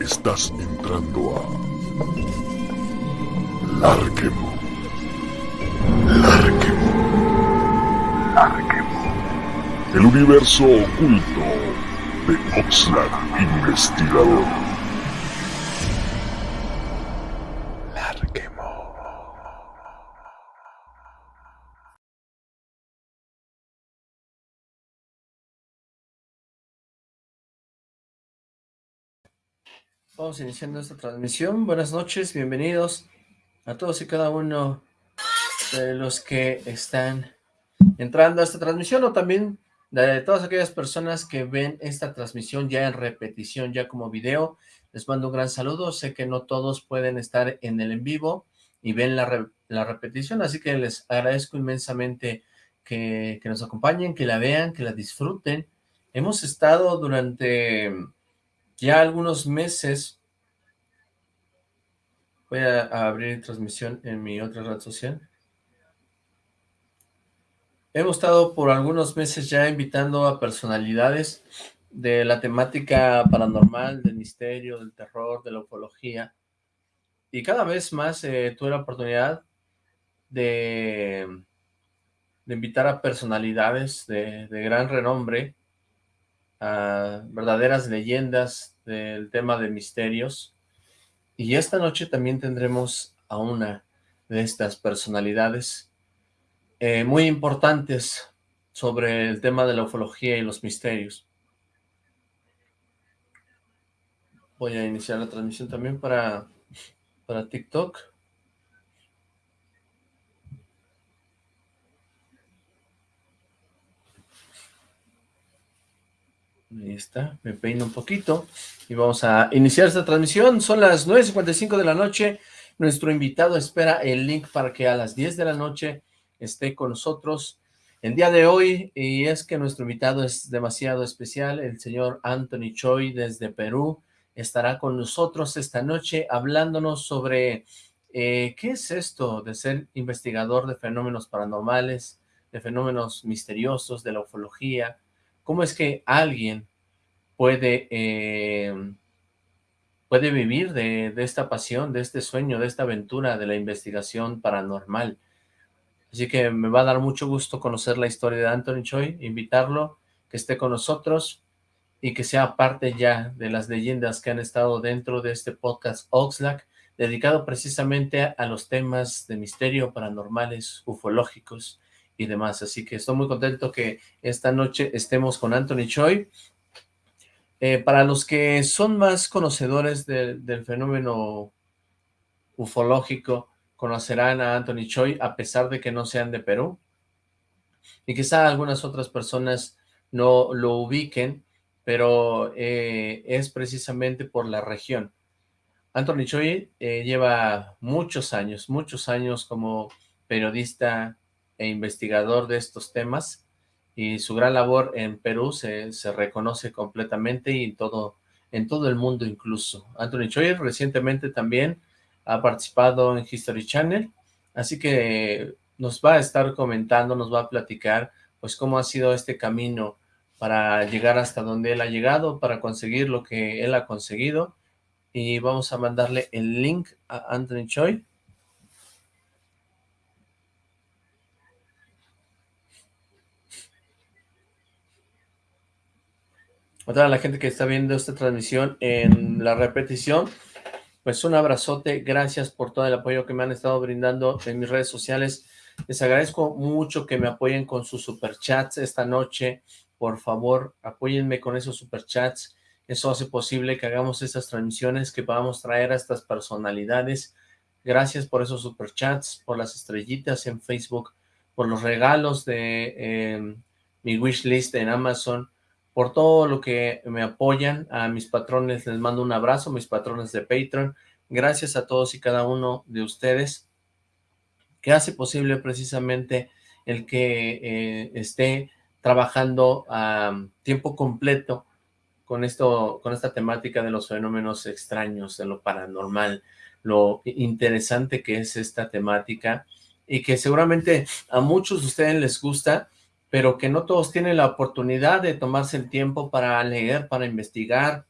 Estás entrando a Larquemo. Larquemo. Larquemo. El universo oculto de Oxlack Investigador. Vamos iniciando esta transmisión. Buenas noches, bienvenidos a todos y cada uno de los que están entrando a esta transmisión o también de todas aquellas personas que ven esta transmisión ya en repetición, ya como video. Les mando un gran saludo. Sé que no todos pueden estar en el en vivo y ven la, re- la repetición, así que les agradezco inmensamente que, que nos acompañen, que la vean, que la disfruten. Hemos estado durante ya algunos meses, voy a, abrir transmisión en mi otra red social. Hemos estado por algunos meses ya invitando a personalidades de la temática paranormal, del misterio, del terror, de la ufología. Y cada vez más eh, tuve la oportunidad de, invitar a personalidades de, de gran renombre, a verdaderas leyendas del tema de misterios. Y esta noche también tendremos a una de estas personalidades eh, muy importantes sobre el tema de la ufología y los misterios. Voy a iniciar la transmisión también para, para TikTok. Ahí está, me peino un poquito y vamos a iniciar esta transmisión. Son las 9.55 de la noche. Nuestro invitado espera el link para que a las 10 de la noche esté con nosotros el día de hoy. Y es que nuestro invitado es demasiado especial. El señor Anthony Choi desde Perú estará con nosotros esta noche hablándonos sobre eh, qué es esto de ser investigador de fenómenos paranormales, de fenómenos misteriosos, de la ufología. ¿Cómo es que alguien puede, eh, puede vivir de, esta pasión, de este sueño, de esta aventura de la investigación paranormal? Así que me va a dar mucho gusto conocer la historia de Anthony Choi, invitarlo, que esté con nosotros y que sea parte ya de las leyendas que han estado dentro de este podcast Oxlack, dedicado precisamente a los temas de misterio, paranormales, ufológicos y demás. Así que estoy muy contento que esta noche estemos con Anthony Choi. Eh, para los que son más conocedores de- del fenómeno ufológico, conocerán a Anthony Choi a pesar de que no sean de Perú. Y quizá algunas otras personas no lo ubiquen, pero eh, es precisamente por la región. Anthony Choi eh, lleva muchos años, muchos años como periodista e investigador de estos temas y su gran labor en Perú se, se reconoce completamente y en todo, en todo el mundo incluso. Anthony Choi recientemente también ha participado en History Channel, así que nos va a estar comentando, nos va a platicar pues cómo ha sido este camino para llegar hasta donde él ha llegado, para conseguir lo que él ha conseguido y vamos a mandarle el link a Anthony Choi. A toda la gente que está viendo esta transmisión en la repetición, pues un abrazote, gracias por todo el apoyo que me han estado brindando en mis redes sociales. Les agradezco mucho que me apoyen con sus superchats esta noche. Por favor, apóyenme con esos superchats. Eso hace posible que hagamos estas transmisiones, que podamos traer a estas personalidades. Gracias por esos superchats, por las estrellitas en Facebook, por los regalos de eh, mi wishlist en Amazon, por todo lo que me apoyan. A mis patrones les mando un abrazo, mis patrones de Patreon. Gracias a todos y cada uno de ustedes que hace posible precisamente el que eh, esté trabajando a tiempo completo con esto, con esta temática de los fenómenos extraños, de lo paranormal, lo interesante que es esta temática y que seguramente a muchos de ustedes les gusta, pero que no todos tienen la oportunidad de tomarse el tiempo para leer, para investigar,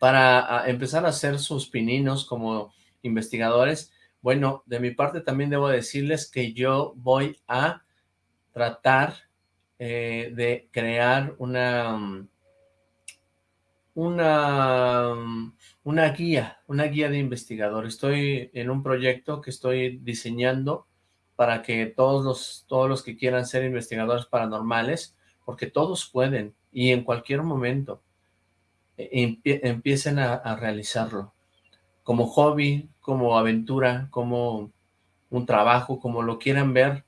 para empezar a hacer sus pininos como investigadores. Bueno, de mi parte también debo decirles que yo voy a tratar eh, de crear una, una, una guía, una guía de investigador. Estoy en un proyecto que estoy diseñando para que todos los, todos los que quieran ser investigadores paranormales, porque todos pueden y en cualquier momento e, empiecen a realizarlo como hobby, como aventura, como un trabajo, como lo quieran ver.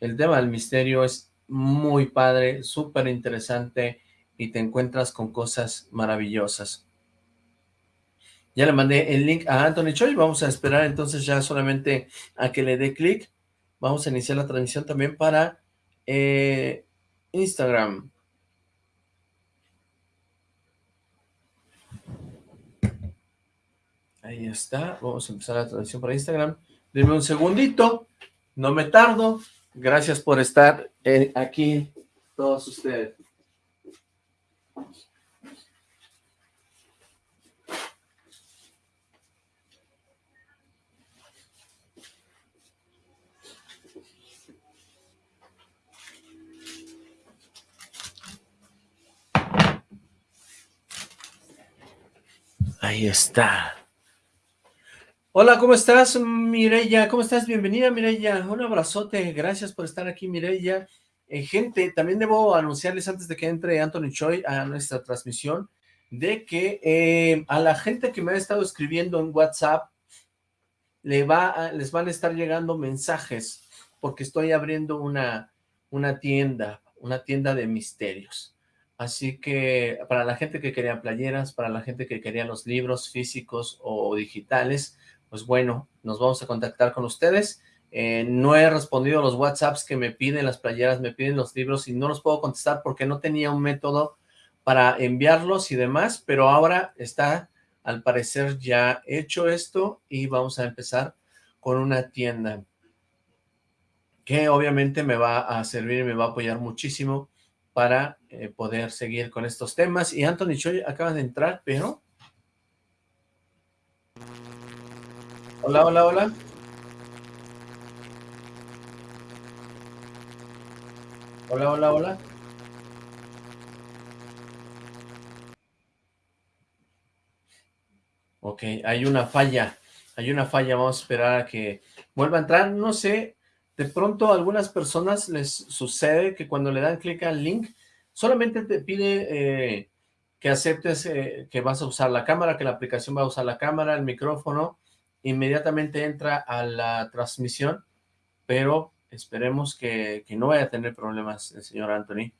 El tema del misterio es muy padre, súper interesante y te encuentras con cosas maravillosas. Ya le mandé el link a Anthony Choi, vamos a esperar entonces ya solamente a que le dé clic. Vamos a iniciar la transmisión también para eh, Instagram. Ahí está, vamos a empezar la transmisión para Instagram. Dime un segundito, no me tardo. Gracias por estar eh, aquí todos ustedes. Ahí está. Hola, ¿cómo estás, Mireya? ¿Cómo estás? Bienvenida, Mireya. Un abrazote. Gracias por estar aquí, Mireya. Eh, gente, también debo anunciarles antes de que entre Anthony Choi a nuestra transmisión, de que eh, a la gente que me ha estado escribiendo en WhatsApp, le va les van a estar llegando mensajes, porque estoy abriendo una, una tienda, una tienda de misterios. Así que para la gente que quería playeras, para la gente que quería los libros físicos o digitales, pues bueno, nos vamos a contactar con ustedes. Eh, no he respondido los WhatsApps que me piden las playeras, me piden los libros y no los puedo contestar porque no tenía un método para enviarlos y demás, pero ahora está al parecer ya hecho esto y vamos a empezar con una tienda que obviamente me va a servir y me va a apoyar muchísimo para eh, poder seguir con estos temas. Y Anthony Choi acaba de entrar, pero Hola, hola, hola. Hola, hola, hola. Ok, hay una falla. Hay una falla. Vamos a esperar a que vuelva a entrar. No sé, de pronto a algunas personas les sucede que cuando le dan clic al link, solamente te pide eh, que aceptes eh, que vas a usar la cámara, que la aplicación va a usar la cámara, el micrófono, inmediatamente entra a la transmisión, pero esperemos que, no vaya a tener problemas el señor Anthony.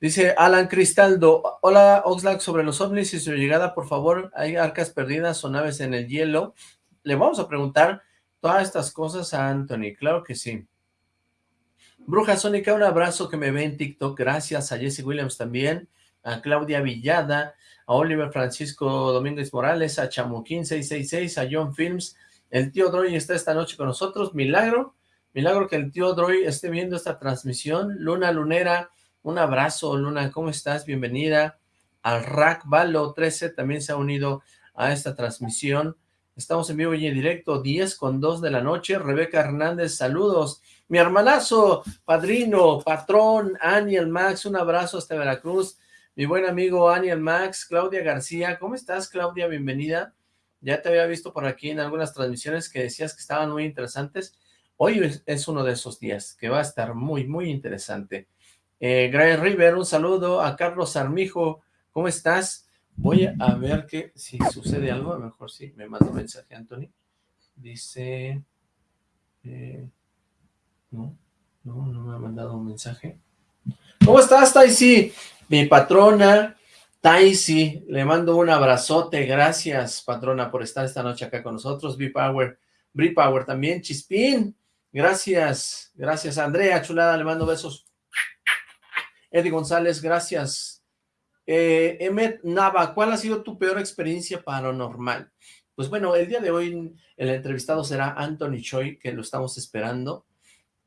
Dice Alan Cristaldo, hola Oxlack, sobre los ovnis y su llegada, por favor, ¿hay arcas perdidas o naves en el hielo? Le vamos a preguntar todas estas cosas a Anthony, claro que sí. Bruja Sónica, un abrazo que me ve en TikTok, gracias a Jesse Williams también, a Claudia Villada, a Oliver Francisco Domínguez Morales, a Chamuquín 666, a John Films, el tío Droy está esta noche con nosotros, milagro, milagro que el tío Droy esté viendo esta transmisión, Luna Lunera, un abrazo Luna, ¿cómo estás? Bienvenida, al Rack Valo 13 también se ha unido a esta transmisión, estamos en vivo y en directo, 10 con 2 de la noche, Rebeca Hernández, saludos, mi hermanazo, padrino, patrón, Aniel Max, un abrazo hasta Veracruz, mi buen amigo Aniel Max, Claudia García. ¿Cómo estás, Claudia? Bienvenida. Ya te había visto por aquí en algunas transmisiones que decías que estaban muy interesantes. Hoy es, uno de esos días que va a estar muy, muy interesante. Eh, Gray River, un saludo a Carlos Armijo. ¿Cómo estás? Voy a ver que si sucede algo, a lo mejor sí, me mandó un mensaje Anthony. Dice... Eh, no, no, no me ha mandado un mensaje. ¿Cómo estás, Taisi? Mi patrona, Taisi, le mando un abrazote, gracias, patrona, por estar esta noche acá con nosotros, B-Power, Power también, Chispín, gracias, gracias, Andrea, chulada, le mando besos, Eddie González, gracias, eh, Emmet Nava, ¿cuál ha sido tu peor experiencia paranormal? Pues bueno, el día de hoy el entrevistado será Anthony Choi, que lo estamos esperando,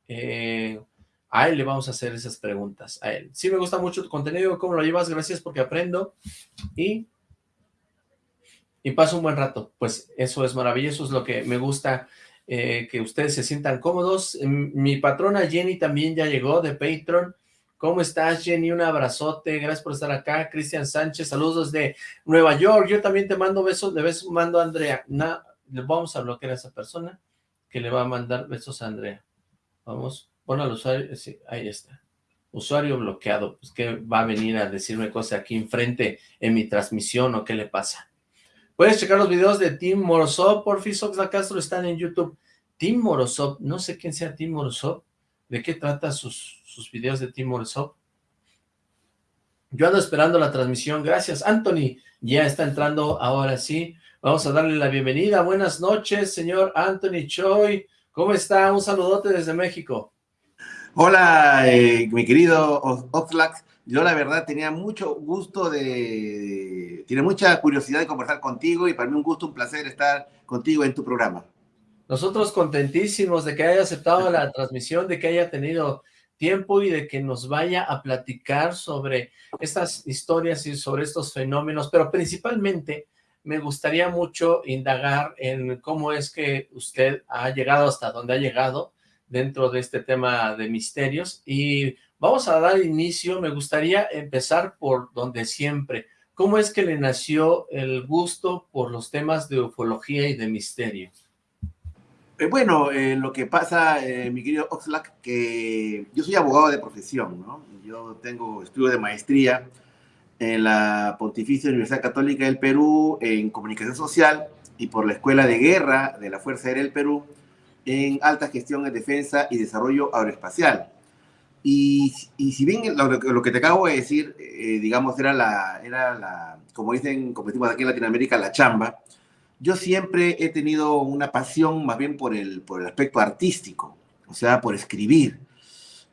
eh, a él le vamos a hacer esas preguntas, a él. Sí me gusta mucho tu contenido, cómo lo llevas, gracias porque aprendo. Y y paso un buen rato. Pues eso es maravilloso, es lo que me gusta, eh, que ustedes se sientan cómodos. Mi patrona Jenny también ya llegó de Patreon. ¿Cómo estás, Jenny? Un abrazote, gracias por estar acá. Cristian Sánchez, saludos de Nueva York. Yo también te mando besos, de besos mando a Andrea. le vamos a bloquear a esa persona que le va a mandar besos a Andrea. Vamos, pon al usuario, sí, ahí está usuario bloqueado, pues que va a venir a decirme cosas aquí enfrente en mi transmisión o qué le pasa. Puedes checar los videos de Tim Morozov, por Soxla Castro están en YouTube. Tim Morozov, no sé quién sea Tim Morozov, ¿de qué trata sus, sus videos de Tim Morozov? Yo ando esperando la transmisión, gracias. Anthony ya está entrando ahora sí. Vamos a darle la bienvenida. Buenas noches, señor Anthony Choi. ¿Cómo está? Un saludote desde México. Hola, eh, mi querido Oxlack. Yo la verdad tenía mucho gusto de, tiene mucha curiosidad de conversar contigo y para mí un gusto, un placer estar contigo en tu programa. Nosotros contentísimos de que haya aceptado la transmisión, de que haya tenido tiempo y de que nos vaya a platicar sobre estas historias y sobre estos fenómenos, pero principalmente me gustaría mucho indagar en cómo es que usted ha llegado hasta donde ha llegado, dentro de este tema de misterios y vamos a dar inicio, me gustaría empezar por donde siempre. ¿Cómo es que le nació el gusto por los temas de ufología y de misterio? Eh, bueno, eh, lo que pasa, eh, mi querido Oxlack, que yo soy abogado de profesión, ¿no? Yo tengo estudio de maestría en la Pontificia Universidad Católica del Perú en Comunicación Social y por la Escuela de Guerra de la Fuerza Aérea del Perú en alta gestión en defensa y desarrollo aeroespacial. Y, y si bien lo, lo, que te acabo de decir, eh, digamos, era la, era la, como dicen, como decimos aquí en Latinoamérica, la chamba, yo siempre he tenido una pasión más bien por el, por el aspecto artístico, o sea, por escribir.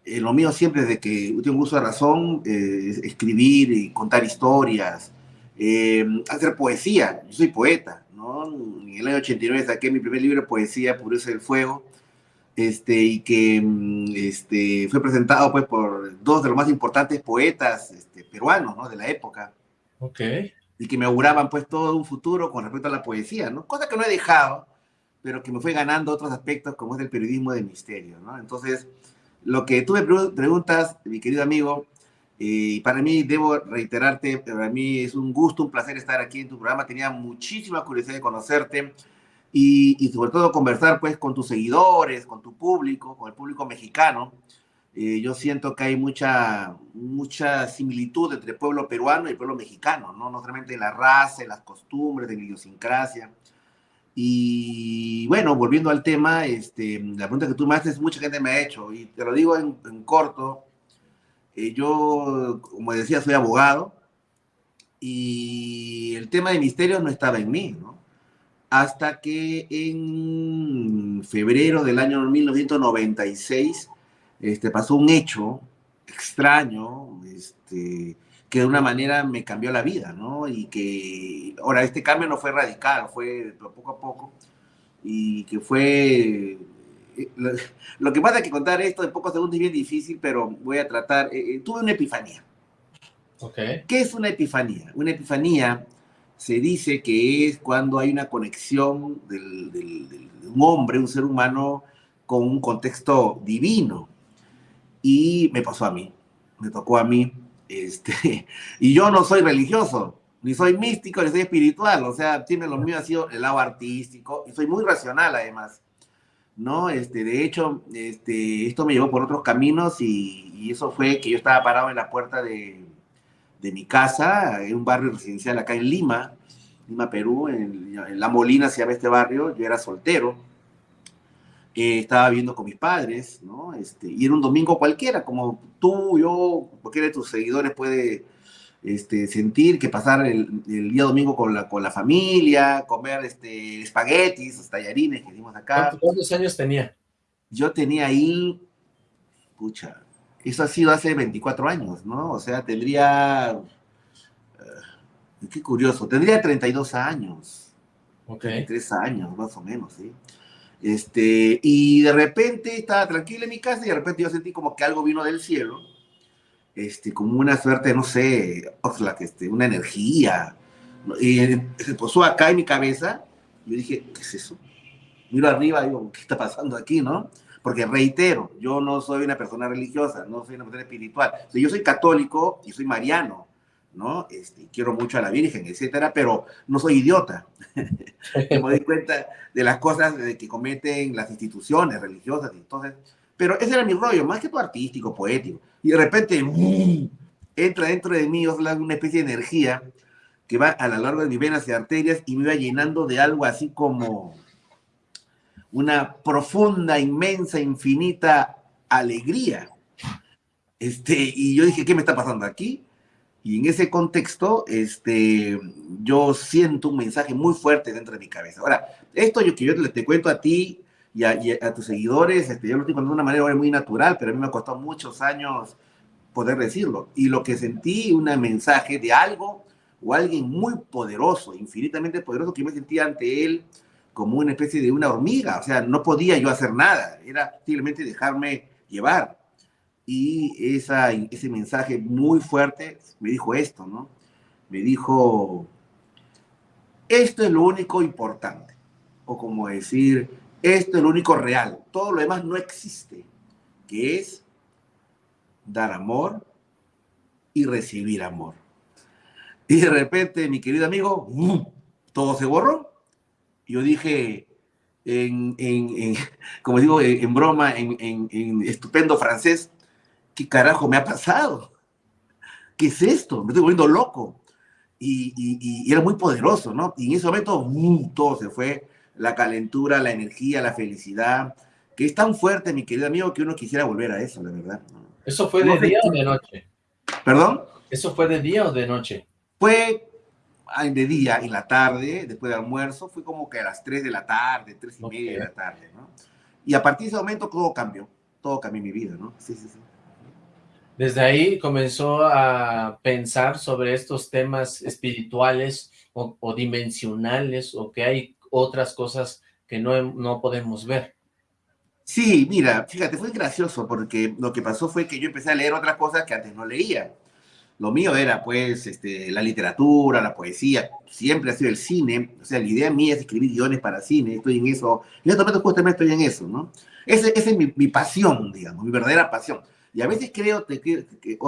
Eh, lo mío siempre es de que tengo uso de razón, eh, escribir y contar historias, hacer poesía. Yo soy poeta, en el año 89 saqué mi primer libro de poesía, Pureza del Fuego, este, y que mm, este, fue presentado pues por dos de los más importantes poetas este, peruanos, ¿no? De la época. Ok. Y que me auguraban pues todo un futuro con respecto a la poesía, ¿no? Cosa que no he dejado, pero que me fue ganando otros aspectos como es el periodismo de misterio, ¿no? Entonces, lo que tú me preguntas, mi querido amigo, y para mí, debo reiterarte, para mí es un gusto, un placer estar aquí en tu programa. Tenía muchísima curiosidad de conocerte y, y sobre todo conversar pues con tus seguidores, con tu público, con el público mexicano. Eh, yo siento que hay mucha, mucha similitud entre el pueblo peruano y el pueblo mexicano, ¿no? No solamente en la raza, en las costumbres, en la idiosincrasia. Y bueno, volviendo al tema, este, la pregunta que tú me haces, mucha gente me ha hecho, y te lo digo en, en corto, eh, yo, como decía, soy abogado y el tema de misterios no estaba en mí, ¿no? Hasta que en febrero del año 1996 este, pasó un hecho extraño, este, que de una manera me cambió la vida, ¿no? Y que, ahora, este cambio no fue radical, fue poco a poco, y que fue lo, que pasa es que contar esto en pocos segundos es bien difícil, pero voy a tratar. Eh, eh, tuve una epifanía. Okay. ¿Qué es una epifanía? Una epifanía se dice que es cuando hay una conexión del, de un hombre, un ser humano, con un contexto divino. Y me pasó a mí, me tocó a mí. Este, y yo no soy religioso, ni soy místico, ni soy espiritual. O sea, tiene lo mío ha sido el lado artístico y soy muy racional además. ¿no? Este, de hecho, este, esto me llevó por otros caminos y, eso fue que yo estaba parado en la puerta de, de, mi casa, en un barrio residencial acá en Lima, Lima, Perú, en, La Molina se llama este barrio, yo era soltero, eh, estaba viviendo con mis padres, ¿no? Este, y era un domingo cualquiera, como tú, yo, cualquiera de tus seguidores puede este, sentir que pasar el, día domingo con la, con la familia, comer este, espaguetis, tallarines que hicimos acá. ¿Cuántos años tenía? Yo tenía ahí, pucha, eso ha sido hace 24 años, ¿no? O sea, tendría, eh, qué curioso, tendría 32 años. Ok. 33 años, más o menos, ¿sí? Este, y de repente estaba tranquila en mi casa y de repente yo sentí como que algo vino del cielo este, como una suerte, no sé, este, una energía, Y se posó acá en mi cabeza. Y yo dije, ¿qué es eso? Miro arriba y digo, ¿qué está pasando aquí, no? Porque reitero, yo no soy una persona religiosa, no soy una persona espiritual. yo soy católico y soy mariano, ¿no? Este, quiero mucho a la Virgen, etcétera, pero no soy idiota. me doy cuenta de las cosas que cometen las instituciones religiosas. Entonces, pero ese era mi rollo, más que todo artístico, poético. Y de repente, entra dentro de mí una especie de energía que va a lo largo de mis venas y arterias y me va llenando de algo así como una profunda, inmensa, infinita alegría. Este, y yo dije, ¿qué me está pasando aquí? Y en ese contexto, este, yo siento un mensaje muy fuerte dentro de mi cabeza. Ahora, esto yo que yo te, te cuento a ti y a, tus seguidores, este, yo lo estoy contando de una manera muy natural, pero a mí me ha costado muchos años poder decirlo. Y lo que sentí, un mensaje de algo o alguien muy poderoso, infinitamente poderoso, que yo me sentía ante él como una especie de una hormiga, o sea, no podía yo hacer nada, era simplemente dejarme llevar. Y ese mensaje muy fuerte me dijo esto, ¿no? Me dijo, esto es lo único importante, o como decir, esto es lo único real, todo lo demás no existe, que es dar amor y recibir amor. Y de repente, mi querido amigo, todo se borró yo dije, en, en, como digo, en, broma, en, estupendo francés, ¿qué carajo me ha pasado? ¿Qué es esto? Me estoy volviendo loco. Y, y, era muy poderoso, ¿no? Y en ese momento todo se fue, la calentura, la energía, la felicidad, que es tan fuerte, mi querido amigo, que uno quisiera volver a eso, la verdad. ¿Eso fue de día o de noche? ¿Perdón? ¿Eso fue de día o de noche? Fue de día, en la tarde, después del almuerzo, fue como que a las 3 de la tarde, 3 y media de la tarde, ¿no? Y a partir de ese momento todo cambió, todo cambió en mi vida, ¿no? Sí, sí, sí. Desde ahí comenzó a pensar sobre estos temas espirituales o, dimensionales, o que hay otras cosas que no, no podemos ver. Sí, mira, fíjate, fue gracioso porque lo que pasó fue que yo empecé a leer otras cosas que antes no leía. Lo mío era, pues, este, la literatura, la poesía, siempre ha sido el cine. O sea, la idea mía es escribir guiones para cine, estoy en eso. Este momento justamente estoy en eso, ¿no? Esa es mi, mi, pasión, digamos, mi verdadera pasión. Y a veces creo que, que, que,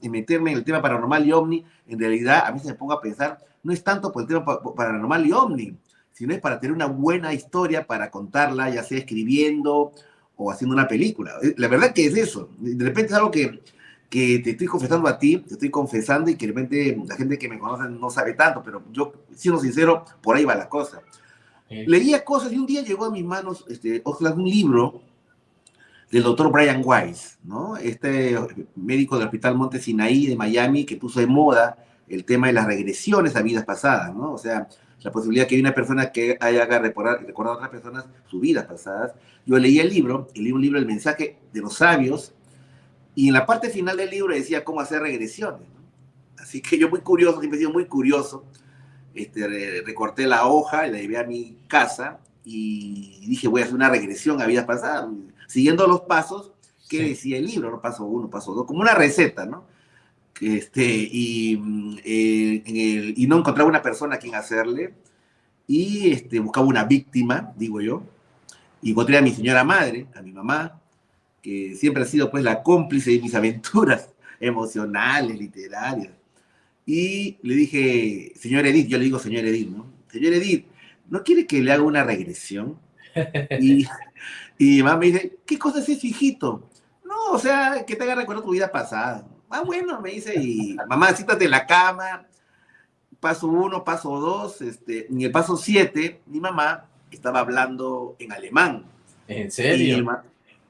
que meterme en el tema paranormal y ovni, en realidad a veces me pongo a pensar, no es tanto por el tema paranormal y ovni, sino es para tener una buena historia para contarla, ya sea escribiendo o haciendo una película. La verdad que es eso. De repente es algo que que te estoy confesando a ti, te estoy confesando y que de repente la gente que me conoce no sabe tanto, pero yo, siendo sincero, por ahí va la cosa. Leía cosas y un día llegó a mis manos, este, un libro del doctor Brian Weiss, ¿no? Este médico del Hospital Monte Sinaí de Miami que puso de moda el tema de las regresiones a vidas pasadas, ¿no? O sea, la posibilidad que una persona que haya recordado, recordado a otras personas sus vidas pasadas. Yo leí el libro, leí un libro, El mensaje de los sabios, y en la parte final del libro decía cómo hacer regresiones. Así que yo muy curioso, siempre he sido muy curioso, este, recorté la hoja, la llevé a mi casa y dije voy a hacer una regresión a vidas pasadas, siguiendo los pasos que decía el libro, ¿no? paso uno, paso dos, como una receta, ¿no? Este, y, eh, y no encontraba una persona a quien hacerle, y este, buscaba una víctima, digo yo, y encontré a mi señora madre, a mi mamá, que siempre ha sido pues la cómplice de mis aventuras emocionales, literarias. Y le dije, señor Edith, yo le digo señor Edith, ¿no? Señor Edith, ¿no quiere que le haga una regresión? Y, y mamá me dice, ¿qué cosa es eso, hijito? No, o sea, que te haga recordar tu vida pasada. Ah, bueno, me dice, y mamá, en la cama, paso uno, paso dos, este, en el paso siete, mi mamá estaba hablando en alemán. ¿En serio?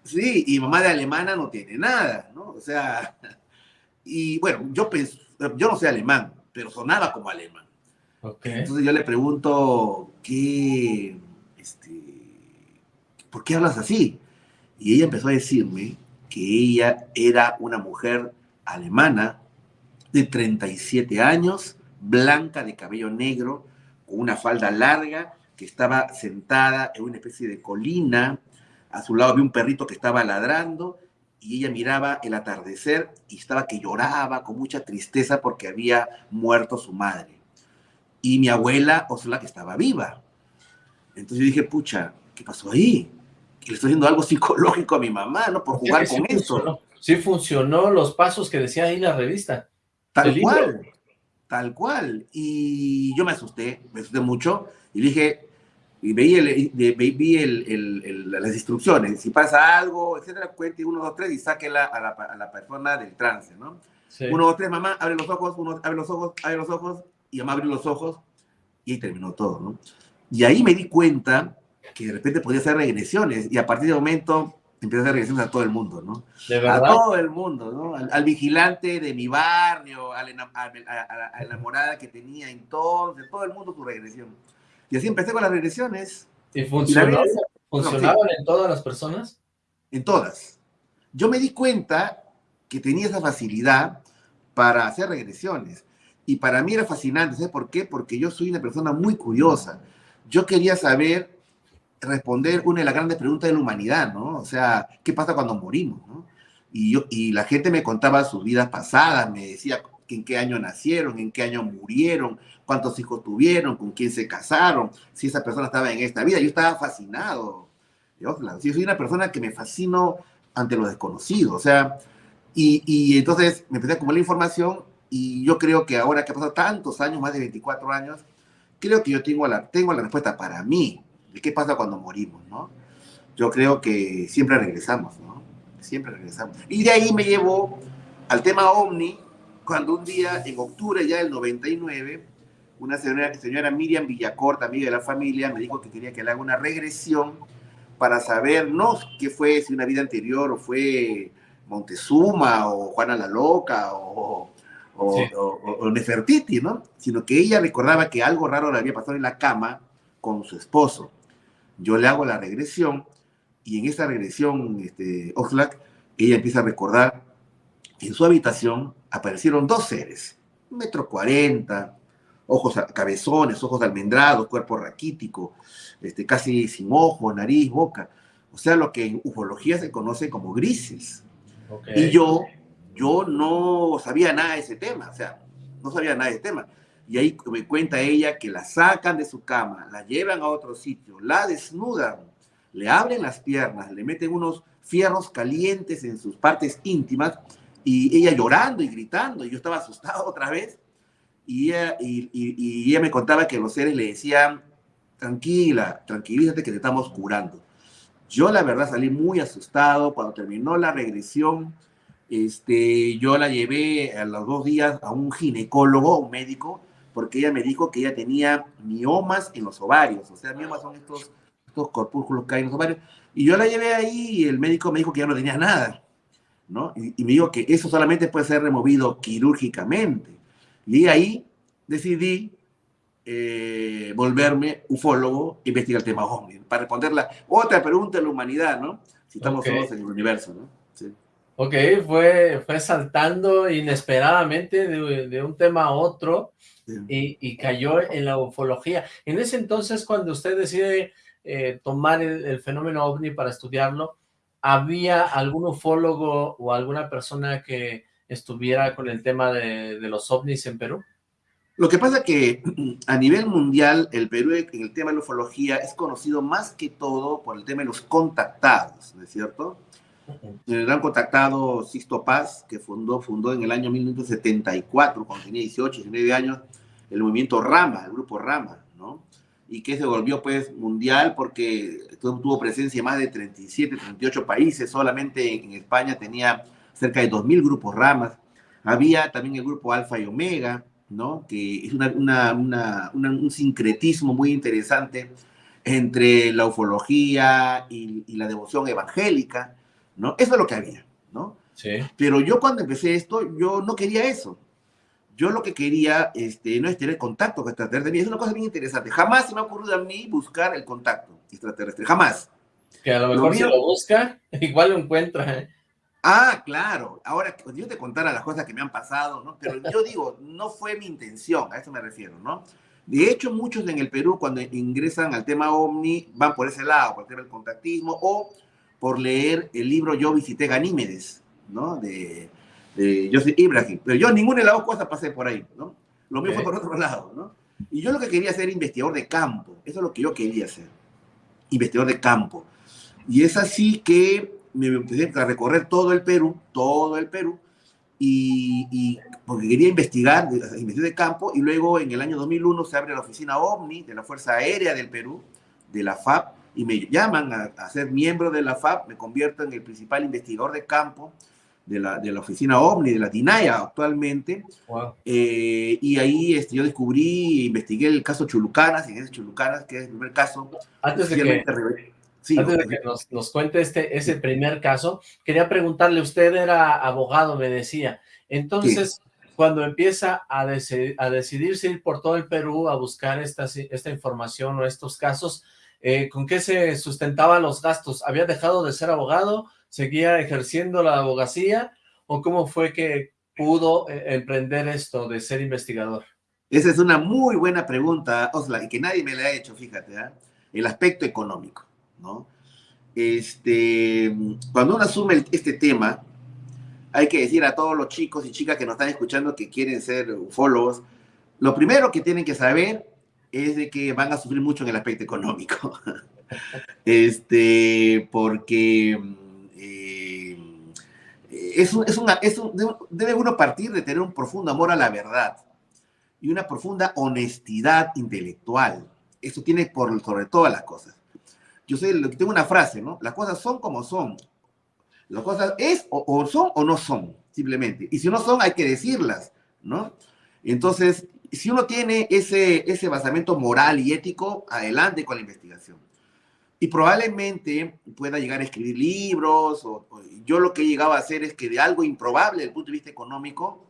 Sí, y mamá de alemana no tiene nada, ¿no? O sea, y bueno, yo, yo no sé alemán, pero sonaba como alemán. Okay. Entonces yo le pregunto, ¿qué, ¿por qué hablas así? Y ella empezó a decirme que ella era una mujer alemana de 37 años, blanca, de cabello negro, con una falda larga, que estaba sentada en una especie de colina a su lado había un perrito que estaba ladrando y ella miraba el atardecer y estaba que lloraba con mucha tristeza porque había muerto su madre. y mi abuela que estaba viva. Entonces yo dije, pucha, ¿qué pasó ahí? Le estoy haciendo algo psicológico a mi mamá, ¿no? Por jugar con eso. Sí funcionó los pasos que decía ahí la revista. Tal cual, tal cual. Y yo me asusté, me asusté mucho y dije, y veí, el, vi el, las instrucciones, si pasa algo, etcétera, cuente uno, dos, tres y sáquela a la, a la persona del trance, ¿no? Uno, dos, tres, mamá, abre los ojos, uno, abre los ojos, abre los ojos, y mamá abrió los ojos y ahí terminó todo, ¿no? Y ahí me di cuenta que de repente podía hacer regresiones y a partir de momento empecé a hacer regresiones a todo el mundo, ¿no? ¿De verdad? A todo el mundo, ¿no? Al, vigilante de mi barrio, a la, enamorada que tenía entonces, todo el mundo su regresión. Y así empecé con las regresiones. ¿Y funcionó? ¿Funcionaban en todas las personas? En todas. Yo me di cuenta que tenía esa facilidad para hacer regresiones. Y para mí era fascinante, ¿sabes por qué? Porque yo soy una persona muy curiosa. Yo quería saber responder una de las grandes preguntas de la humanidad, ¿no? O sea, ¿qué pasa cuando morimos? Y, yo, y la gente me contaba sus vidas pasadas, me decía en qué año nacieron, en qué año murieron, cuántos hijos tuvieron, con quién se casaron, si esa persona estaba en esta vida. Yo estaba fascinado. Yo, soy una persona que me fascino ante lo desconocido, o sea, y, y entonces me empecé a acumular información y yo creo que ahora que ha pasado tantos años, más de 24 años, creo que yo tengo la, tengo la respuesta para mí qué pasa cuando morimos, ¿no? Yo creo que siempre regresamos, ¿no? Siempre regresamos. Y de ahí me llevó al tema OVNI, cuando un día, en octubre ya del 99, una señora, señora Miriam Villacorta, amiga de la familia, me dijo que quería que le haga una regresión para saber, no qué fue, si una vida anterior o fue Montezuma o Juana la Loca o, o, Nefertiti, ¿no? Sino que ella recordaba que algo raro le había pasado en la cama con su esposo. Yo le hago la regresión y en esa regresión, este, Oxlack, ella empieza a recordar que en su habitación aparecieron dos seres, metro cuarenta, ojos cabezones, ojos almendrados, cuerpo raquítico, este, casi sin ojos, nariz, boca. O sea, lo que en ufología se conoce como grises. Y yo, yo no sabía nada de ese tema, o sea, no sabía nada de ese tema. Y ahí me cuenta ella que la sacan de su cama, la llevan a otro sitio, la desnudan, le abren las piernas, le meten unos fierros calientes en sus partes íntimas y ella llorando y gritando. Y yo estaba asustado otra vez. Y ella, y, ella me contaba que los seres le decían, tranquila, tranquilízate que te estamos curando. Yo la verdad salí muy asustado cuando terminó la regresión. Este, yo la llevé a los dos días a un ginecólogo, un médico, porque ella me dijo que ella tenía miomas en los ovarios. O sea, miomas son estos, estos corpúsculos que hay en los ovarios. Y yo la llevé ahí y el médico me dijo que ya no tenía nada. ¿no? Y, y me dijo que eso solamente puede ser removido quirúrgicamente. Y ahí decidí eh, volverme ufólogo, investigar el tema OVNI, para responder la otra pregunta de la humanidad, ¿no? Si estamos solos en el universo, ¿no? Sí. Ok, fue, fue saltando inesperadamente de, un tema a otro y, cayó en la ufología. En ese entonces, cuando usted decide eh, tomar el, fenómeno OVNI para estudiarlo, ¿había algún ufólogo o alguna persona que estuviera con el tema de, de los OVNIs en Perú? Lo que pasa que a nivel mundial, el Perú en el tema de la ufología es conocido más que todo por el tema de los contactados, ¿no es cierto? El gran contactado Sisto Paz, que fundó, fundó en el año 1974, cuando tenía 18, 19 años, el movimiento Rama, el grupo Rama, ¿no? Y que se volvió pues mundial porque tuvo presencia en más de 37, 38 países, solamente en España tenía cerca de 2.000 grupos Ramas. Había también el grupo Alfa y Omega, ¿no? que es un sincretismo muy interesante entre la ufología y, la devoción evangélica, ¿no? Eso es lo que había, ¿no? Sí. Pero yo cuando empecé esto, yo no quería eso. Yo lo que quería este, no es tener contacto con extraterrestres. Es una cosa bien interesante. Jamás se me ha ocurrido a mí buscar el contacto extraterrestre. Jamás. Que a lo mejor si lo busca, igual lo encuentra. ¿eh? Ah, claro. Ahora, yo te contara las cosas que me han pasado, ¿no? Pero yo digo, no fue mi intención, a eso me refiero, ¿no? De hecho, muchos en el Perú, cuando ingresan al tema OVNI, van por ese lado, por el tema del contactismo, o por leer el libro Yo visité Ganímedes, ¿no? De, de Joseph Ibrahim. Pero yo ninguna de las dos cosas pasé por ahí, ¿no? Lo mío fue por otro lado, ¿no? Y yo lo que quería era investigador de campo. Eso es lo que yo quería hacer. Investigador de campo. Y es así que me empecé a recorrer todo el Perú, todo el Perú, y, porque quería investigar, investigar de campo, y luego en el año 2001 se abre la oficina OVNI de la Fuerza Aérea del Perú, de la FAP, y me llaman a, ser miembro de la FAP, me convierto en el principal investigador de campo de la, de la oficina OVNI, de la DINAIA actualmente, eh, y ahí este, yo descubrí, investigué el caso Chulucanas, y ese Chulucanas, que es el primer caso. Antes de que, antes de que nos, nos, cuente este, ese primer caso, quería preguntarle, usted era abogado, me decía, entonces, cuando empieza a, a decidirse ir por todo el Perú a buscar esta, esta información o estos casos, eh, ¿con qué se sustentaban los gastos? ¿Había dejado de ser abogado? ¿Seguía ejerciendo la abogacía? ¿O cómo fue que pudo eh, emprender esto de ser investigador? Esa es una muy buena pregunta, Osla, y que nadie me la ha hecho, fíjate, ¿eh? el aspecto económico, ¿no? Este, cuando uno asume este tema, hay que decir a todos los chicos y chicas que nos están escuchando que quieren ser ufólogos, lo primero que tienen que saber es de que van a sufrir mucho en el aspecto económico. este, porque eh, es, es, una, es debe uno partir de tener un profundo amor a la verdad y una profunda honestidad intelectual. Eso tiene por sobre todas las cosas. Yo sé, tengo una frase, ¿no? Las cosas son como son. Las cosas es o, o son o no son, simplemente. Y si no son, hay que decirlas, ¿no? Entonces, si uno tiene ese, ese basamento moral y ético, adelante con la investigación. Y probablemente pueda llegar a escribir libros, o, yo lo que he llegado a hacer es que de algo improbable desde el punto de vista económico,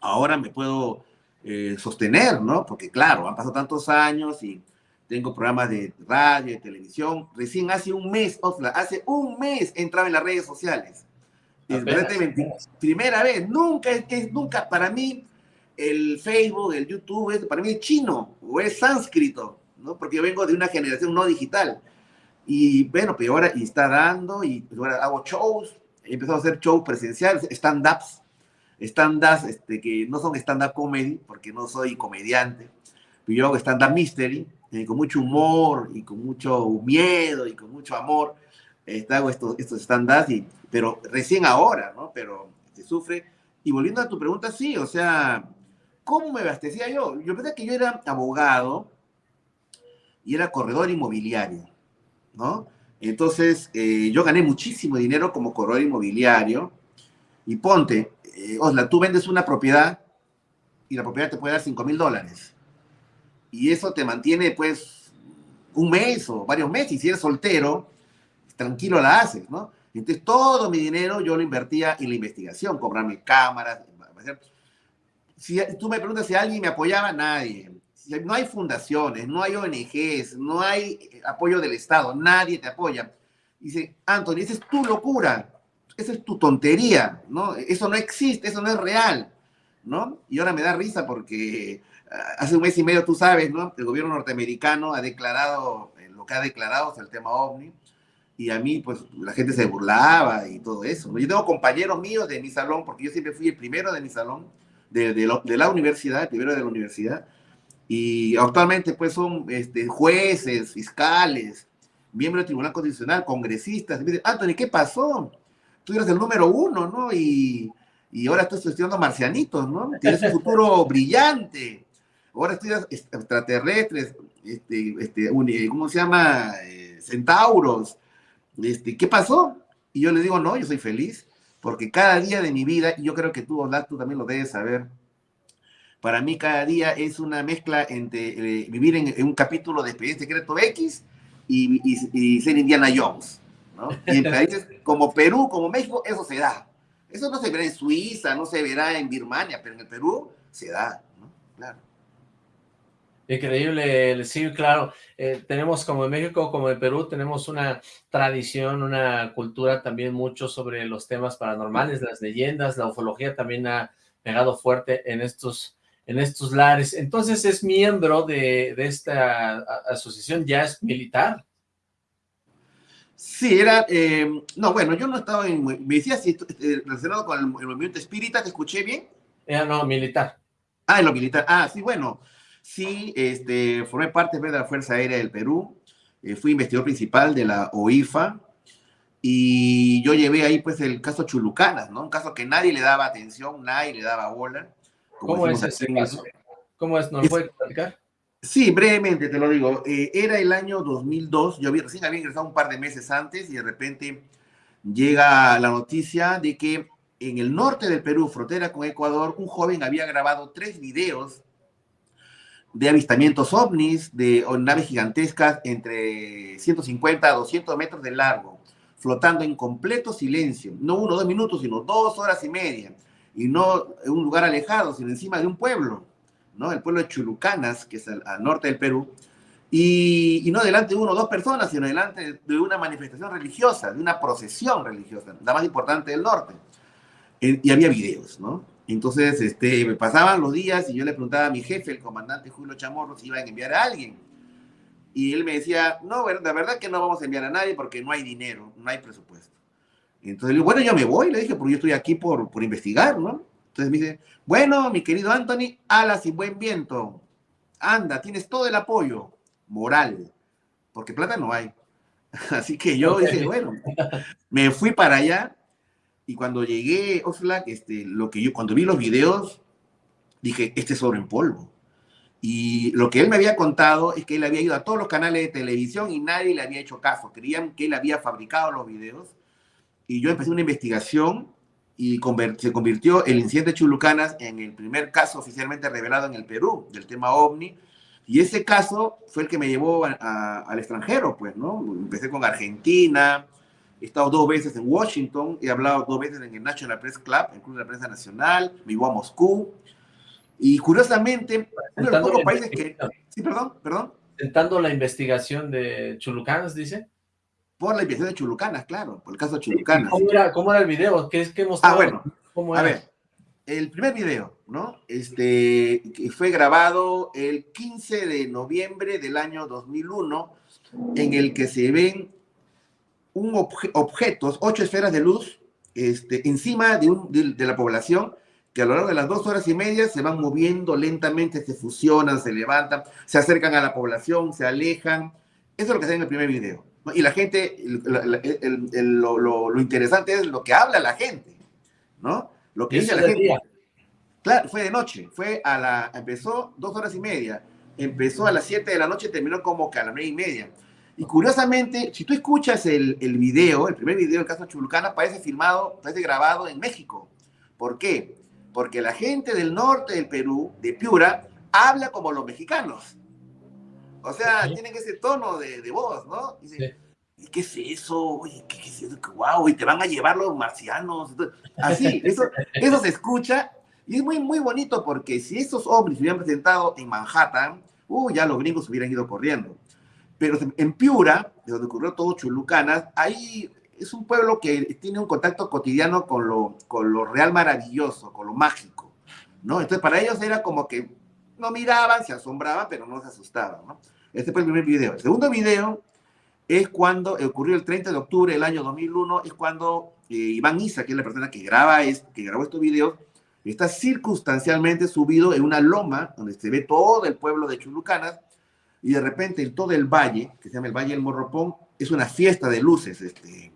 ahora me puedo eh, sostener, ¿no? Porque claro, han pasado tantos años y tengo programas de radio, de televisión. Recién hace un mes, Osla, hace un mes entraba en las redes sociales. primera vez, nunca, es que nunca, para mí, el Facebook, el YouTube, para mí es chino o es sánscrito, ¿no? Porque yo vengo de una generación no digital. Y bueno, pero ahora y está dando, y pues ahora hago shows, he empezado a hacer shows presenciales, stand-ups, stand-ups este, que no son stand-up comedy, porque no soy comediante, pero yo hago stand-up mystery, eh, con mucho humor y con mucho miedo y con mucho amor. Este, hago estos, estos stand-ups, pero recién ahora, ¿no? Pero se sufre. Y volviendo a tu pregunta, sí, o sea, ¿Cómo me abastecía yo? Yo pensé que yo era abogado y era corredor inmobiliario, ¿no? Entonces, eh, yo gané muchísimo dinero como corredor inmobiliario. Y ponte, eh, Osla, tú vendes una propiedad y la propiedad te puede dar 5 mil dólares. Y eso te mantiene, pues, un mes o varios meses. Y si eres soltero, tranquilo la haces, ¿no? Entonces, todo mi dinero yo lo invertía en la investigación, comprarme cámaras, si tú me preguntas si alguien me apoyaba, nadie. no hay fundaciones, no hay ONGs, no hay apoyo del Estado, nadie te apoya. Dice, Anthony, esa es tu locura, esa es tu tontería, ¿no? Eso no existe, eso no es real, ¿no? Y ahora me da risa porque ah, hace un mes y medio, tú sabes, ¿no? El gobierno norteamericano ha declarado eh, lo que ha declarado sobre el tema OVNI, y a mí, pues, la gente se burlaba y todo eso. Yo tengo compañeros míos de mi salón, porque yo siempre fui el primero de mi salón, de, la universidad, primero de la universidad, y actualmente pues son este, jueces, fiscales, miembros del Tribunal Constitucional, congresistas. Y me dicen, Anthony, ¿qué pasó? Tú eres el número uno, ¿no? Y, y ahora estás estudiando marcianitos, ¿no? Tienes un futuro brillante. Ahora estudias extraterrestres, este, este, ¿cómo se llama? Eh, centauros. Este, ¿Qué pasó? Y yo le digo, no, yo soy feliz porque cada día de mi vida, y yo creo que tú, Oslat, tú también lo debes saber, para mí cada día es una mezcla entre eh, vivir en, un capítulo de Expediente Secreto X y, ser Indiana Jones. ¿no? Y en países como Perú, como México, eso se da. Eso no se verá en Suiza, no se verá en Birmania, pero en el Perú se da. ¿no? Claro. Increíble, sí, claro. Eh, tenemos como en México, como en Perú, tenemos una tradición, una cultura también mucho sobre los temas paranormales, las leyendas, la ufología también ha pegado fuerte en estos, en estos lares. Entonces es miembro de, esta asociación, ya es militar. Sí, era, eh, no, bueno, yo no estaba en, me decías si eh, relacionado con el, movimiento espírita, ¿te escuché bien? no, militar. Ah, en lo militar, ah, sí, bueno, Sí, este, formé parte de la Fuerza Aérea del Perú, eh, fui investigador principal de la OIFA, y yo llevé ahí pues el caso Chulucanas, ¿no? Un caso que nadie le daba atención, nadie le daba bola. ¿Cómo es ese caso? ¿Cómo es? ¿Nos lo puede explicar? Sí, brevemente te lo digo. Eh, era el año 2002, yo había, recién había ingresado un par de meses antes y de repente llega la noticia de que en el norte del Perú, frontera con Ecuador, un joven había grabado tres videos de avistamientos ovnis, de naves gigantescas entre 150 a 200 metros de largo, flotando en completo silencio, no uno dos minutos, sino dos horas y media, y no en un lugar alejado, sino encima de un pueblo, ¿no? El pueblo de Chulucanas, que es al, norte del Perú, y, no delante de uno o dos personas, sino delante de una manifestación religiosa, de una procesión religiosa, la más importante del norte. y había videos, ¿no? Entonces, este, me pasaban los días y yo le preguntaba a mi jefe, el comandante Julio Chamorro, si iba a enviar a alguien. Y él me decía, no, la verdad que no vamos a enviar a nadie porque no hay dinero, no hay presupuesto. Entonces le digo, bueno, yo me voy, le dije, porque yo estoy aquí por, por investigar, ¿no? Entonces me dice, bueno, mi querido Anthony, alas y buen viento. Anda, tienes todo el apoyo moral, porque plata no hay. Así que yo dije, bueno, me fui para allá y cuando llegué, Oxlack, este, lo que yo, cuando vi los videos, dije, este es oro en polvo. Y lo que él me había contado es que él había ido a todos los canales de televisión y nadie le había hecho caso. Creían que él había fabricado los videos. Y yo empecé una investigación y se convirtió el incidente de Chulucanas en el primer caso oficialmente revelado en el Perú del tema OVNI. Y ese caso fue el que me llevó al extranjero, pues, ¿no? Empecé con Argentina, He estado dos veces en Washington, he hablado dos veces en el National Press Club, el Club de la Prensa Nacional, me iba a Moscú. Y curiosamente, uno de los pocos países que... Sí, perdón, perdón. Intentando la investigación de Chulucanas, dice. Por la investigación de Chulucanas, claro, por el caso de Chulucanas. ¿Cómo era, cómo era el video? ¿Qué es que mostraba? Ah, bueno, ¿Cómo a ver, el primer video, ¿no? Este, que fue grabado el 15 de noviembre del año 2001, en el que se ven un objetos, ocho esferas de luz, este, encima de, un, de, la población, que a lo largo de las dos horas y media se van moviendo lentamente, se fusionan, se levantan, se acercan a la población, se alejan. Eso es lo que se ve en el primer video. Y la gente, lo, lo, interesante es lo que habla la gente, ¿no? Lo que dice la gente. Claro, fue de noche, fue a la, empezó dos horas y media, empezó a las siete de la noche, terminó como que a las nueve y media. Y curiosamente, si tú escuchas el, el video, el primer video del caso Chulucana, parece filmado, parece grabado en México. ¿Por qué? Porque la gente del norte del Perú, de Piura, habla como los mexicanos. O sea, tienen ese tono de, de voz, ¿no? Dice, ¿Y qué es eso? Oye, ¿qué, es eso? ¡Wow! Y te van a llevar los marcianos. Así, eso, eso se escucha. Y es muy, muy bonito porque si esos hombres se hubieran presentado en Manhattan, uh, ya los gringos hubieran ido corriendo. Pero en Piura, de donde ocurrió todo Chulucanas, ahí es un pueblo que tiene un contacto cotidiano con lo, con lo real maravilloso, con lo mágico, ¿no? Entonces para ellos era como que no miraban, se asombraban, pero no se asustaban, ¿no? Este fue el primer video. El segundo video es cuando ocurrió el 30 de octubre del año 2001, es cuando eh, Iván Isa, que es la persona que, graba es, que grabó estos videos, está circunstancialmente subido en una loma donde se ve todo el pueblo de Chulucanas y de repente en todo el valle, que se llama el Valle del Morropón, es una fiesta de luces, este,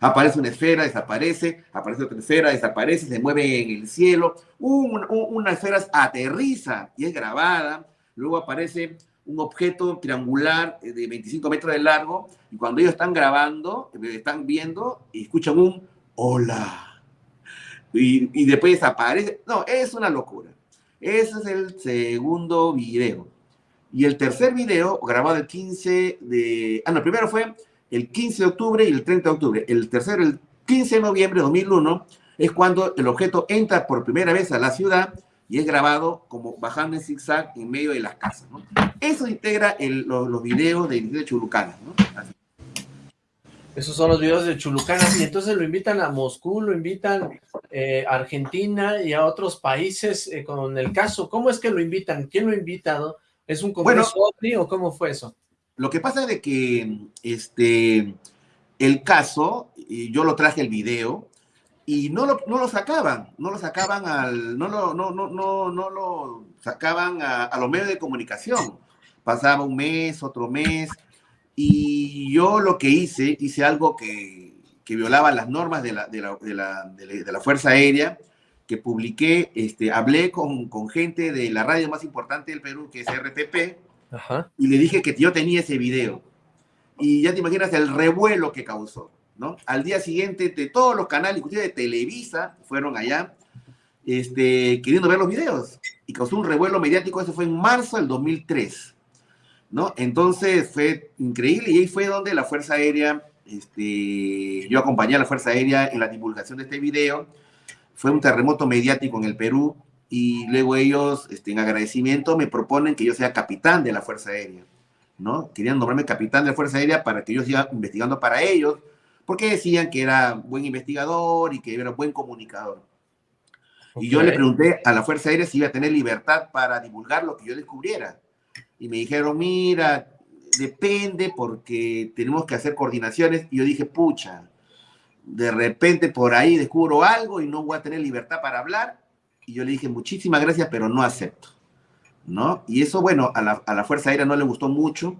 Aparece una esfera, desaparece, aparece otra esfera, desaparece, se mueve en el cielo, una esfera aterriza y es grabada, luego aparece un objeto triangular de 25 metros de largo, y cuando ellos están grabando, están viendo y escuchan un hola, y, y después desaparece, no, es una locura. Ese es el segundo video. Y el tercer video, grabado el 15 de... Ah, no, el primero fue el 15 de octubre y el 30 de octubre. El tercero, el 15 de noviembre de 2001, es cuando el objeto entra por primera vez a la ciudad y es grabado como bajando en zigzag en medio de las casas. ¿no? Eso integra los, videos de, de Chulucana. ¿no? Esos son los videos de Chulucanas y entonces lo invitan a Moscú, lo invitan eh, a Argentina y a otros países eh, con el caso. ¿Cómo es que lo invitan? ¿Quién lo ha invitado? ¿Es un congreso bueno, o cómo fue eso? Lo que pasa es de que este, el caso, yo lo traje el video, y no lo, no lo sacaban, no lo sacaban al, no lo, no, no, no, no lo sacaban a, a los medios de comunicación. Pasaba un mes, otro mes, y yo lo que hice, hice algo que, que violaba las normas de la, de la, de la, de la Fuerza Aérea, que publiqué, este, hablé con, con, gente de la radio más importante del Perú, que es RTP, Ajá. y le dije que yo tenía ese video. Y ya te imaginas el revuelo que causó, ¿no? Al día siguiente, de todos los canales, inclusive de Televisa, fueron allá, este, queriendo ver los videos. Y causó un revuelo mediático, eso fue en marzo del 2003, ¿no? Entonces fue increíble y ahí fue donde la Fuerza Aérea, este, yo acompañé a la Fuerza Aérea en la divulgación de este video, fue un terremoto mediático en el Perú y luego ellos, este, en agradecimiento, me proponen que yo sea capitán de la Fuerza Aérea, ¿no? Querían nombrarme capitán de la Fuerza Aérea para que yo siga investigando para ellos, porque decían que era buen investigador y que era buen comunicador. Okay. Y yo le pregunté a la Fuerza Aérea si iba a tener libertad para divulgar lo que yo descubriera. Y me dijeron, mira, depende porque tenemos que hacer coordinaciones. Y yo dije, pucha, de repente por ahí descubro algo y no voy a tener libertad para hablar. Y yo le dije, muchísimas gracias, pero no acepto. ¿No? Y eso, bueno, a la, a la Fuerza Aérea no le gustó mucho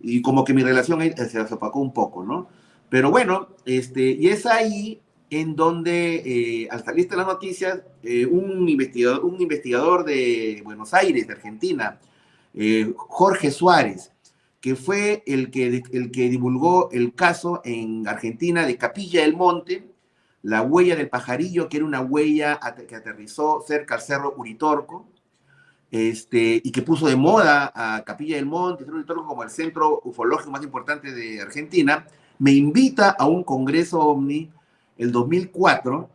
y como que mi relación se opacó un poco, ¿no? Pero bueno, este, y es ahí en donde, eh, al salir de las noticias, eh, un, investigador, un investigador de Buenos Aires, de Argentina, eh, Jorge Suárez, que fue el que, el que divulgó el caso en Argentina de Capilla del Monte, la huella del pajarillo, que era una huella que aterrizó cerca al cerro Uritorco, este, y que puso de moda a Capilla del Monte, Uritorco como el centro ufológico más importante de Argentina, me invita a un congreso OVNI el 2004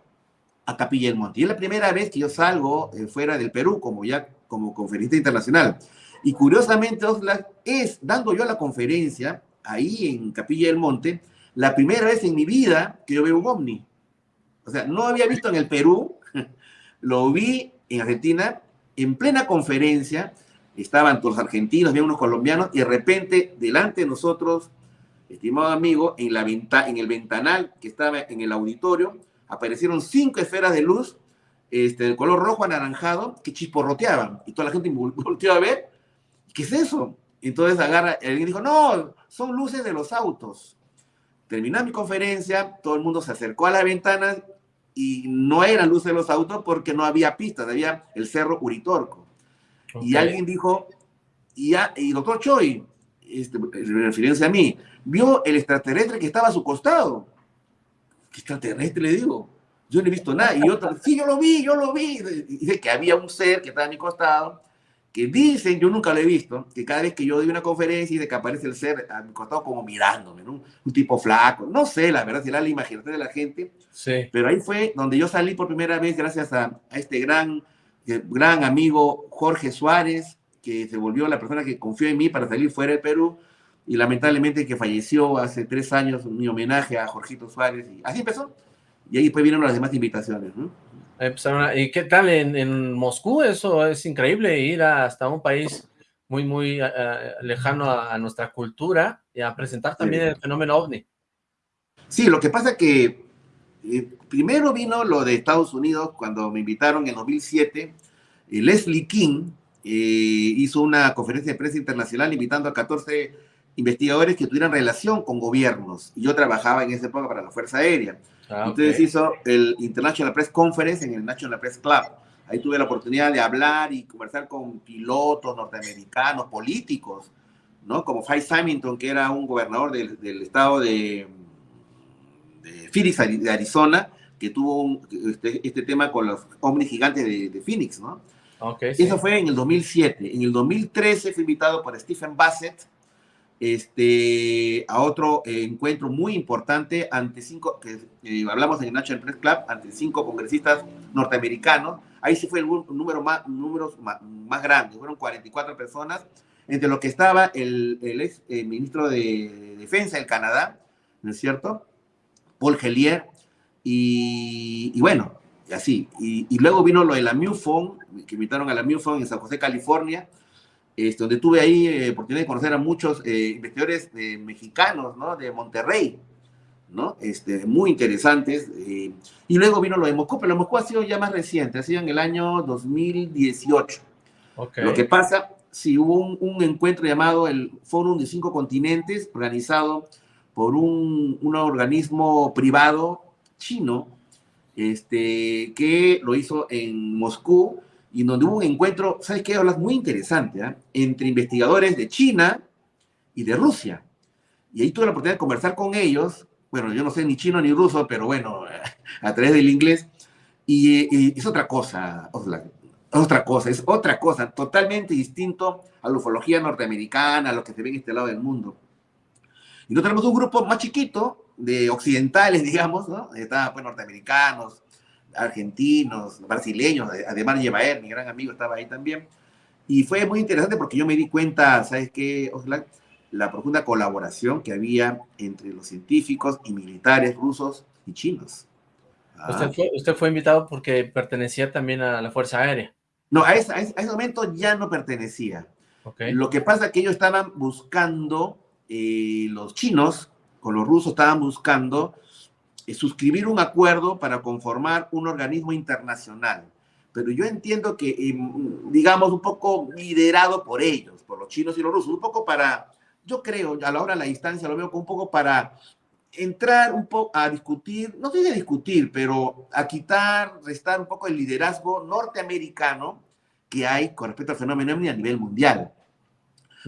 a Capilla del Monte. Y es la primera vez que yo salgo eh, fuera del Perú como ya como internacional. Y curiosamente, Oxlack, es dando yo la conferencia ahí en Capilla del Monte, la primera vez en mi vida que yo veo un ovni. O sea, no había visto en el Perú, lo vi en Argentina, en plena conferencia, estaban todos los argentinos, había unos colombianos, y de repente, delante de nosotros, estimado amigo, en, la venta, en el ventanal que estaba en el auditorio, aparecieron cinco esferas de luz este, de color rojo anaranjado que chisporroteaban. Y toda la gente volteó a ver ¿qué es eso? Entonces agarra, alguien dijo, no, son luces de los autos. Terminó mi conferencia, todo el mundo se acercó a la ventana y no eran luces de los autos porque no había pistas, había el cerro Uritorco. Okay. Y alguien dijo, y, ya, y doctor Choi, este, referencia a mí, vio el extraterrestre que estaba a su costado. ¿Qué extraterrestre le digo? Yo no he visto nada. Y otro, sí, yo lo vi, yo lo vi. Y dice que había un ser que estaba a mi costado que dicen, yo nunca lo he visto, que cada vez que yo doy una conferencia y de que aparece el ser a mi costado como mirándome, ¿no? un tipo flaco, no sé, la verdad, si era la imaginación de la gente, sí. pero ahí fue donde yo salí por primera vez gracias a, a este gran, eh, gran amigo Jorge Suárez, que se volvió la persona que confió en mí para salir fuera del Perú, y lamentablemente que falleció hace tres años, mi homenaje a Jorgito Suárez, y así empezó, y ahí después vinieron las demás invitaciones, ¿no? ¿Y qué tal en, en, Moscú? Eso es increíble, ir hasta un país muy, muy uh, lejano a, a, nuestra cultura y a presentar también sí. el fenómeno OVNI. Sí, lo que pasa que eh, primero vino lo de Estados Unidos cuando me invitaron en 2007. Eh, Leslie King eh, hizo una conferencia de prensa internacional invitando a 14 investigadores que tuvieran relación con gobiernos. Y yo trabajaba en esa época para la Fuerza Aérea. Ah, Entonces okay. hizo el International Press Conference en el National Press Club. Ahí tuve la oportunidad de hablar y conversar con pilotos norteamericanos, políticos, ¿no? Como Fay Simington, que era un gobernador del, del estado de, de, Phoenix, de Arizona, que tuvo un, este, este, tema con los ovnis gigantes de, de Phoenix, ¿no? Okay, Eso sí. fue en el 2007. En el 2013 fue invitado por Stephen Bassett, este, a otro eh, encuentro muy importante ante cinco, eh, hablamos en el National Press Club, ante cinco congresistas norteamericanos. Ahí sí fue el número más, números más, más grande, fueron 44 personas, entre los que estaba el, el ex el ministro de Defensa del Canadá, ¿no es cierto? Paul Gellier, y, y bueno, así. Y, y, luego vino lo de la MUFON, que invitaron a la MUFON en San José, California, este, donde tuve ahí eh, oportunidad de conocer a muchos eh, investigadores eh, mexicanos, ¿no? De Monterrey, ¿no? Este, muy interesantes. Eh, y luego vino lo de Moscú, pero lo de Moscú ha sido ya más reciente, ha sido en el año 2018. Lo que pasa, si hubo un, encuentro llamado el Fórum de Cinco Continentes, organizado por un, un organismo privado chino, este, que lo hizo en Moscú, y donde hubo un encuentro, ¿sabes qué? Hablas muy interesante, ¿eh? entre investigadores de China y de Rusia. Y ahí tuve la oportunidad de conversar con ellos, bueno, yo no sé ni chino ni ruso, pero bueno, a través del inglés, y, es otra cosa, otra cosa, es otra cosa, totalmente distinto a la ufología norteamericana, a lo que se ve en este lado del mundo. Y nosotros tenemos un grupo más chiquito, de occidentales, digamos, ¿no? Estaban pues norteamericanos, argentinos, brasileños, además Llevaer, mi gran amigo, estaba ahí también. Y fue muy interesante porque yo me di cuenta, ¿sabes qué, Oxlack? La profunda colaboración que había entre los científicos y militares rusos y chinos. Ah. Usted, fue, invitado porque pertenecía también a la Fuerza Aérea. No, a ese, a ese momento ya no pertenecía. Okay. Lo que pasa es que ellos estaban buscando, eh, los chinos con los rusos estaban buscando suscribir un acuerdo para conformar un organismo internacional. Pero yo entiendo que, eh, digamos, un poco liderado por ellos, por los chinos y los rusos, un poco para, yo creo, a la hora de la instancia lo veo como un poco para entrar un poco a discutir, no sé de discutir, pero a quitar, restar un poco el liderazgo norteamericano que hay con respecto al fenómeno a nivel mundial.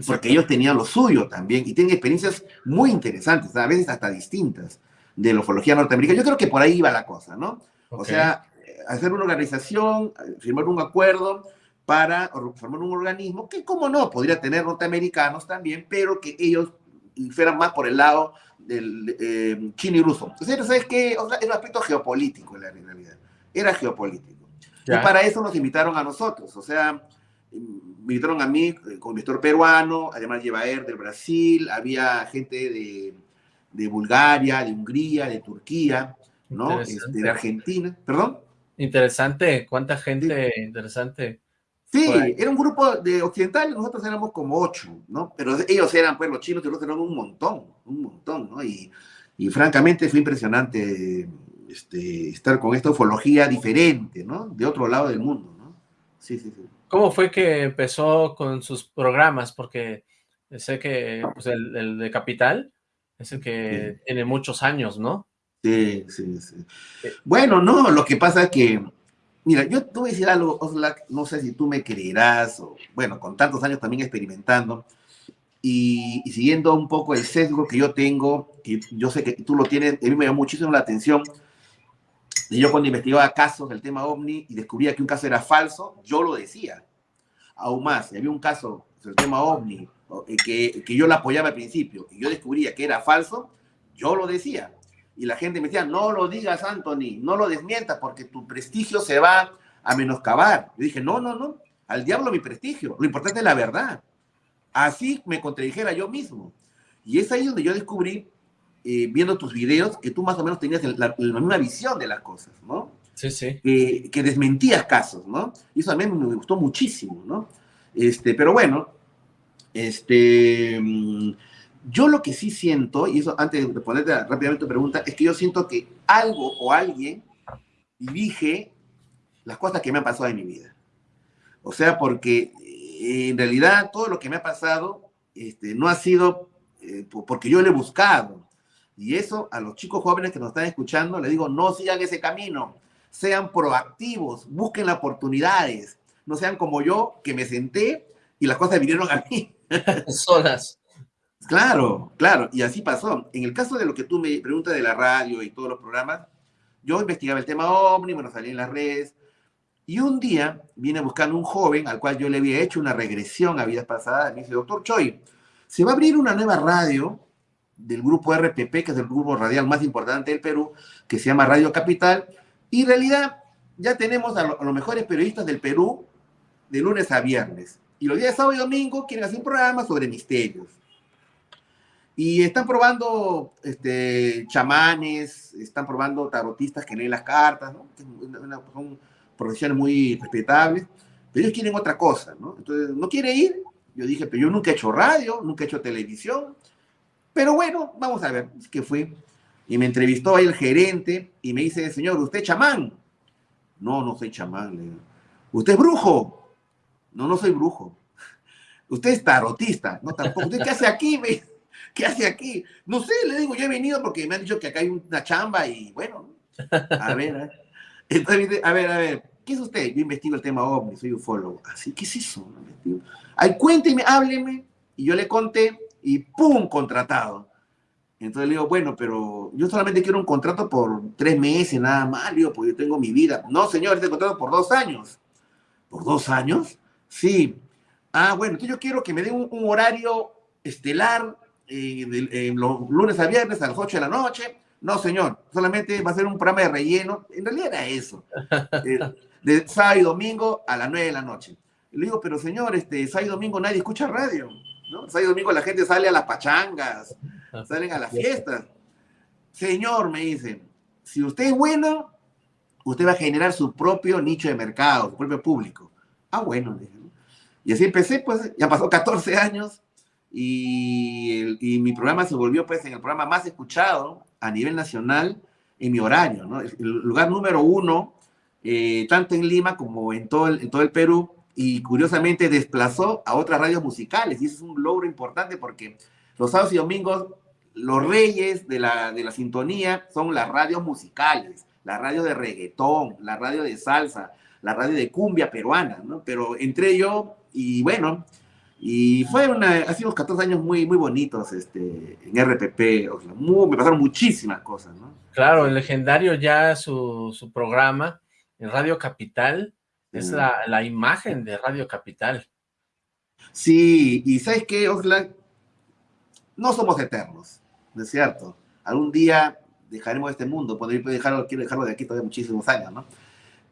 Porque ellos tenían lo suyo también y tienen experiencias muy interesantes, a veces hasta distintas de la ufología norteamericana. Yo creo que por ahí iba la cosa, ¿no? O sea, hacer una organización, firmar un acuerdo para formar un organismo que, como no, podría tener norteamericanos también, pero que ellos fueran más por el lado del eh, chino y ruso. Entonces, ¿sabes qué? O sea, era un aspecto geopolítico en la realidad. Era geopolítico. Y para eso nos invitaron a nosotros. O sea, invitaron a mí eh, como investor peruano, además Llevaer del Brasil, había gente de de Bulgaria, de Hungría, de Turquía, ¿no? Este, de Argentina, ¿perdón? Interesante, cuánta gente interesante. Sí, era un grupo de occidentales, nosotros éramos como ocho, ¿no? Pero ellos eran, pues los chinos y los eran un montón, un montón, ¿no? Y, y francamente fue impresionante este, estar con esta ufología diferente, ¿no? De otro lado del mundo, ¿no? Sí, sí, sí. ¿Cómo fue que empezó con sus programas? Porque sé que pues, el, el de Capital es el que tiene muchos años, ¿no? Sí, sí, sí. Bueno, no, lo que pasa es que, mira, yo te voy a decir algo, Oslak, no sé si tú me creerás, o bueno, con tantos años también experimentando, y, siguiendo un poco el sesgo que yo tengo, que yo sé que tú lo tienes, a mí me llamó muchísimo la atención, y yo cuando investigaba casos del tema OVNI y descubría que un caso era falso, yo lo decía. Aún más, si había un caso del tema OVNI que, que yo la apoyaba al principio y yo descubría que era falso, yo lo decía. Y la gente me decía, no lo digas, Anthony, no lo desmientas porque tu prestigio se va a menoscabar. Yo dije, no, no, no, al diablo mi prestigio, lo importante es la verdad. Así me contradijera yo mismo. Y es ahí donde yo descubrí, eh, viendo tus videos, que tú más o menos tenías la, misma visión de las cosas, ¿no? Sí, sí. que desmentías casos, ¿no? Y eso a mí me gustó muchísimo, ¿no? Este, pero bueno, este, mm, yo lo que sí siento, y eso antes de responderte rápidamente tu pregunta, es que yo siento que algo o alguien dirige las cosas que me han pasado en mi vida. O sea, porque eh, en realidad todo lo que me ha pasado este, no ha sido eh, porque yo lo he buscado. Y eso a los chicos jóvenes que nos están escuchando, les digo, no sigan ese camino, sean proactivos, busquen oportunidades, no sean como yo, que me senté y las cosas vinieron a mí. Solas. Claro, claro, y así pasó. En el caso de lo que tú me preguntas de la radio y todos los programas, yo investigaba el tema OVNI, bueno, en las redes, y un día vine buscando un joven al cual yo le había hecho una regresión a vidas pasadas, me dice, doctor Choi, se va a abrir una nueva radio del grupo RPP, que es el grupo radial más importante del Perú, que se llama Radio Capital, y en realidad ya tenemos a los mejores periodistas del Perú de lunes a viernes. Y los días sábado y domingo quieren hacer un programa sobre misterios. Y están probando este, chamanes, están probando tarotistas que leen las cartas, ¿no? son profesiones muy respetables, pero ellos quieren otra cosa, ¿no? Entonces, no quiere ir. Yo dije, pero yo nunca he hecho radio, nunca he hecho televisión, pero bueno, vamos a ver, qué fue. Y me entrevistó ahí el gerente y me dice, señor, ¿usted es chamán? No, no soy chamán. Le digo. ¿Usted es brujo? No, no soy brujo. ¿Usted es tarotista? No, tampoco. ¿Usted qué hace aquí? Me ¿Qué hace aquí? No sé, le digo, yo he venido porque me han dicho que acá hay una chamba y bueno, a ver, a ver, a ver, a ver, ¿qué es usted? Yo investigo el tema OVNI, soy ufólogo. Así, ¿qué es eso? Ay, cuénteme, hábleme. Y yo le conté y ¡pum! contratado. Entonces le digo, bueno, pero yo solamente quiero un contrato por tres meses, nada más, le digo, porque yo tengo mi vida. No, señor, este contrato por dos años. ¿Por dos años? Sí. Ah, bueno, entonces yo quiero que me den un, un horario estelar eh, eh, los lunes a viernes a las 8 de la noche. No, señor, solamente va a ser un programa de relleno. En realidad era eso. Eh, de sábado y domingo a las 9 de la noche. Y le digo, pero señor, este, sábado y domingo nadie escucha radio. ¿no? Sábado y domingo la gente sale a las pachangas, ah, salen a las fiestas. Señor, me dice, si usted es bueno, usted va a generar su propio nicho de mercado, su propio público. Ah, bueno. Y así empecé, pues ya pasó 14 años y, mi programa se volvió pues en el programa más escuchado a nivel nacional en mi horario, ¿no? El lugar número uno, eh, tanto en Lima como en todo, el, en todo el Perú, y curiosamente desplazó a otras radios musicales, y eso es un logro importante porque los sábados y domingos, los reyes de la, de la sintonía son las radios musicales, la radio de reggaetón, la radio de salsa, la radio de cumbia peruana, ¿no? Pero entre yo, y bueno, y fue una, hace unos 14 años muy, muy bonitos este, en RPP, me pasaron muchísimas cosas, ¿no? Claro, el legendario ya su, su programa en Radio Capital, es la, la, imagen de Radio Capital. Sí, y ¿sabes qué, Oxlack? No somos eternos, ¿no es cierto? Algún día dejaremos este mundo, podría dejarlo, quiero dejarlo de aquí todavía muchísimos años, ¿no?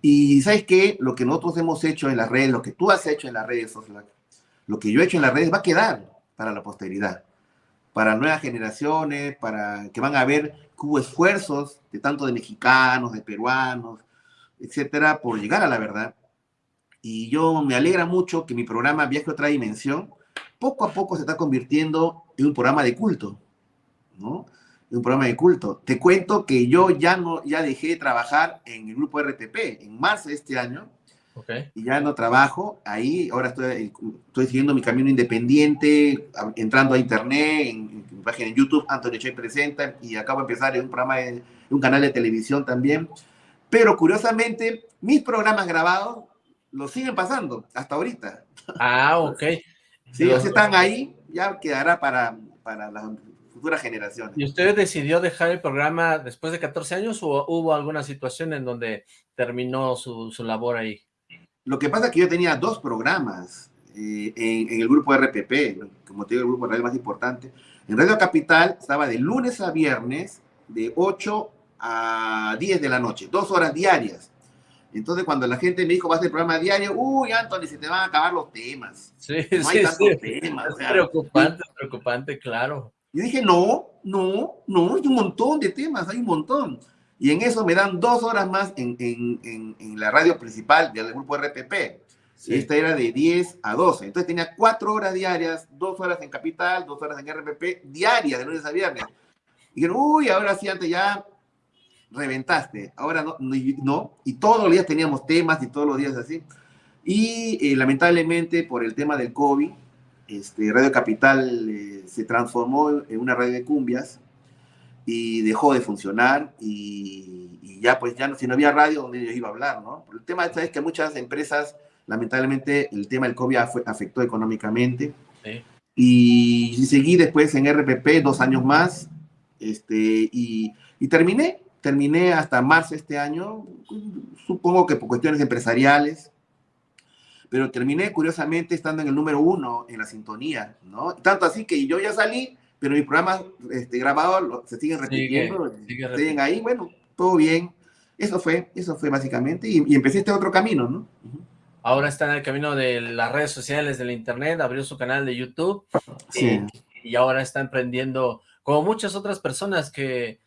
Y ¿sabes qué? Lo que nosotros hemos hecho en las redes, lo que tú has hecho en las redes, Oxlack, lo que yo he hecho en las redes va a quedar para la posteridad, para nuevas generaciones, para que van a ver que hubo esfuerzos de tanto de mexicanos, de peruanos, etcétera, por llegar a la verdad. Y yo me alegra mucho que mi programa Viaje a otra dimensión poco a poco se está convirtiendo en un programa de culto, ¿no? Un programa de culto. Te cuento que yo ya no ya dejé de trabajar en el grupo RTP en marzo de este año y ya no trabajo ahí, ahora estoy, estoy siguiendo mi camino independiente, entrando a internet, en, mi página en YouTube, Antonio Che presenta, y acabo de empezar en un programa, en un canal de televisión también. Pero curiosamente, mis programas grabados los siguen pasando hasta ahorita. Ah, ok. sí, los están ahí, ya quedará para, para las futuras generaciones. ¿Y usted decidió dejar el programa después de 14 años o hubo alguna situación en donde terminó su, su labor ahí? Lo que pasa es que yo tenía dos programas eh, en, el grupo RPP, como te digo, el grupo de radio más importante. En Radio Capital estaba de lunes a viernes, de 8 a 10 de la noche, dos horas diarias. Entonces, cuando la gente me dijo, vas a programa diario, uy, Anthony, se te van a acabar los temas. Sí, no hay tantos temas. Es preocupante, preocupante, claro. Y dije, no, no, no, hay un montón de temas, hay un montón. Y en eso me dan dos horas más en, en, en, la radio principal del grupo RPP. Esta era de 10 a 12. Entonces tenía cuatro horas diarias, dos horas en Capital, dos horas en RPP, diarias, de lunes a viernes. Y dijeron, uy, ahora sí, antes ya reventaste. Ahora no, no. Y todos los días teníamos temas y todos los días así. Y eh, lamentablemente por el tema del COVID, este, Radio Capital eh, se transformó en una radio de cumbias y dejó de funcionar y, ya pues ya no, si no había radio donde yo iba a hablar, ¿no? El tema es que muchas empresas, lamentablemente, el tema del COVID afectó económicamente. Y, seguí después en RPP dos años más este, y, y terminé, terminé hasta marzo este año, supongo que por cuestiones empresariales, pero terminé curiosamente estando en el número uno en la sintonía, ¿no? Tanto así que yo ya salí pero mis programas este, grabados se siguen repitiendo, siguen ahí, bueno, todo bien. Eso fue, eso fue básicamente, y, empecé este otro camino, ¿no? Ahora está en el camino de las redes sociales, del internet, abrió su canal de YouTube, sí. y, ahora está emprendiendo, como muchas otras personas que,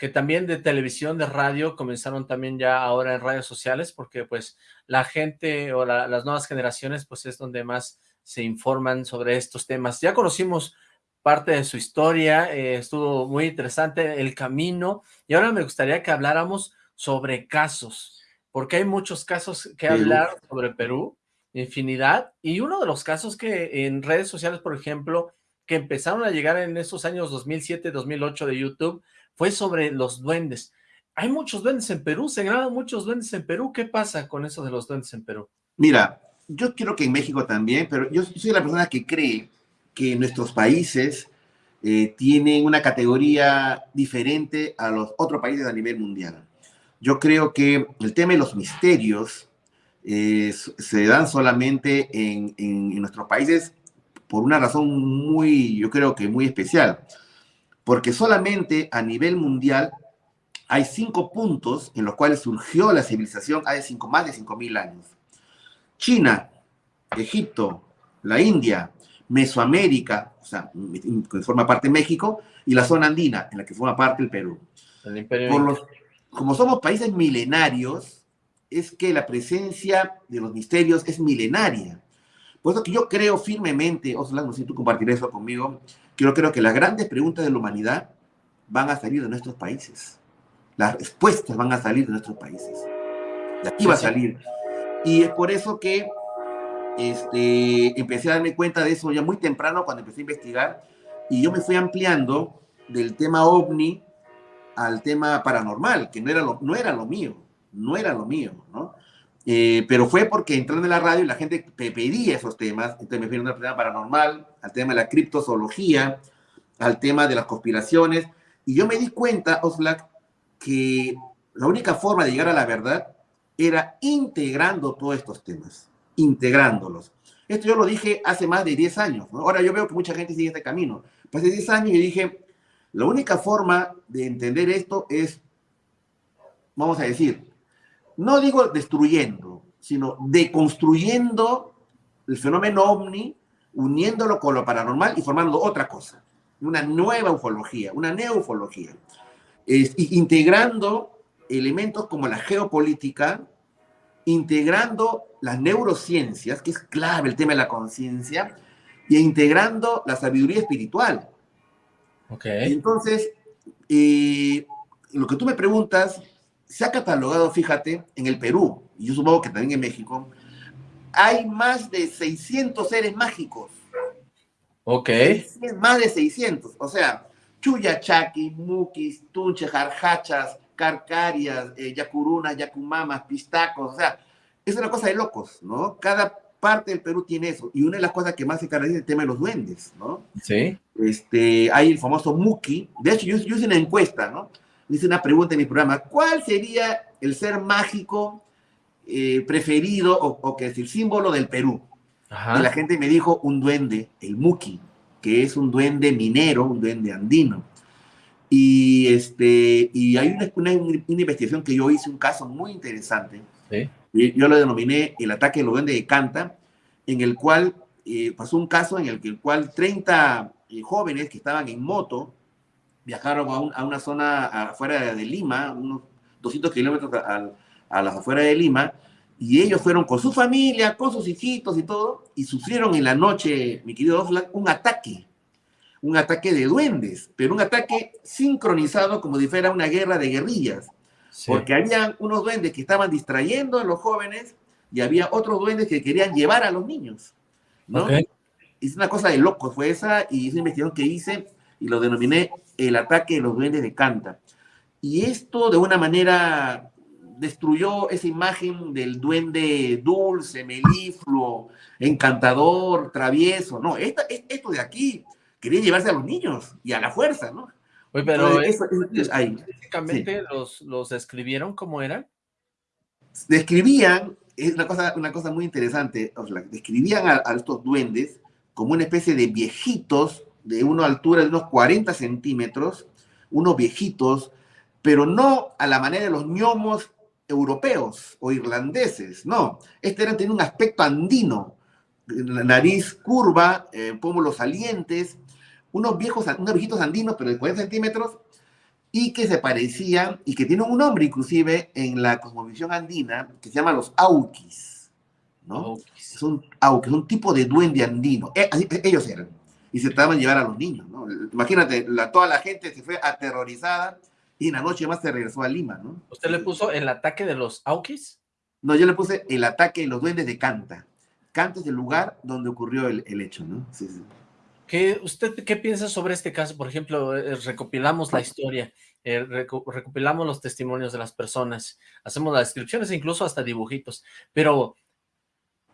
que también de televisión, de radio, comenzaron también ya ahora en redes sociales, porque pues la gente o las nuevas generaciones, pues es donde más se informan sobre estos temas. Ya conocimos parte de su historia, eh, estuvo muy interesante el camino, y ahora me gustaría que habláramos sobre casos, porque hay muchos casos que hablar sobre Perú, infinidad, y uno de los casos que en redes sociales, por ejemplo, que empezaron a llegar en esos años 2007, 2008 de YouTube, fue sobre los duendes. Hay muchos duendes en Perú, se graban muchos duendes en Perú, ¿qué pasa con eso de los duendes en Perú? Mira, yo quiero que en México también, pero yo soy la persona que cree que nuestros países eh, tienen una categoría diferente a los otros países a nivel mundial. Yo creo que el tema de los misterios eh, se dan solamente en, nuestros países por una razón muy, yo creo que muy especial, porque solamente a nivel mundial hay cinco puntos en los cuales surgió la civilización hace cinco, más de 5.000 años. China, Egipto, la India, Mesoamérica, o sea, que forma parte de México, y la zona andina, en la que forma parte el Perú. como somos países milenarios, es que la presencia de los misterios es milenaria. Por eso que yo creo firmemente, Oslan, no sé si tú compartirás eso conmigo, yo creo que las grandes preguntas de la humanidad van a salir de nuestros países. Las respuestas van a salir de nuestros países. De aquí va a salir. Y es por eso que este, empecé a darme cuenta de eso ya muy temprano cuando empecé a investigar y yo me fui ampliando del tema ovni al tema paranormal, que no era lo, no era lo mío no era lo mío, ¿no? Eh, pero fue porque entrando en la radio la gente pedía esos temas, entonces me fui a un tema paranormal, al tema de la criptozoología, al tema de las conspiraciones, y yo me di cuenta, Oslak, que la única forma de llegar a la verdad era integrando todos estos temas, integrándolos. Esto yo lo dije hace más de 10 años, ¿no? ahora yo veo que mucha gente sigue este camino. Hace 10 años y dije, la única forma de entender esto es, vamos a decir, no digo destruyendo, sino deconstruyendo el fenómeno ovni, uniéndolo con lo paranormal y formando otra cosa, una nueva ufología, una neufología, integrando elementos como la geopolítica, integrando las neurociencias, que es clave el tema de la conciencia, y integrando la sabiduría espiritual. Okay. Entonces, eh, lo que tú me preguntas se ha catalogado, fíjate, en el Perú, y yo supongo que también en México, hay más de 600 seres mágicos. Ok. Más de 600. O sea, chuyachaki, mukis, tunche, jarjachas, carcarias, eh, yacurunas, yacumamas, pistacos. O sea, es una cosa de locos, ¿no? Cada parte del Perú tiene eso. Y una de las cosas que más se caracteriza es el tema de los duendes, ¿no? Sí. Este, hay el famoso muki. De hecho, yo, yo hice una encuesta, ¿no? Hice una pregunta en mi programa, ¿cuál sería el ser mágico eh, preferido o, que es el símbolo del Perú? Y la gente me dijo un duende, el Muki, que es un duende minero, un duende andino. Y, este, y hay una, investigación que yo hice, un caso muy interesante. Yo lo denominé el ataque de los duendes de Canta, en el cual eh, pasó un caso en el, que, el cual 30 eh, jóvenes que estaban en moto viajaron a, una zona afuera de Lima, unos 200 kilómetros a, las afueras de Lima, y ellos fueron con su familia, con sus hijitos y todo, y sufrieron en la noche, mi querido Oslan, un ataque, un ataque de duendes, pero un ataque sincronizado como si fuera una guerra de guerrillas, porque había unos duendes que estaban distrayendo a los jóvenes y había otros duendes que querían llevar a los niños, ¿no? Es una cosa de locos, fue esa, y esa investigación que hice, y lo denominé el ataque de los duendes de Canta. Y esto de una manera destruyó esa imagen del duende dulce, melifluo, encantador, travieso. No, esto de aquí quería llevarse a los niños y a la fuerza, ¿no? Oye, pero eso, específicamente los, los describieron como eran. Describían, es una cosa, una cosa muy interesante, describían a, a estos duendes como una especie de viejitos de una altura de unos 40 centímetros, unos viejitos, pero no a la manera de los ñomos europeos o irlandeses, no. Este era, tenía un aspecto andino, la nariz curva, eh, pómulos salientes, unos viejos, unos viejitos andinos, pero de 40 centímetros, y que se parecían, y que tienen un nombre inclusive en la cosmovisión andina, que se llama los auquis, ¿no? Son auquis, un tipo de duende andino. Eh, ellos eran y se trataban de llevar a los niños, ¿no? imagínate, la, toda la gente se fue aterrorizada y en la noche más se regresó a Lima, ¿no? ¿Usted le puso el ataque de los Aukis? No, yo le puse el ataque de los duendes de Canta. Canta es el lugar donde ocurrió el, el hecho, ¿no? Sí, sí. ¿Qué, ¿Usted qué piensa sobre este caso? Por ejemplo, eh, recopilamos la historia, eh, reco recopilamos los testimonios de las personas, hacemos las descripciones incluso hasta dibujitos, pero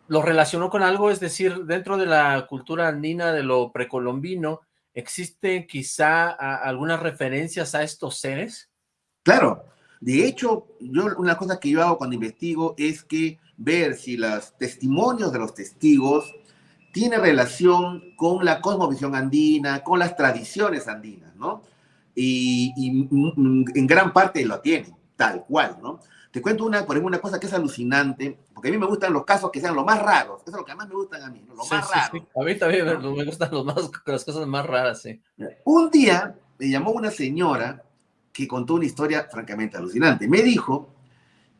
lo relacionó con algo, es decir, dentro de la cultura andina de lo precolombino, ¿existe quizá algunas referencias a estos seres? Claro, de hecho, yo una cosa que yo hago cuando investigo es que ver si los testimonios de los testigos tiene relación con la cosmovisión andina, con las tradiciones andinas, ¿no? Y, y en gran parte lo tienen, tal cual, ¿no? Te cuento una, por ejemplo, una cosa que es alucinante, porque a mí me gustan los casos que sean los más raros. Eso es lo que más me gustan a mí, ¿no? lo sí, más sí, raro. Sí. A mí también ¿no? me gustan los más, las cosas más raras, sí. Un día me llamó una señora que contó una historia francamente alucinante. Me dijo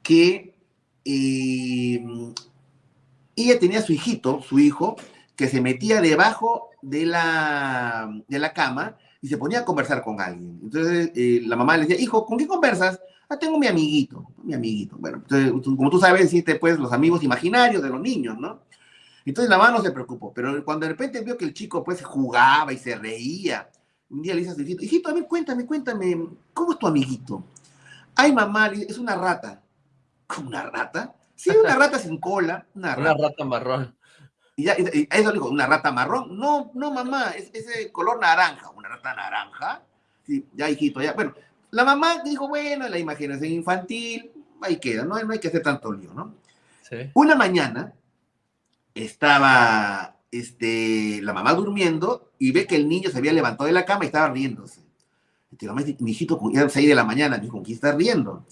que eh, ella tenía su hijito, su hijo, que se metía debajo de la, de la cama y se ponía a conversar con alguien. Entonces eh, la mamá le decía, hijo, ¿con qué conversas? Ah, tengo mi amiguito, mi amiguito. Bueno, entonces, como tú sabes, existe pues los amigos imaginarios de los niños, ¿no? Entonces la mamá no se preocupó, pero cuando de repente vio que el chico pues jugaba y se reía, un día le dice a su hijito, hijito, a ver, cuéntame, cuéntame, ¿cómo es tu amiguito? Ay, mamá, es una rata. ¿Cómo una rata? Sí, una rata sin cola, una rata. Una rata marrón. Y, ya, y eso le dijo, ¿una rata marrón? No, no, mamá, es ese color naranja. ¿Una rata naranja? Sí, ya, hijito, ya. Bueno, la mamá dijo, bueno, la imaginación infantil, ahí queda, no, no hay que hacer tanto lío, ¿no? Sí. Una mañana estaba este, la mamá durmiendo y ve que el niño se había levantado de la cama y estaba riéndose. Este, mamá dice, mi hijito, ya a 6 de la mañana, dijo, ¿con quién está riendo?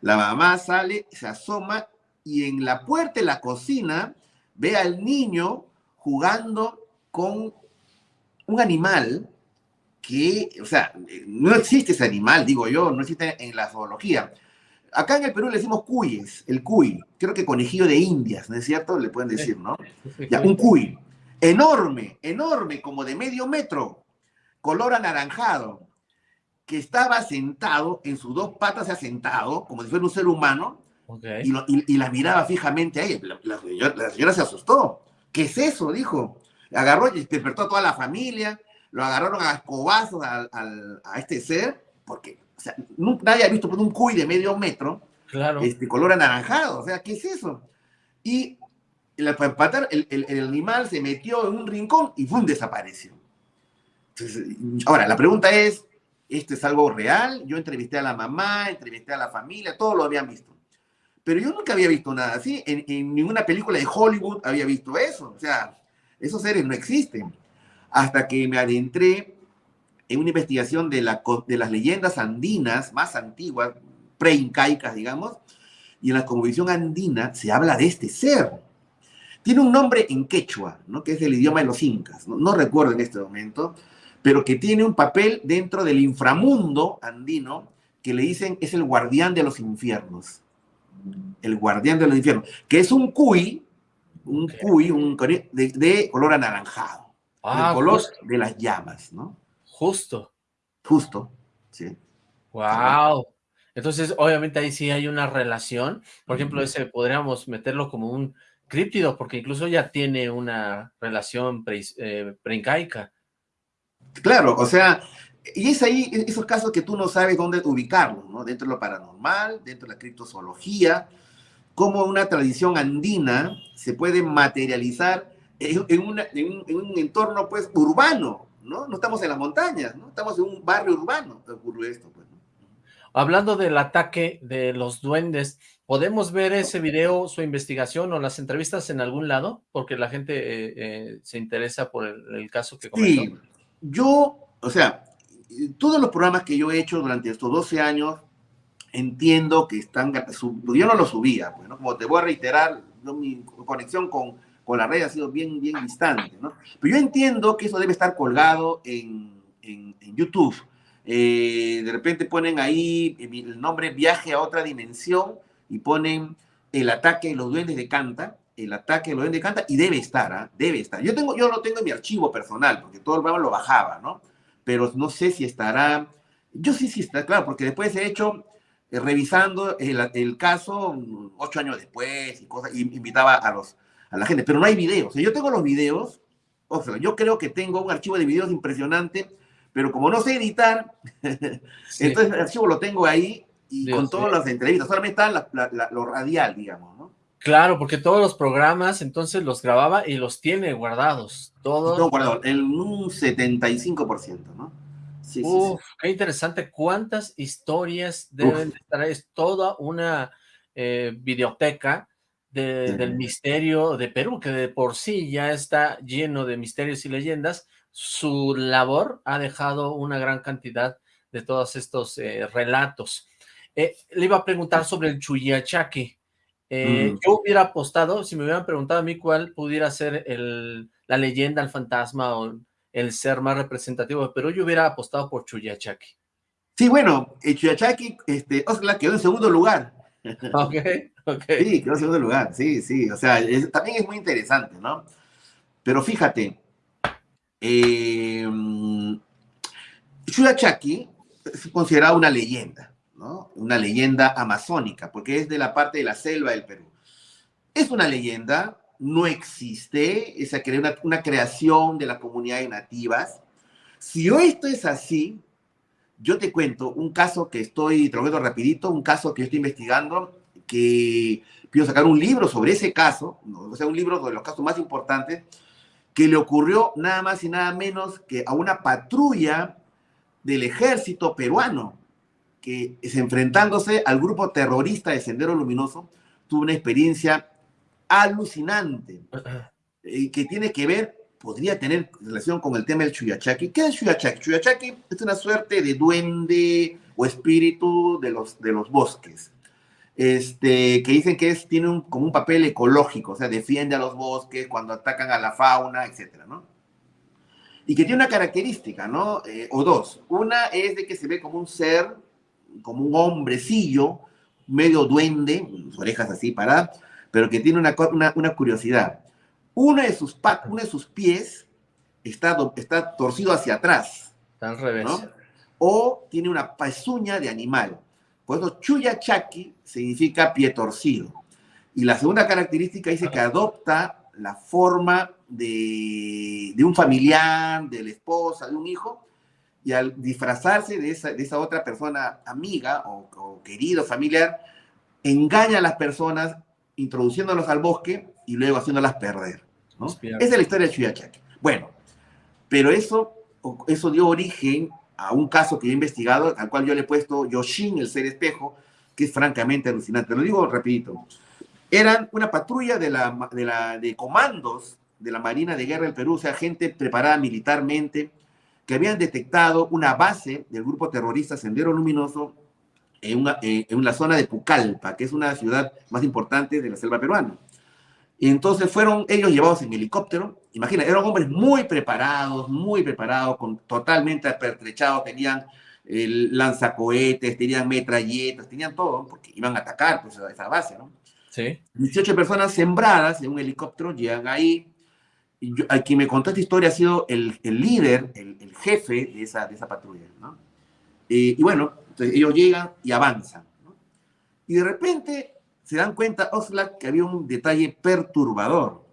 La mamá sale, se asoma y en la puerta de la cocina ve al niño jugando con un animal que, o sea, no existe ese animal, digo yo, no existe en la zoología. Acá en el Perú le decimos cuyes, el cuy, creo que conejillo de indias, ¿no es cierto? Le pueden decir, ¿no? Ya, un cuy, enorme, enorme, como de medio metro, color anaranjado, que estaba sentado en sus dos patas, se ha sentado, como si fuera un ser humano, okay. y, lo, y, y, la miraba fijamente a ella. La, la, señora, se asustó. ¿Qué es eso? Dijo. Agarró y despertó a toda la familia, lo agarraron a escobazos a, a, a este ser, porque o sea, no, nadie ha visto un cuy de medio metro, claro. este color anaranjado, o sea, ¿qué es eso? Y el, el, el, el animal se metió en un rincón y ¡fum! desapareció. Entonces, ahora, la pregunta es, ¿esto es algo real? Yo entrevisté a la mamá, entrevisté a la familia, todos lo habían visto. Pero yo nunca había visto nada así, en, en ninguna película de Hollywood había visto eso, o sea, esos seres no existen. Hasta que me adentré en una investigación de, la, de las leyendas andinas más antiguas, preincaicas, digamos, y en la conmovisión andina se habla de este ser. Tiene un nombre en quechua, ¿no? que es el idioma de los incas, no, no recuerdo en este momento, pero que tiene un papel dentro del inframundo andino que le dicen es el guardián de los infiernos. El guardián de los infiernos, que es un cuy, un cuy un, de, de, color anaranjado, ah, el color justo. de las llamas, ¿no? Justo. Justo, sí. Wow. Entonces, obviamente ahí sí hay una relación. Por ejemplo, ese podríamos meterlo como un críptido, porque incluso ya tiene una relación pre, eh, preincaica. Claro, o sea, y es ahí esos casos que tú no sabes dónde ubicarlos, ¿no? Dentro de lo paranormal, dentro de la criptozoología, cómo una tradición andina se puede materializar en, en, una, en, un, en un entorno, pues, urbano, ¿no? No estamos en las montañas, ¿no? Estamos en un barrio urbano, ocurre esto, pues, ¿no? Hablando del ataque de los duendes, ¿podemos ver ese video, su investigación o las entrevistas en algún lado? Porque la gente eh, eh, se interesa por el, el, caso que comentó. Sí, yo, o sea, todos los programas que yo he hecho durante estos 12 años, entiendo que están, yo no los subía, pues, ¿no? Como te voy a reiterar, ¿no? mi conexión con, con la red ha sido bien, bien distante, ¿no? Pero yo entiendo que eso debe estar colgado en, en, YouTube. Eh, de repente ponen ahí el nombre Viaje a otra dimensión y ponen el ataque de los duendes de Canta, el ataque de los duendes de Canta, y debe estar, ¿eh? debe estar. Yo, tengo, yo lo tengo en mi archivo personal, porque todo el programa lo bajaba, ¿no? pero no sé si estará, yo sí, sí está, claro, porque después he hecho, eh, revisando el, caso, ocho años después, y cosas, y invitaba a, los, a la gente, pero no hay videos. yo tengo los videos, o sea, yo creo que tengo un archivo de videos impresionante, pero como no sé editar, entonces el archivo lo tengo ahí y con todas las entrevistas, solamente está lo radial, digamos, ¿no? Claro, porque todos los programas entonces los grababa y los tiene guardados. Todos. Todo guardado, en un 75%, ¿no? Sí, Uf, qué interesante. ¿Cuántas historias deben estar? Es toda una eh, videoteca del misterio de Perú, que de por sí ya está lleno de misterios y leyendas. Su labor ha dejado una gran cantidad de todos estos eh, relatos. Eh, le iba a preguntar sobre el Chuyachaque. Eh, mm. Yo hubiera apostado, si me hubieran preguntado a mí cuál pudiera ser el, la leyenda, el fantasma o el ser más representativo de Perú, yo hubiera apostado por Chuyachaki. Sí, bueno, el Chuyachaki, este, Osla quedó en segundo lugar. Ok, ok. Sí, quedó segundo lugar, sí, sí, o sea, también es muy interesante, ¿no? Pero fíjate, eh, Chuyachaki es considerado una leyenda. Una leyenda amazónica, porque es de la parte de la selva del Perú. Es una leyenda, no existe, es una, una creación de las comunidades nativas. Si esto es así, yo te cuento un caso que estoy, te rapidito, un caso que estoy investigando, que quiero sacar un libro sobre ese caso, o sea, un libro de los casos más importantes, que le ocurrió nada más y nada menos que a una patrulla del ejército peruano que es enfrentándose al grupo terrorista de Sendero Luminoso, tuvo una experiencia alucinante y que tiene que ver, podría tener relación con el tema del Chuyachaki. ¿Qué es Chuyachaki? Chuyachaki es una suerte de duende o espíritu de los, de los bosques. Este, que dicen que es, tiene un, como un papel ecológico, o sea, defiende a los bosques cuando atacan a la fauna, etcétera, ¿no? Y que tiene una característica, ¿no? Eh, o dos. Una es de que se ve como un ser como un hombrecillo, medio duende, orejas así paradas, pero que tiene una, una, curiosidad. Uno de, sus uno de sus pies está, está torcido hacia atrás. Está al revés. O tiene una pezuña de animal. Por eso Chuyachaki significa pie torcido. Y la segunda característica dice que adopta la forma de, de un familiar, de la esposa, de un hijo, y al disfrazarse de esa, de esa otra persona amiga o, querido familiar, engaña a las personas introduciéndolos al bosque y luego haciéndolas perder. Esa es la historia de Chuyachak. Bueno, pero eso, eso dio origen a un caso que he investigado, al cual yo le he puesto Yoshin, el ser espejo, que es francamente alucinante. Lo digo rapidito. Eran una patrulla de, la, de, la, de comandos de la Marina de Guerra del Perú, o sea, gente preparada militarmente, que habían detectado una base del grupo terrorista Sendero Luminoso en, una, en la zona de Pucallpa, que es una ciudad más importante de la selva peruana. Y entonces fueron ellos llevados en helicóptero. Imagina, eran hombres muy preparados, muy preparados, con, totalmente apertrechados, tenían el lanzacohetes, tenían metralletas, tenían todo, porque iban a atacar pues, a esa base, ¿no? Sí. 18 personas sembradas en un helicóptero llegan ahí, a quien me contó esta historia ha sido el, el líder, el, el, jefe de esa, de esa patrulla, ¿no? y bueno, entonces ellos llegan y avanzan, ¿no? Y de repente se dan cuenta, Oxlack, que había un detalle perturbador.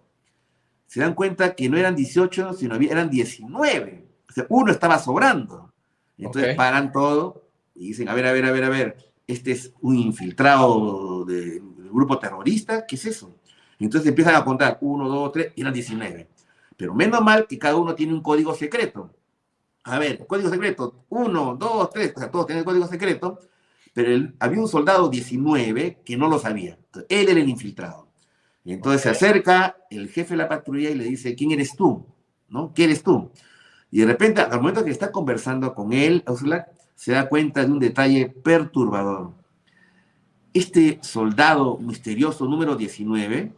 Se dan cuenta que no eran 18, sino eran 19. O sea, uno estaba sobrando. Entonces paran todo y dicen, a ver, a ver, a ver, a ver, este es un infiltrado del grupo terrorista, ¿qué es eso? Entonces empiezan a contar, uno, dos, tres, y eran 19. Pero menos mal que cada uno tiene un código secreto. A ver, código secreto, uno, dos, tres, o sea, todos tienen código secreto, pero había un soldado 19 que no lo sabía. él era el infiltrado. Y entonces se acerca el jefe de la patrulla y le dice, ¿quién eres tú? ¿No? ¿Qué eres tú? Y de repente, al momento que está conversando con él, Ursula, se da cuenta de un detalle perturbador. Este soldado misterioso número 19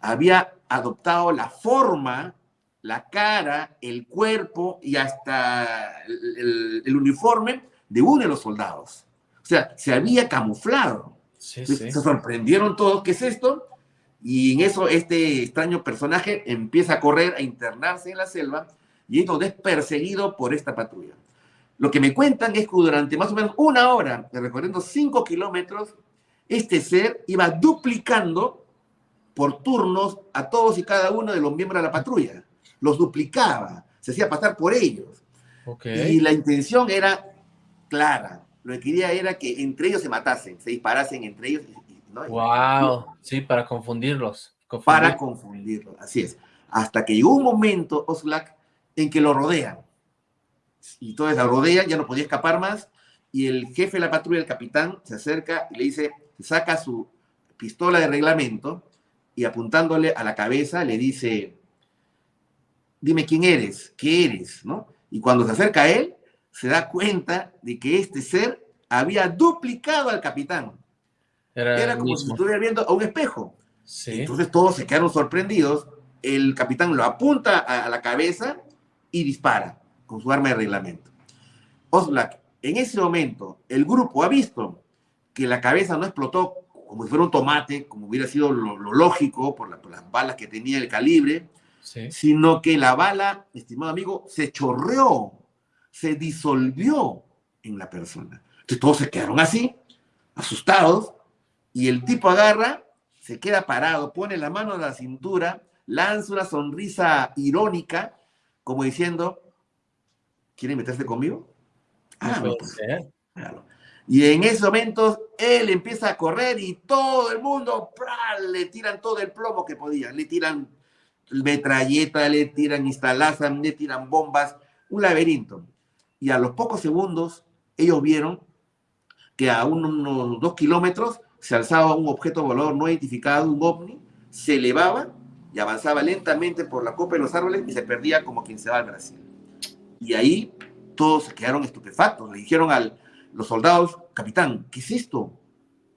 había adoptado la forma, la cara, el cuerpo y hasta el, uniforme de uno de los soldados. O sea, se había camuflado. Se sorprendieron todos, ¿qué es esto? Y en eso este extraño personaje empieza a correr, a internarse en la selva, y es es perseguido por esta patrulla. Lo que me cuentan es que durante más o menos una hora, recorriendo cinco kilómetros, este ser iba duplicando por turnos a todos y cada uno de los miembros de la patrulla. Los duplicaba, se hacía pasar por ellos. Y la intención era clara. Lo que quería era que entre ellos se matasen, se disparasen entre ellos. Wow, sí, para confundirlos. Para confundirlos, así es. Hasta que llegó un momento, Oslak, en que lo rodean. Y entonces la rodean, ya no podía escapar más, y el jefe de la patrulla, el capitán, se acerca y le dice, saca su pistola de reglamento y apuntándole a la cabeza le dice, dime quién eres, qué eres, ¿no? Y cuando se acerca a él, se da cuenta de que este ser había duplicado al capitán. Era, como si estuviera viendo a un espejo. Entonces todos se quedaron sorprendidos. El capitán lo apunta a, la cabeza y dispara con su arma de reglamento. Oslak, en ese momento, el grupo ha visto que la cabeza no explotó como si fuera un tomate, como hubiera sido lo, lógico por, las balas que tenía el calibre, sino que la bala, estimado amigo, se chorreó, se disolvió en la persona. Entonces todos se quedaron así, asustados, y el tipo agarra, se queda parado, pone la mano a la cintura, lanza una sonrisa irónica, como diciendo, ¿quieren meterse conmigo? Ah, pues, claro. Y en esos momentos él empieza a correr y todo el mundo le tiran todo el plomo que podían. Le tiran metralleta, le tiran instalazan, le tiran bombas, un laberinto. Y a los pocos segundos ellos vieron que a unos dos kilómetros se alzaba un objeto volador no identificado, un ovni, se elevaba y avanzaba lentamente por la copa de los árboles y se perdía como quien se va al Brasil. Y ahí todos se quedaron estupefactos. Le dijeron al, los soldados, capitán, ¿qué es esto?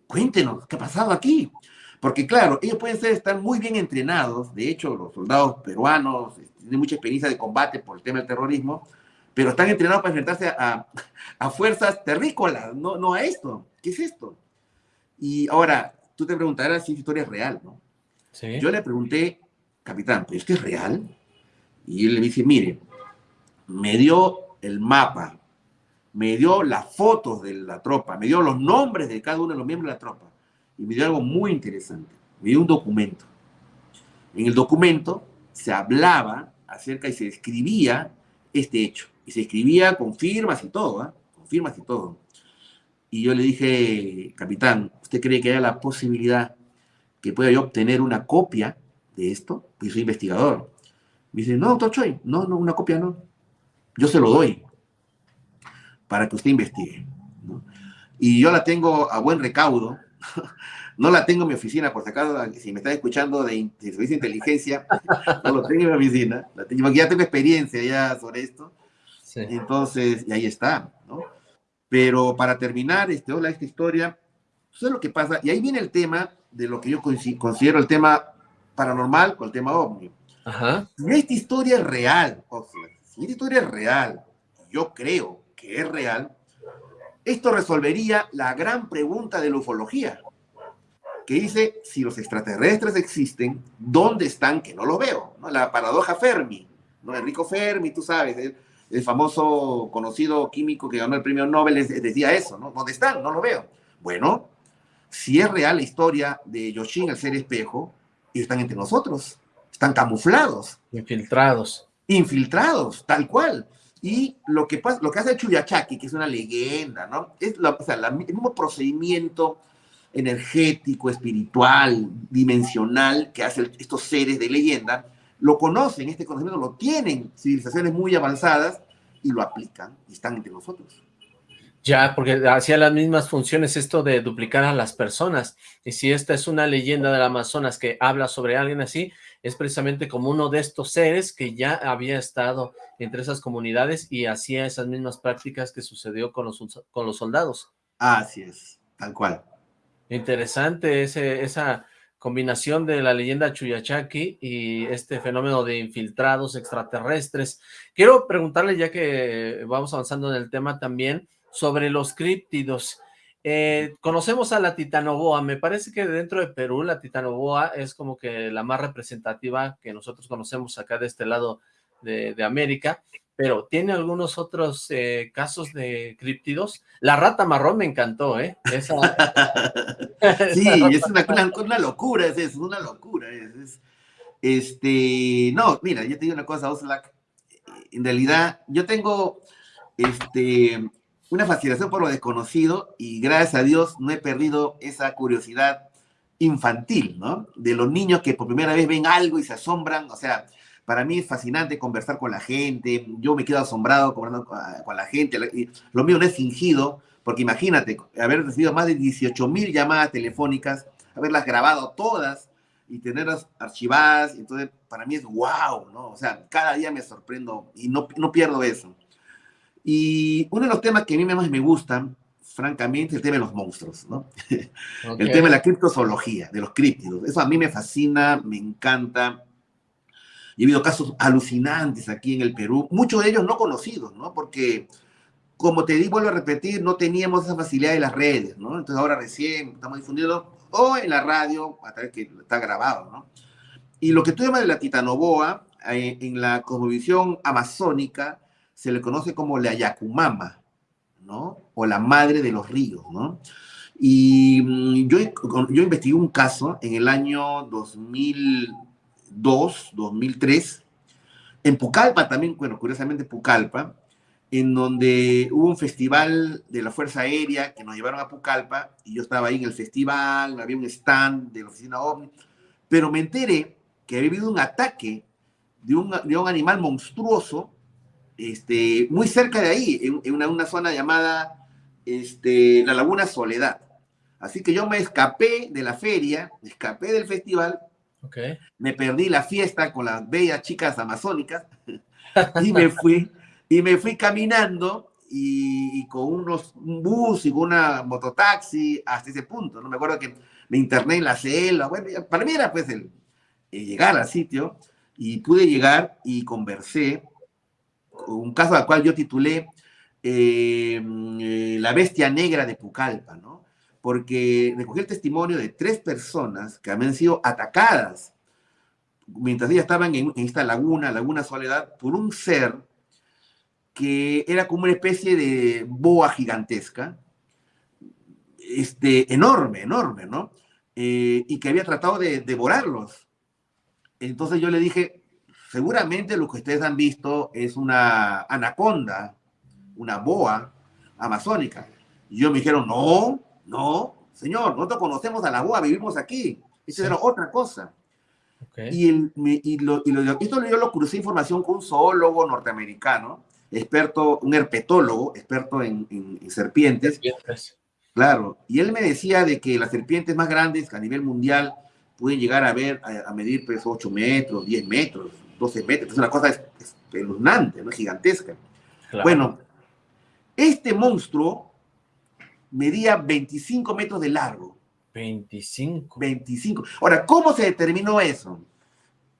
Cuéntenos, ¿qué ha pasado aquí? Porque claro, ellos pueden ser, estar muy bien entrenados, de hecho los soldados peruanos este, tienen mucha experiencia de combate por el tema del terrorismo, pero están entrenados para enfrentarse a, a fuerzas terrícolas, no, no a esto. ¿Qué es esto? Y ahora, tú te preguntarás si la historia es real, ¿no? Sí. Yo le pregunté, capitán, ¿pero esto es real? Y él le dice, mire, me dio el mapa me dio las fotos de la tropa, me dio los nombres de cada uno de los miembros de la tropa y me dio algo muy interesante. Me dio un documento. En el documento se hablaba acerca y se describía este hecho. Y se escribía con firmas y todo, ¿ah? con firmas y todo. Y yo le dije, capitán, ¿usted cree que haya la posibilidad que pueda yo obtener una copia de esto? Pues soy investigador. Me dice, no, doctor Choi, no, no, una copia no. Yo se lo doy para que usted investigue. Y yo la tengo a buen recaudo. No la tengo en mi oficina, por si acaso, si me están escuchando de, servicio de inteligencia, no lo tengo en mi oficina. La tengo, ya tengo experiencia ya sobre esto. Entonces, y ahí está, ¿no? Pero para terminar este, hola, esta historia, eso es lo que pasa. Y ahí viene el tema de lo que yo considero el tema paranormal con el tema ovni. Ajá. Si esta historia es real, o sea, si esta historia es real, yo creo que es real, esto resolvería la gran pregunta de la ufología, que dice, si los extraterrestres existen, ¿dónde están que no lo veo? ¿No? La paradoja Fermi, ¿no? Enrico Fermi, tú sabes, el, famoso conocido químico que ganó el premio Nobel decía eso, ¿no? ¿Dónde están? No lo veo. Bueno, si es real la historia de Yoshin, el ser espejo, ellos están entre nosotros, están camuflados. Infiltrados. Infiltrados, tal cual. Y lo que, pasa, lo que hace Chuyachaki, que es una leyenda, ¿no? Es la, o sea, el mismo procedimiento energético, espiritual, dimensional que hacen estos seres de leyenda, lo conocen, este conocimiento lo tienen civilizaciones muy avanzadas y lo aplican y están entre nosotros. Ya, porque hacía las mismas funciones esto de duplicar a las personas. Y si esta es una leyenda del Amazonas que habla sobre alguien así, es precisamente como uno de estos seres que ya había estado entre esas comunidades y hacía esas mismas prácticas que sucedió con los, con los soldados. Así es, tal cual. Interesante ese, esa combinación de la leyenda Chuyachaki y este fenómeno de infiltrados extraterrestres. Quiero preguntarle, ya que vamos avanzando en el tema también, sobre los críptidos. Eh, conocemos a la titanoboa, me parece que dentro de Perú la titanoboa es como que la más representativa que nosotros conocemos acá de este lado de, América, pero tiene algunos otros eh, casos de criptidos. La rata marrón me encantó, ¿eh? Esa, sí, es una, una, locura, es eso, una locura. Es, este, no, mira, yo te digo una cosa, Oslac, en realidad yo tengo este, una fascinación por lo desconocido y gracias a Dios no he perdido esa curiosidad infantil, ¿no? De los niños que por primera vez ven algo y se asombran, o sea, para mí es fascinante conversar con la gente, yo me quedo asombrado conversando con la gente, lo mío no es fingido, porque imagínate, haber recibido más de 18 mil llamadas telefónicas, haberlas grabado todas y tenerlas archivadas, entonces para mí es wow, ¿no? O sea, cada día me sorprendo y no, no pierdo eso. Y uno de los temas que a mí más me gustan, francamente, es el tema de los monstruos, ¿no? El tema de la criptozoología, de los críptidos. Eso a mí me fascina, me encanta. Y he habido casos alucinantes aquí en el Perú, muchos de ellos no conocidos, ¿no? Porque, como te digo, vuelvo a repetir, no teníamos esa facilidad de las redes, ¿no? Entonces ahora recién estamos difundiendo, o en la radio, a través que está grabado, ¿no? Y lo que tú llamas de la titanoboa, eh, en la cosmovisión amazónica, se le conoce como la Yacumama, ¿no? O la madre de los ríos, ¿no? Y mm, yo, yo investigué un caso en el año 2002, 2003, en Pucallpa también, bueno, curiosamente Pucallpa, en donde hubo un festival de la Fuerza Aérea que nos llevaron a Pucallpa y yo estaba ahí en el festival, había un stand de la oficina OVNI, pero me enteré que había habido un ataque de un, de un animal monstruoso este, muy cerca de ahí, en, una, zona llamada este, la Laguna Soledad. Así que yo me escapé de la feria, me escapé del festival, me perdí la fiesta con las bellas chicas amazónicas y me fui, y me fui caminando y, con unos, un bus y con una mototaxi hasta ese punto. ¿no? Me acuerdo que me interné en la selva, bueno, para mí era pues el, llegar al sitio y pude llegar y conversé un caso al cual yo titulé eh, eh, La bestia negra de Pucallpa, ¿no? Porque recogí el testimonio de tres personas que habían sido atacadas mientras ellas estaban en, esta laguna, Laguna Soledad, por un ser que era como una especie de boa gigantesca, este, enorme, enorme, ¿no? Eh, y que había tratado de devorarlos. Entonces yo le dije, seguramente lo que ustedes han visto es una anaconda, una boa amazónica. Y yo me dijeron, no, no, señor, nosotros conocemos a la boa, vivimos aquí. Eso era otra cosa. Y, el, y, lo, y lo, esto yo lo crucé información con un zoólogo norteamericano, experto, un herpetólogo, experto en, en, serpientes. serpientes. Claro, y él me decía de que las serpientes más grandes a nivel mundial pueden llegar a ver, a, medir pues 8 metros, 10 metros, 12 metros, es una cosa espeluznante, ¿no? gigantesca. Bueno, este monstruo medía 25 metros de largo. 25. 25. Ahora, ¿cómo se determinó eso?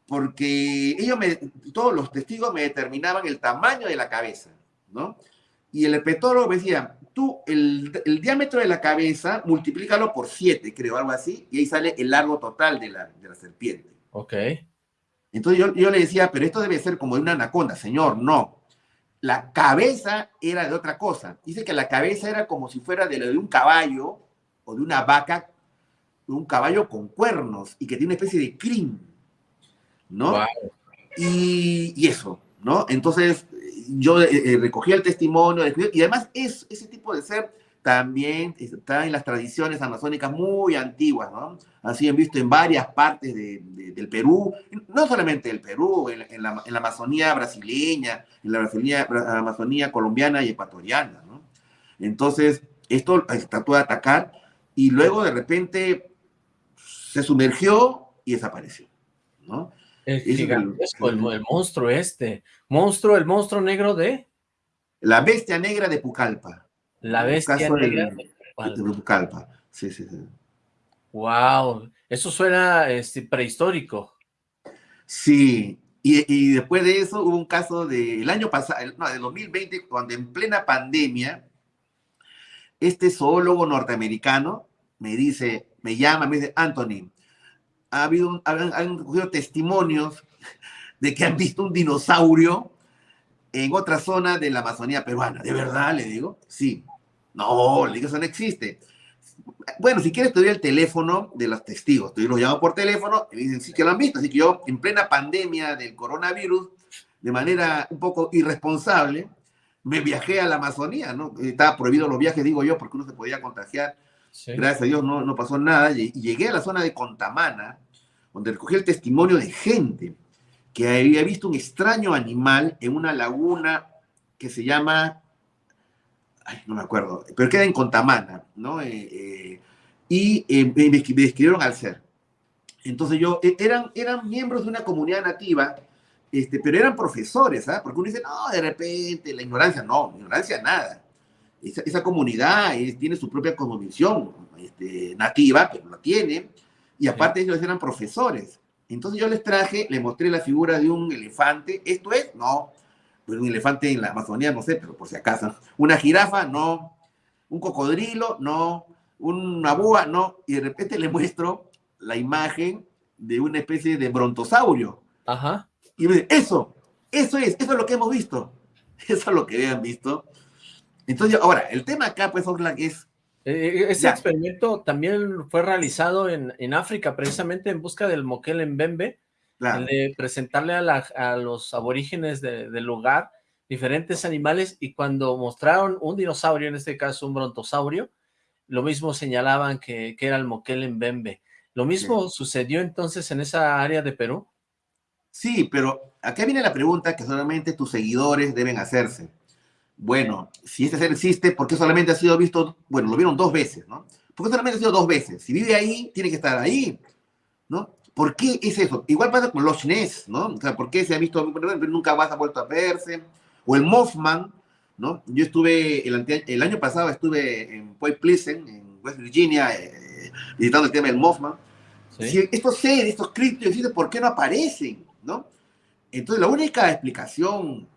Porque ellos, me, todos los testigos me determinaban el tamaño de la cabeza, ¿no? Y el herpetólogo me decía, tú el, el, diámetro de la cabeza, multiplícalo por 7, creo, algo así, y ahí sale el largo total de la, de la serpiente. Ok. Entonces yo, yo le decía, pero esto debe ser como de una anaconda. Señor, no. La cabeza era de otra cosa. Dice que la cabeza era como si fuera de, de un caballo o de una vaca, un caballo con cuernos y que tiene una especie de crin, ¿no? Y, y, eso, ¿no? Entonces yo eh, eh, recogía el testimonio y además es, ese tipo de ser también está en las tradiciones amazónicas muy antiguas, ¿no? Así han visto en varias partes de, del Perú, no solamente del Perú, en, la, en, la, Amazonía brasileña, en la Amazonía, Amazonía colombiana y ecuatoriana, ¿no? Entonces, esto trató de atacar y luego de repente se sumergió y desapareció, ¿no? El gigantesco, el, el, monstruo este. Monstruo, el monstruo negro de... La bestia negra de Pucallpa. La bestia negra de Pucallpa. Sí, sí, sí. Wow, eso suena este, prehistórico. Sí, y, y, después de eso hubo un caso del año pasado, no, de 2020, cuando en plena pandemia, este zoólogo norteamericano me dice, me llama, me dice, Anthony, ha habido, han, han cogido testimonios de que han visto un dinosaurio en otra zona de la Amazonía peruana. ¿De verdad? Le digo, sí. No, le digo, eso no existe. Bueno, si quieres te doy el teléfono de los testigos. Yo los llamo por teléfono y me dicen, sí que lo han visto. Así que yo, en plena pandemia del coronavirus, de manera un poco irresponsable, me viajé a la Amazonía, ¿no? Estaba prohibido los viajes, digo yo, porque uno se podía contagiar. Gracias a Dios no, no pasó nada. Y llegué a la zona de Contamana, donde recogí el testimonio de gente que había visto un extraño animal en una laguna que se llama, ay, no me acuerdo, pero queda en Contamana, ¿no? Eh, eh, y eh, me, describieron al ser. Entonces yo, eran, eran miembros de una comunidad nativa, este, pero eran profesores, ¿ah? Porque uno dice, no, de repente, la ignorancia, no, ignorancia nada. Esa, esa comunidad tiene su propia cosmovisión este, nativa, pero la tiene, y aparte ellos eran profesores. Entonces yo les traje, les mostré la figura de un elefante. ¿Esto es? No. Pues un elefante en la Amazonía, no sé, pero por si acaso. Una jirafa, no. Un cocodrilo, no. Una búa, no. Y de repente le muestro la imagen de una especie de brontosaurio. Ajá. Y me dice, eso, eso es, eso es lo que hemos visto. Eso es lo que habían visto. Entonces, ahora, el tema acá, pues, es eh, ese experimento también fue realizado en, en, África, precisamente en busca del moquel De presentarle a, los aborígenes del lugar diferentes animales, y cuando mostraron un dinosaurio, en este caso un brontosaurio, lo mismo señalaban que, que era el moquel Mbembe. ¿Lo mismo sucedió entonces en esa área de Perú? Sí, pero acá viene la pregunta que solamente tus seguidores deben hacerse bueno, si este ser existe, ¿por qué solamente ha sido visto? Bueno, lo vieron dos veces, ¿no? ¿Por qué solamente ha sido dos veces? Si vive ahí, tiene que estar ahí, ¿no? ¿Por qué es eso? Igual pasa con los Ness, ¿no? O sea, ¿por qué se ha visto, nunca más ha vuelto a verse? O el Mothman, ¿no? Yo estuve, el, año pasado estuve en Point Pleasant, en West Virginia, eh, visitando el tema del Mothman. Si estos seres, estos criptos ¿por qué no aparecen, no? Entonces, la única explicación,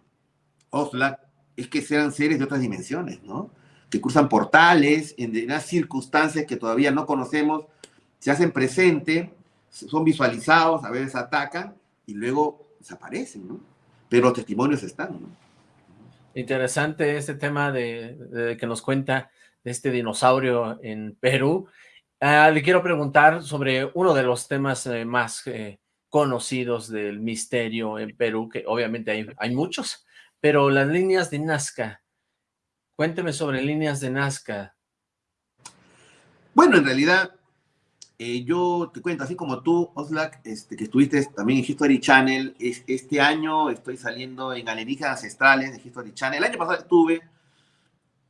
Oxlack, es que sean seres de otras dimensiones, ¿no? Que cruzan portales en unas circunstancias que todavía no conocemos, se hacen presente, son visualizados, a veces atacan y luego desaparecen, ¿no? Pero los testimonios están, ¿no? Interesante este tema de, que nos cuenta de este dinosaurio en Perú. Ah, le quiero preguntar sobre uno de los temas eh, más eh, conocidos del misterio en Perú, que obviamente hay, hay muchos, pero las líneas de Nazca, cuénteme sobre líneas de Nazca. Bueno, en realidad, eh, yo te cuento, así como tú, Oslak, este, que estuviste también en History Channel, este año estoy saliendo en Alienígenas Ancestrales de History Channel. El año pasado estuve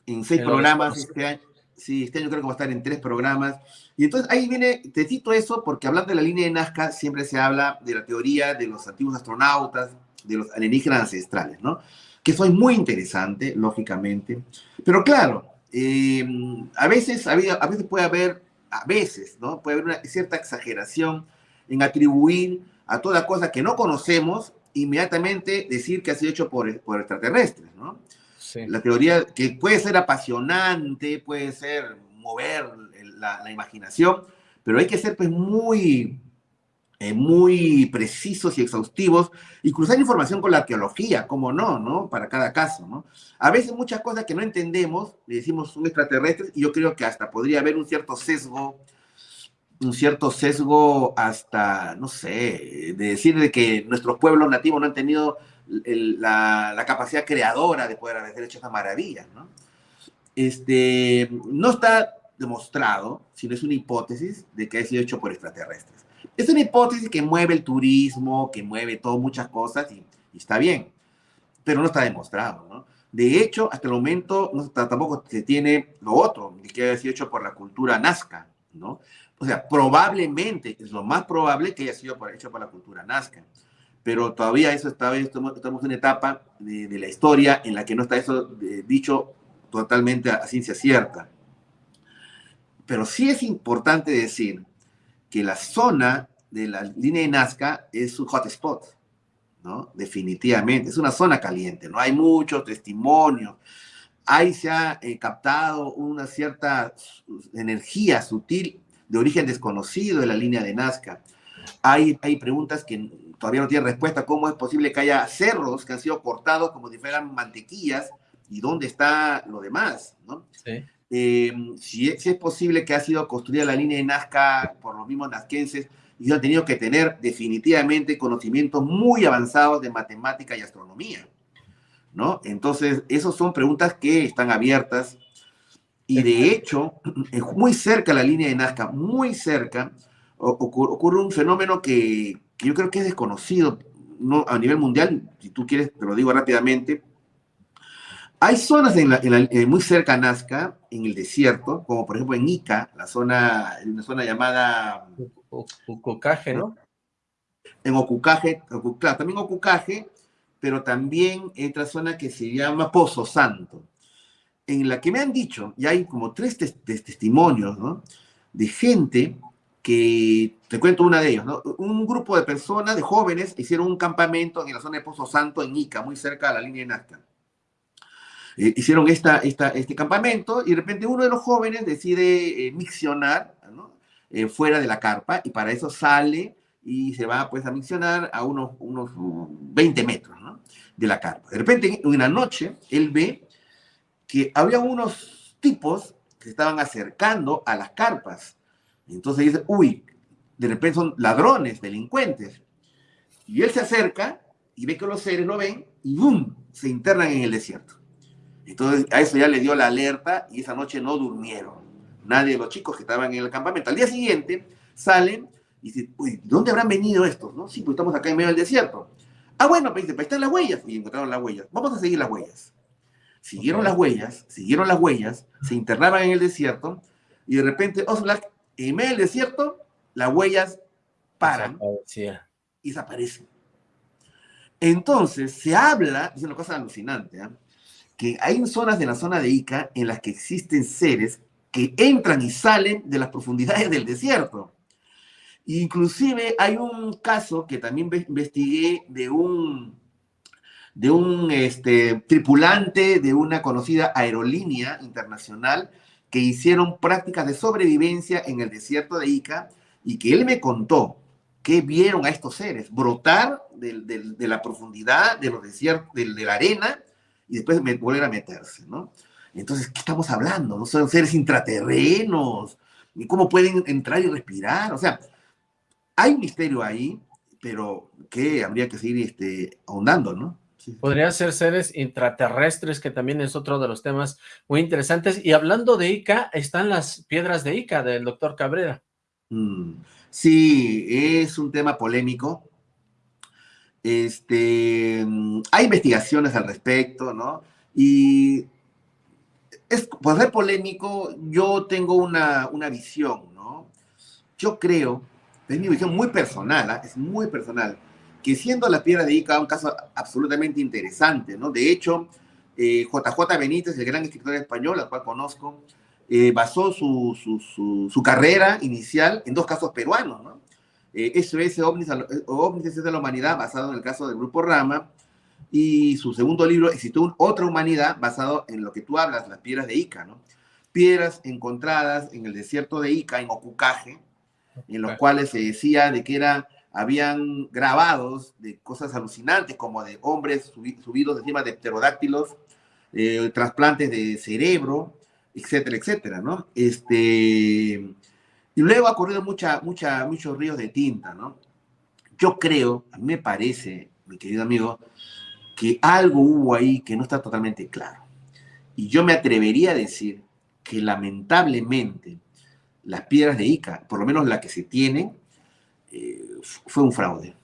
en seis programas, este año, sí, este año creo que va a estar en tres programas. Y entonces ahí viene, te cito eso porque hablando de la línea de Nazca siempre se habla de la teoría de los antiguos astronautas, de los alienígenas ancestrales, ¿no? que soy muy interesante, lógicamente. Pero claro, eh, a, veces, a veces puede haber, a veces, ¿no? Puede haber una cierta exageración en atribuir a toda cosa que no conocemos, inmediatamente decir que ha sido hecho por, por extraterrestres, ¿no? La teoría que puede ser apasionante, puede ser mover la, la imaginación, pero hay que ser pues muy eh, muy precisos y exhaustivos y cruzar información con la arqueología, como no, ¿no? Para cada caso, ¿no? A veces muchas cosas que no entendemos, le decimos son extraterrestres y yo creo que hasta podría haber un cierto sesgo, un cierto sesgo hasta, no sé, de decir de que nuestros pueblos nativos no han tenido la, capacidad creadora de poder haber hecho esas maravillas, ¿no? Este, no está demostrado, sino es una hipótesis de que ha sido hecho por extraterrestres. Es una hipótesis que mueve el turismo, que mueve todo, muchas cosas, y, está bien, pero no está demostrado, ¿no? De hecho, hasta el momento no, tampoco se tiene lo otro, que haya sido hecho por la cultura nazca, ¿no? O sea, probablemente, es lo más probable que haya sido hecho por la cultura nazca, pero todavía eso está, estamos, estamos en una etapa de, de, la historia en la que no está eso eh, dicho totalmente a ciencia cierta. Pero sí es importante decir que la zona de la línea de Nazca es un hotspot, ¿no? Definitivamente, es una zona caliente, no hay mucho testimonio. Ahí se ha eh, captado una cierta energía sutil de origen desconocido de la línea de Nazca. Hay, hay preguntas que, todavía no tiene respuesta cómo es posible que haya cerros que han sido cortados como si fueran mantequillas y dónde está lo demás, ¿no? Sí. Eh, si, es, si, es posible que ha sido construida la línea de Nazca por los mismos nazquenses y han tenido que tener definitivamente conocimientos muy avanzados de matemática y astronomía, ¿no? Entonces, esas son preguntas que están abiertas y de hecho, muy cerca la línea de Nazca, muy cerca, ocurre un fenómeno que, que yo creo que es desconocido no, a nivel mundial, si tú quieres, te lo digo rápidamente. Hay zonas en la, en la, eh, muy cerca a Nazca, en el desierto, como por ejemplo en Ica, la zona, una zona llamada... Ocucaje, ¿no? En Ocucaje, claro, también Ocucaje, pero también otra zona que se llama Pozo Santo, en la que me han dicho, y hay como tres tes testimonios, ¿no? De gente que, te cuento una de ellos, ¿no? Un grupo de personas, de jóvenes, hicieron un campamento en la zona de Pozo Santo, en Ica, muy cerca de la línea de Nazca. Eh, hicieron esta, esta, este campamento y de repente uno de los jóvenes decide eh, miccionar ¿no? eh, fuera de la carpa y para eso sale y se va pues a miccionar a unos, unos 20 metros ¿no? de la carpa. De repente, en una noche, él ve que había unos tipos que estaban acercando a las carpas entonces dice, uy, de repente son ladrones, delincuentes. Y él se acerca y ve que los seres lo ven y ¡boom! se internan en el desierto. Entonces a eso ya le dio la alerta y esa noche no durmieron. Nadie de los chicos que estaban en el campamento. Al día siguiente salen y dicen, uy, ¿dónde habrán venido estos? ¿No? Sí, pues estamos acá en medio del desierto. Ah, bueno, pues, pues están las huellas. Y encontraron las huellas. Vamos a seguir las huellas. Siguieron okay. las huellas, siguieron las huellas, se internaban en el desierto y de repente Oslak en medio del desierto, las huellas paran y desaparecen. Entonces, se habla, es una cosa alucinante, ¿eh? Que hay zonas de la zona de Ica en las que existen seres que entran y salen de las profundidades del desierto. Inclusive hay un caso que también investigué de un, de un este, tripulante de una conocida aerolínea internacional que hicieron prácticas de sobrevivencia en el desierto de Ica y que él me contó que vieron a estos seres brotar de, la profundidad de los desiertos, de, de, la arena y después me, volver a meterse, ¿no? Entonces, ¿qué estamos hablando? ¿No son seres intraterrenos? ¿Y cómo pueden entrar y respirar? O sea, hay un misterio ahí, pero que habría que seguir este, ahondando, ¿no? Podrían ser seres intraterrestres, que también es otro de los temas muy interesantes. Y hablando de Ica, están las piedras de Ica del doctor Cabrera. Mm, sí, es un tema polémico. Este, hay investigaciones al respecto, ¿no? Y es, por ser polémico, yo tengo una, una visión, ¿no? Yo creo, es mi visión muy personal, ¿eh? es muy personal, que siendo la piedra de Ica un caso absolutamente interesante, ¿no? De hecho, eh, JJ Benítez, el gran escritor español, al cual conozco, eh, basó su, su, su, carrera inicial en dos casos peruanos, ¿no? Eh, SOS Ovnis, Ovnis de la Humanidad, basado en el caso del Grupo Rama, y su segundo libro, Existe otra humanidad, basado en lo que tú hablas, las piedras de Ica, ¿no? Piedras encontradas en el desierto de Ica, en Ocucaje, en los cuales se decía de que eran habían grabados de cosas alucinantes, como de hombres subidos encima de pterodáctilos, eh, trasplantes de cerebro, etcétera, etcétera, ¿no? Este, y luego ha corrido mucha, mucha, muchos ríos de tinta, ¿no? Yo creo, a mí me parece, mi querido amigo, que algo hubo ahí que no está totalmente claro. Y yo me atrevería a decir que lamentablemente las piedras de Ica, por lo menos las que se tienen, eh, fue un fraude.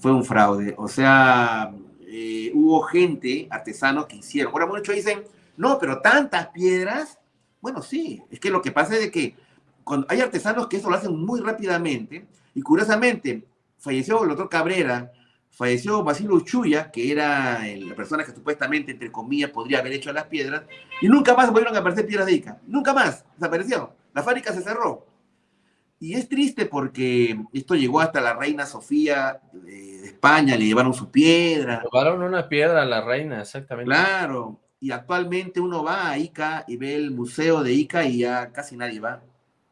Fue un fraude. O sea, eh, hubo gente, artesanos que hicieron. Ahora muchos dicen, no, pero tantas piedras. Bueno, sí, es que lo que pasa es que cuando hay artesanos que eso lo hacen muy rápidamente, y curiosamente, falleció el doctor Cabrera, falleció Basilio Chuya, que era la persona que supuestamente, entre comillas, podría haber hecho las piedras, y nunca más volvieron a aparecer piedras de Ica. Nunca más, desapareció. La fábrica se cerró. Y es triste porque esto llegó hasta la reina Sofía de España, le llevaron su piedra. Llevaron una piedra a la reina, exactamente. Claro, y actualmente uno va a Ica y ve el museo de Ica y ya casi nadie va.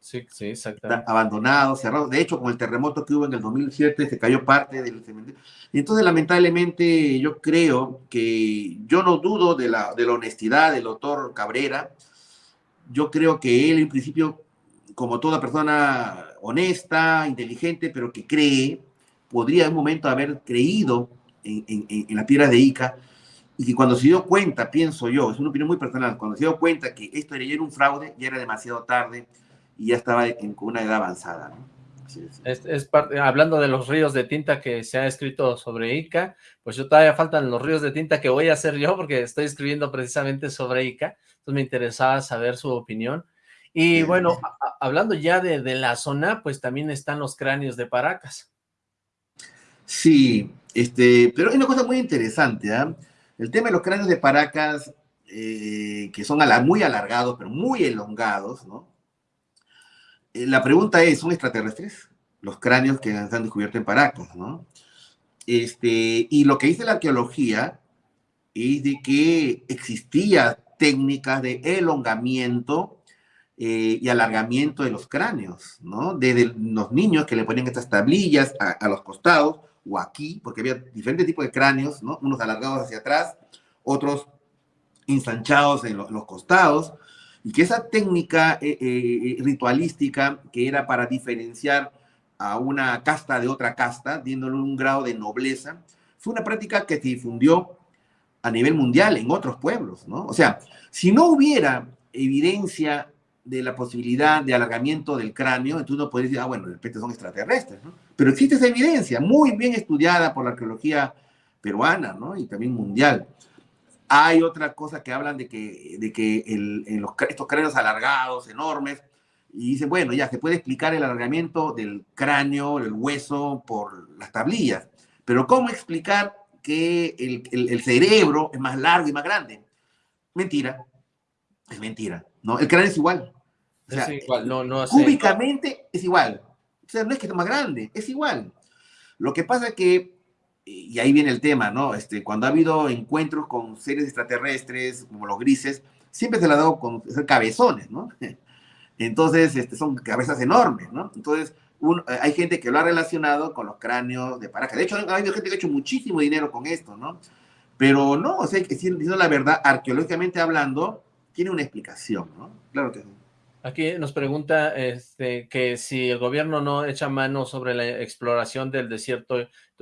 Sí, sí, exactamente. Abandonado, cerrado. De hecho, con el terremoto que hubo en el 2007, se cayó parte del cementerio. Y entonces, lamentablemente, yo creo que yo no dudo de la, de la honestidad del doctor Cabrera. Yo creo que él, en principio, como toda persona honesta, inteligente, pero que cree, podría en un momento haber creído en, en, en las piedras de Ica y que cuando se dio cuenta, pienso yo, es una opinión muy personal, cuando se dio cuenta que esto era un fraude, ya era demasiado tarde y ya estaba en una edad avanzada. ¿no? Es, es parte, hablando de los ríos de tinta que se ha escrito sobre Ica, pues yo todavía faltan los ríos de tinta que voy a hacer yo porque estoy escribiendo precisamente sobre Ica, entonces me interesaba saber su opinión. Y bueno, a, hablando ya de, de, la zona, pues también están los cráneos de Paracas. Sí, este, pero hay una cosa muy interesante, ¿eh? El tema de los cráneos de Paracas, eh, que son muy alargados, pero muy elongados, ¿no? Eh, la pregunta es, ¿son extraterrestres? Los cráneos que se han descubierto en Paracas, ¿no? Este, y lo que dice la arqueología es de que existía técnicas de elongamiento eh, y alargamiento de los cráneos, ¿no? Desde los niños que le ponían estas tablillas a, los costados, o aquí, porque había diferentes tipos de cráneos, ¿no? Unos alargados hacia atrás, otros ensanchados en los costados, y que esa técnica eh, eh, ritualística que era para diferenciar a una casta de otra casta, dándole un grado de nobleza, fue una práctica que se difundió a nivel mundial en otros pueblos, ¿no? O sea, si no hubiera evidencia de la posibilidad de alargamiento del cráneo, entonces uno podría decir, ah, bueno, de repente son extraterrestres, ¿no? Pero existe esa evidencia, muy bien estudiada por la arqueología peruana, ¿no? Y también mundial. Hay otra cosa que hablan de que, de que el, en los, estos cráneos alargados, enormes, y dicen, bueno, ya se puede explicar el alargamiento del cráneo, el hueso, por las tablillas. Pero ¿cómo explicar que el, el, el cerebro es más largo y más grande? Mentira, es mentira, ¿no? El cráneo es igual. O sea, es igual, no, no cúbicamente es igual. O sea, no es que sea más grande, es igual. Lo que pasa es que, y ahí viene el tema, ¿no? Este, cuando ha habido encuentros con seres extraterrestres, como los grises, siempre se le ha dado con cabezones, ¿no? Entonces, este, son cabezas enormes, ¿no? Entonces, un, hay gente que lo ha relacionado con los cráneos de Paracas. De hecho, ha habido gente que ha hecho muchísimo dinero con esto, ¿no? Pero no, o sea, diciendo la verdad, arqueológicamente hablando, tiene una explicación, ¿no? Claro que sí. Aquí nos pregunta este, que si el gobierno no echa mano sobre la exploración del desierto,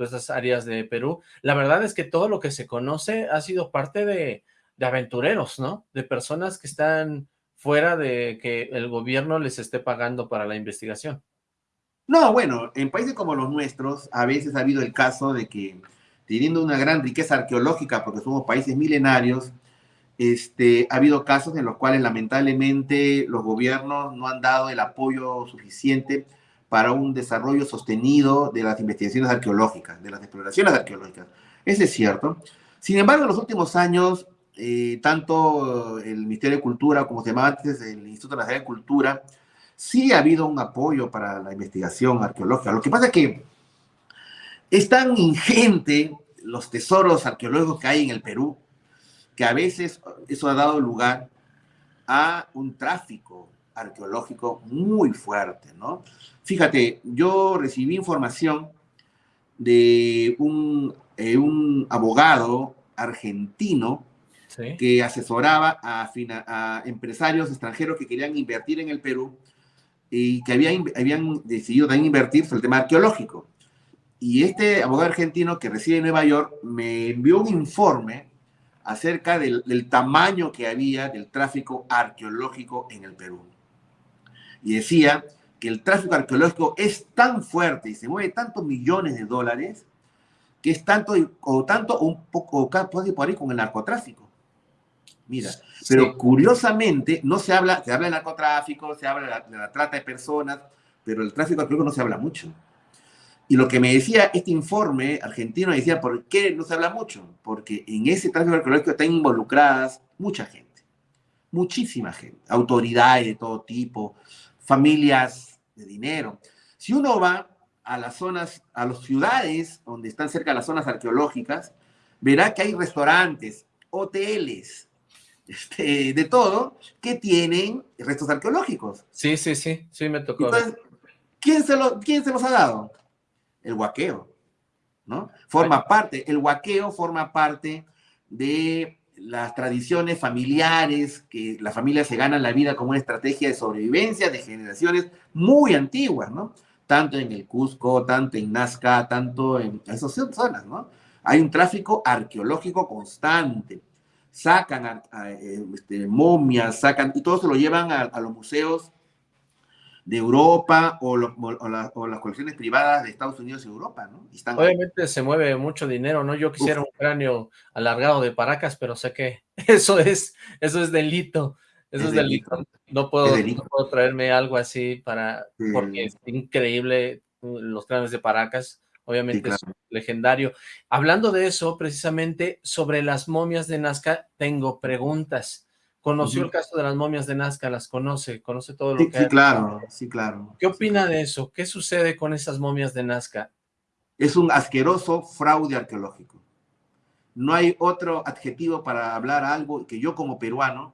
todas estas áreas de Perú. La verdad es que todo lo que se conoce ha sido parte de, de aventureros, ¿no? De personas que están fuera de que el gobierno les esté pagando para la investigación. No, bueno, en países como los nuestros, a veces ha habido el caso de que, teniendo una gran riqueza arqueológica, porque somos países milenarios, este, ha habido casos en los cuales lamentablemente los gobiernos no han dado el apoyo suficiente para un desarrollo sostenido de las investigaciones arqueológicas, de las exploraciones arqueológicas. Eso es cierto. Sin embargo, en los últimos años, eh, tanto el Ministerio de Cultura, como se llamaba antes el Instituto Nacional de Cultura, sí ha habido un apoyo para la investigación arqueológica. Lo que pasa es que es tan ingente los tesoros arqueológicos que hay en el Perú, que a veces eso ha dado lugar a un tráfico arqueológico muy fuerte, ¿no? Fíjate, yo recibí información de un, eh, un abogado argentino ¿Sí? que asesoraba a, a, empresarios extranjeros que querían invertir en el Perú y que habían, habían decidido también invertir sobre el tema arqueológico. Y este abogado argentino que reside en Nueva York me envió un informe acerca del, del, tamaño que había del tráfico arqueológico en el Perú. Y decía que el tráfico arqueológico es tan fuerte y se mueve tantos millones de dólares que es tanto o tanto un poco puede por ahí con el narcotráfico. Mira, pero sí. curiosamente no se habla, se habla de narcotráfico, se habla de la, de la trata de personas, pero el tráfico arqueológico no se habla mucho. Y lo que me decía este informe argentino, decía, ¿por qué no se habla mucho? Porque en ese tráfico arqueológico están involucradas mucha gente, muchísima gente, autoridades de todo tipo, familias de dinero. Si uno va a las zonas, a las ciudades donde están cerca las zonas arqueológicas, verá que hay restaurantes, hoteles, este, de todo, que tienen restos arqueológicos. Sí, sí, sí, sí me tocó. Entonces, ¿quién se, lo, ¿quién se los ha dado? El huaqueo, ¿no? Forma parte, el huaqueo forma parte de las tradiciones familiares, que la familia se gana la vida como una estrategia de sobrevivencia de generaciones muy antiguas, ¿no? Tanto en el Cusco, tanto en Nazca, tanto en esas zonas, ¿no? Hay un tráfico arqueológico constante. Sacan eh, este, momias, sacan, y todo se lo llevan a, los museos de Europa o, las colecciones privadas de Estados Unidos y Europa, ¿no? Obviamente se mueve mucho dinero, ¿no? Yo quisiera un cráneo alargado de Paracas, pero sé que eso es, eso es delito. Eso es, delito. No, puedo, traerme algo así para, porque es increíble uh, los cráneos de Paracas. Obviamente es legendario. Hablando de eso, precisamente, sobre las momias de Nazca, tengo preguntas. ¿Conoció el caso de las momias de Nazca? ¿Las conoce? ¿Conoce todo lo que Sí, claro, sí, claro. ¿Qué opina de eso? ¿Qué sucede con esas momias de Nazca? Es un asqueroso fraude arqueológico. No hay otro adjetivo para hablar algo que yo como peruano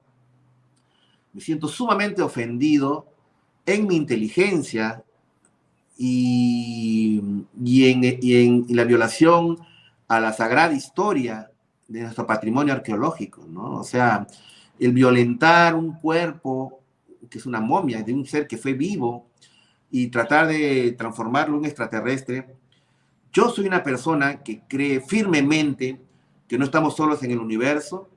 me siento sumamente ofendido en mi inteligencia y, en, la violación a la sagrada historia de nuestro patrimonio arqueológico, ¿no? O sea, el violentar un cuerpo que es una momia de un ser que fue vivo y tratar de transformarlo en extraterrestre. Yo soy una persona que cree firmemente que no estamos solos en el universo,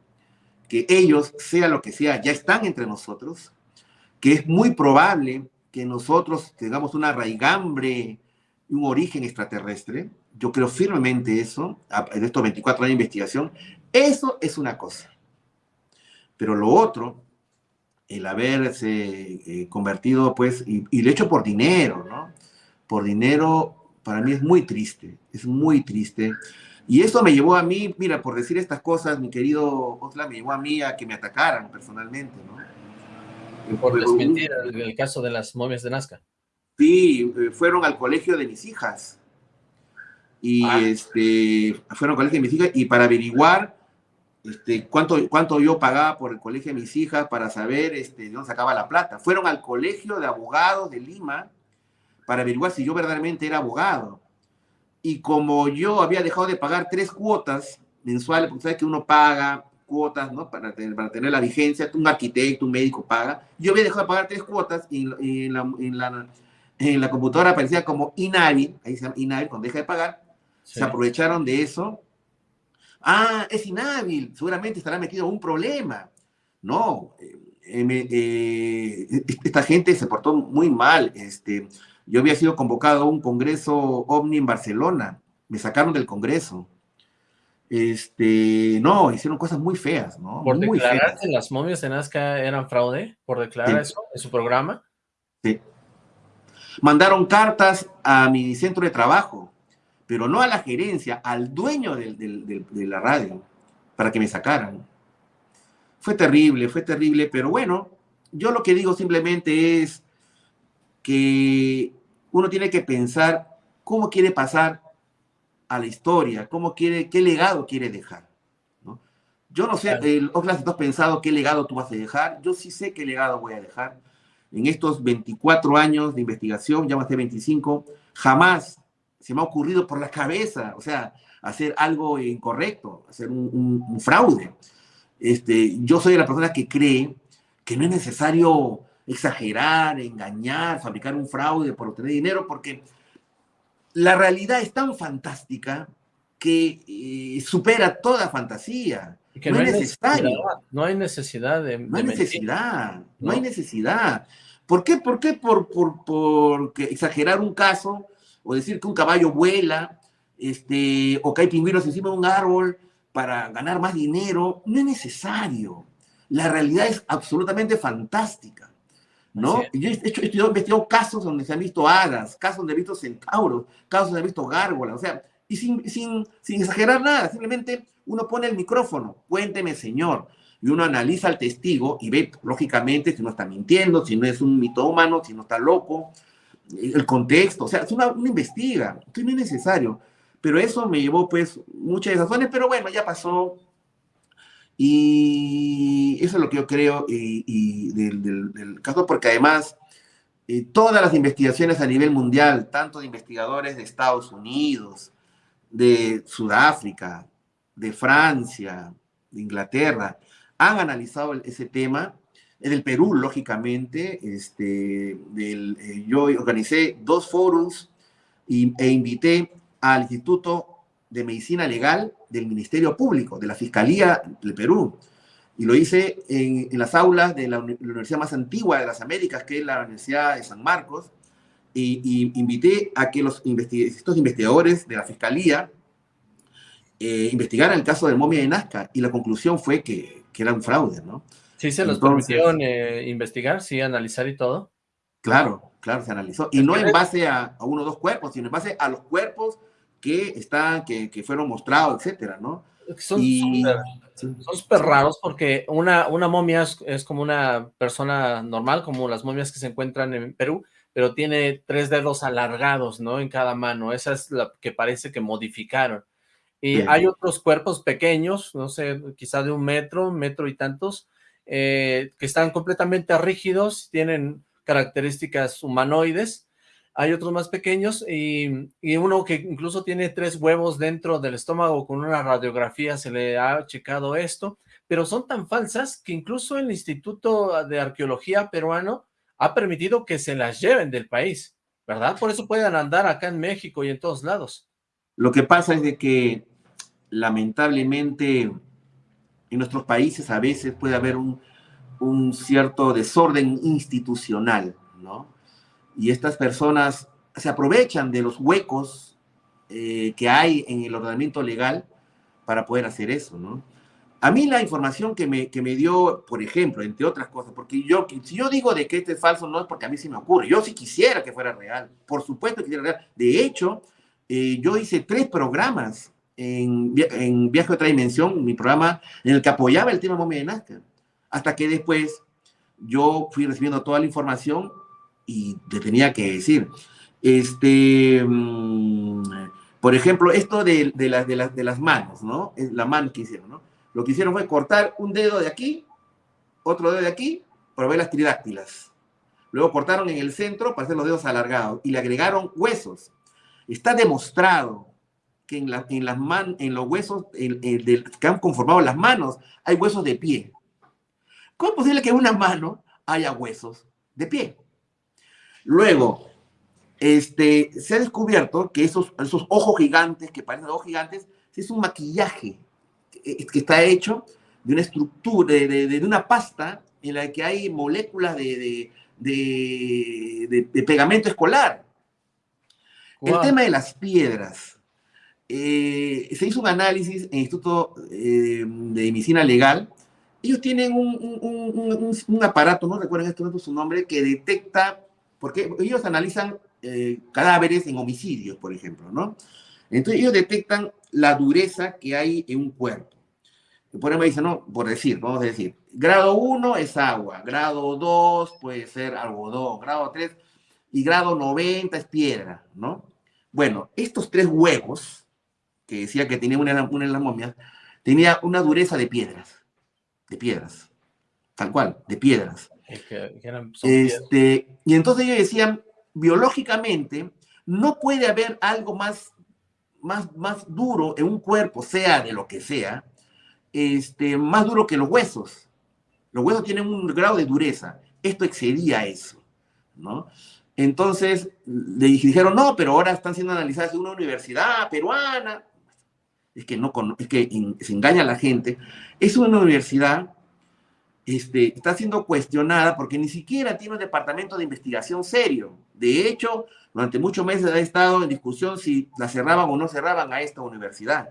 que ellos, sea lo que sea, ya están entre nosotros, que es muy probable que nosotros tengamos una raigambre, un origen extraterrestre. Yo creo firmemente eso, en estos 24 años de investigación. Eso es una cosa. Pero lo otro, el haberse eh, convertido, pues, y, y, lo hecho por dinero, ¿no? Por dinero, para mí es muy triste, es muy triste. Y eso me llevó a mí, mira, por decir estas cosas, mi querido Osla, me llevó a mí a que me atacaran personalmente, ¿no? Por desmentir el, caso de las momias de Nazca. Sí, eh, fueron al colegio de mis hijas. Y ah. este, fueron al colegio de mis hijas y para averiguar este, cuánto, cuánto yo pagaba por el colegio de mis hijas para saber este, de dónde sacaba la plata. Fueron al colegio de abogados de Lima para averiguar si yo verdaderamente era abogado. Y como yo había dejado de pagar tres cuotas mensuales, porque sabes que uno paga cuotas, ¿no? Para tener, para tener la vigencia, un arquitecto, un médico paga. Yo había dejado de pagar tres cuotas y, en, la, en, la, en, la, computadora aparecía como inhábil, ahí se llama inhábil, cuando deja de pagar, se aprovecharon de eso. Ah, es inhábil, seguramente estará metido en un problema. No, eh, eh, eh, esta gente se portó muy mal. Este, yo había sido convocado a un congreso OVNI en Barcelona, me sacaron del congreso este, no, hicieron cosas muy feas, ¿no? ¿Por muy declarar que las momias de Nazca eran fraude? ¿Por declarar eso en su programa? Sí. Mandaron cartas a mi centro de trabajo, pero no a la gerencia, al dueño de la radio, para que me sacaran. Fue terrible, fue terrible, pero bueno, yo lo que digo simplemente es que uno tiene que pensar cómo quiere pasar a la historia, cómo quiere, qué legado quiere dejar. ¿no? Yo no sé, el Oxlack, ¿tú has pensado qué legado tú vas a dejar? Yo sí sé qué legado voy a dejar. En estos 24 años de investigación, ya más de 25, jamás se me ha ocurrido por la cabeza, o sea, hacer algo incorrecto, hacer un, fraude. Este, yo soy de la persona que cree que no es necesario exagerar, engañar, fabricar un fraude por obtener dinero, porque la realidad es tan fantástica que eh, supera toda fantasía. no, hay necesidad, no hay necesidad de... No hay necesidad, no. hay necesidad. ¿Por qué? ¿Por qué? Por, por, exagerar un caso o decir que un caballo vuela este, o que hay pingüinos encima de un árbol para ganar más dinero. No es necesario. La realidad es absolutamente fantástica. ¿no? Yo he, hecho, he investigado casos donde se han visto hadas, casos donde he visto centauros, casos donde he visto gárgolas, o sea, y sin, sin, sin exagerar nada, simplemente uno pone el micrófono, cuénteme, señor, y uno analiza al testigo y ve, lógicamente, si no está mintiendo, si no es un mitómano, si no está loco, el contexto, o sea, es una, una investiga, esto no es necesario, pero eso me llevó, pues, muchas razones, pero bueno, ya pasó, Y eso es lo que yo creo y, del, caso, porque además eh, todas las investigaciones a nivel mundial, tanto de investigadores de Estados Unidos, de Sudáfrica, de Francia, de Inglaterra, han analizado ese tema. En el Perú, lógicamente, este, del, eh, yo organicé dos foros e invité al Instituto de Medicina Legal del Ministerio Público, de la Fiscalía del Perú. Y lo hice en, las aulas de la, universidad más antigua de las Américas, que es la Universidad de San Marcos, y, invité a que los estos investigadores de la Fiscalía eh, investigaran el caso de momia de Nazca, y la conclusión fue que, que era un fraude, ¿no? Sí, se los permitieron eh, investigar, sí, analizar y todo. Claro, claro, se analizó. Y no en base a, a uno o dos cuerpos, sino en base a los cuerpos que están, que, que fueron mostrados, etcétera, ¿no? Son súper raros porque una, una momia es, como una persona normal, como las momias que se encuentran en Perú, pero tiene tres dedos alargados, ¿no? En cada mano. Esa es la que parece que modificaron. Y hay otros cuerpos pequeños, no sé, quizá de un metro, metro y tantos, eh, que están completamente rígidos, tienen características humanoides, hay otros más pequeños y, uno que incluso tiene tres huevos dentro del estómago con una radiografía se le ha checado esto, pero son tan falsas que incluso el Instituto de Arqueología peruano ha permitido que se las lleven del país, ¿verdad? Por eso pueden andar acá en México y en todos lados. Lo que pasa es de que lamentablemente en nuestros países a veces puede haber un, un cierto desorden institucional, ¿no? y estas personas se aprovechan de los huecos eh, que hay en el ordenamiento legal para poder hacer eso, ¿no? A mí la información que me, que me dio, por ejemplo, entre otras cosas, porque yo, si yo digo de que este es falso, no es porque a mí se me ocurre, yo sí quisiera que fuera real, por supuesto que quisiera real. De hecho, eh, yo hice tres programas en, Viaje a otra dimensión, mi programa en el que apoyaba el tema momia de Nazca, hasta que después yo fui recibiendo toda la información y te tenía que decir. Este, mm, por ejemplo, esto de, de, de, las, de las manos, ¿no? La mano que hicieron, ¿no? Lo que hicieron fue cortar un dedo de aquí, otro dedo de aquí, para ver las tridáctilas. Luego cortaron en el centro para hacer los dedos alargados y le agregaron huesos. Está demostrado que en, la, en, las man, en los huesos que han conformado las manos hay huesos de pie. ¿Cómo es posible que en una mano haya huesos de pie? Luego, este, se ha descubierto que esos, esos ojos gigantes, que parecen ojos gigantes, es un maquillaje que, está hecho de una estructura, de, una pasta en la que hay moléculas de, de pegamento escolar. El tema de las piedras. Eh, se hizo un análisis en el Instituto eh, de Medicina Legal. Ellos tienen un, aparato, no recuerdo en este momento su nombre, que detecta porque ellos analizan eh, cadáveres en homicidios, por ejemplo, ¿no? Entonces ellos detectan la dureza que hay en un cuerpo. Por ejemplo, dicen, no, por decir, vamos a decir, grado 1 es agua, grado 2 puede ser algodón, grado 3 y grado 90 es piedra, ¿no? Bueno, estos tres huevos, que decía que tenía una, una en las momias, tenía una dureza de piedras, de piedras, tal cual, de piedras este, y entonces ellos decían, biológicamente, no puede haber algo más, más, más duro en un cuerpo, sea de lo que sea, este, más duro que los huesos. Los huesos tienen un grado de dureza. Esto excedía eso, ¿no? Entonces le dijeron, no, pero ahora están siendo analizadas en una universidad peruana. Es que, no, es que se engaña a la gente. Es una universidad este, está siendo cuestionada porque ni siquiera tiene un departamento de investigación serio. De hecho, durante muchos meses ha estado en discusión si la cerraban o no cerraban a esta universidad,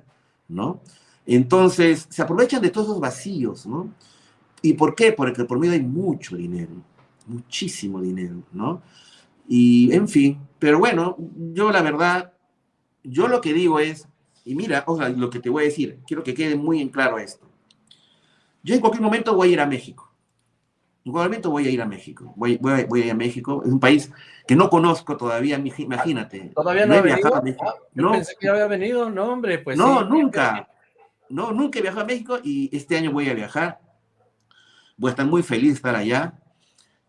¿no? Entonces, se aprovechan de todos esos vacíos, ¿no? ¿Y por qué? Porque por medio hay mucho dinero, muchísimo dinero, ¿no? Y, en fin, pero bueno, yo la verdad, yo lo que digo es, y mira, o sea, lo que te voy a decir, quiero que quede muy en claro esto. Yo en cualquier momento voy a ir a México. En cualquier momento voy a ir a México. Voy, voy, a ir a México. Es un país que no conozco todavía, imagínate. ¿Todavía no, he viajado a México. Ah, no. pensé que había venido, no, hombre, pues No, nunca. no, nunca he viajado a México y este año voy a viajar. Voy a estar muy feliz de estar allá,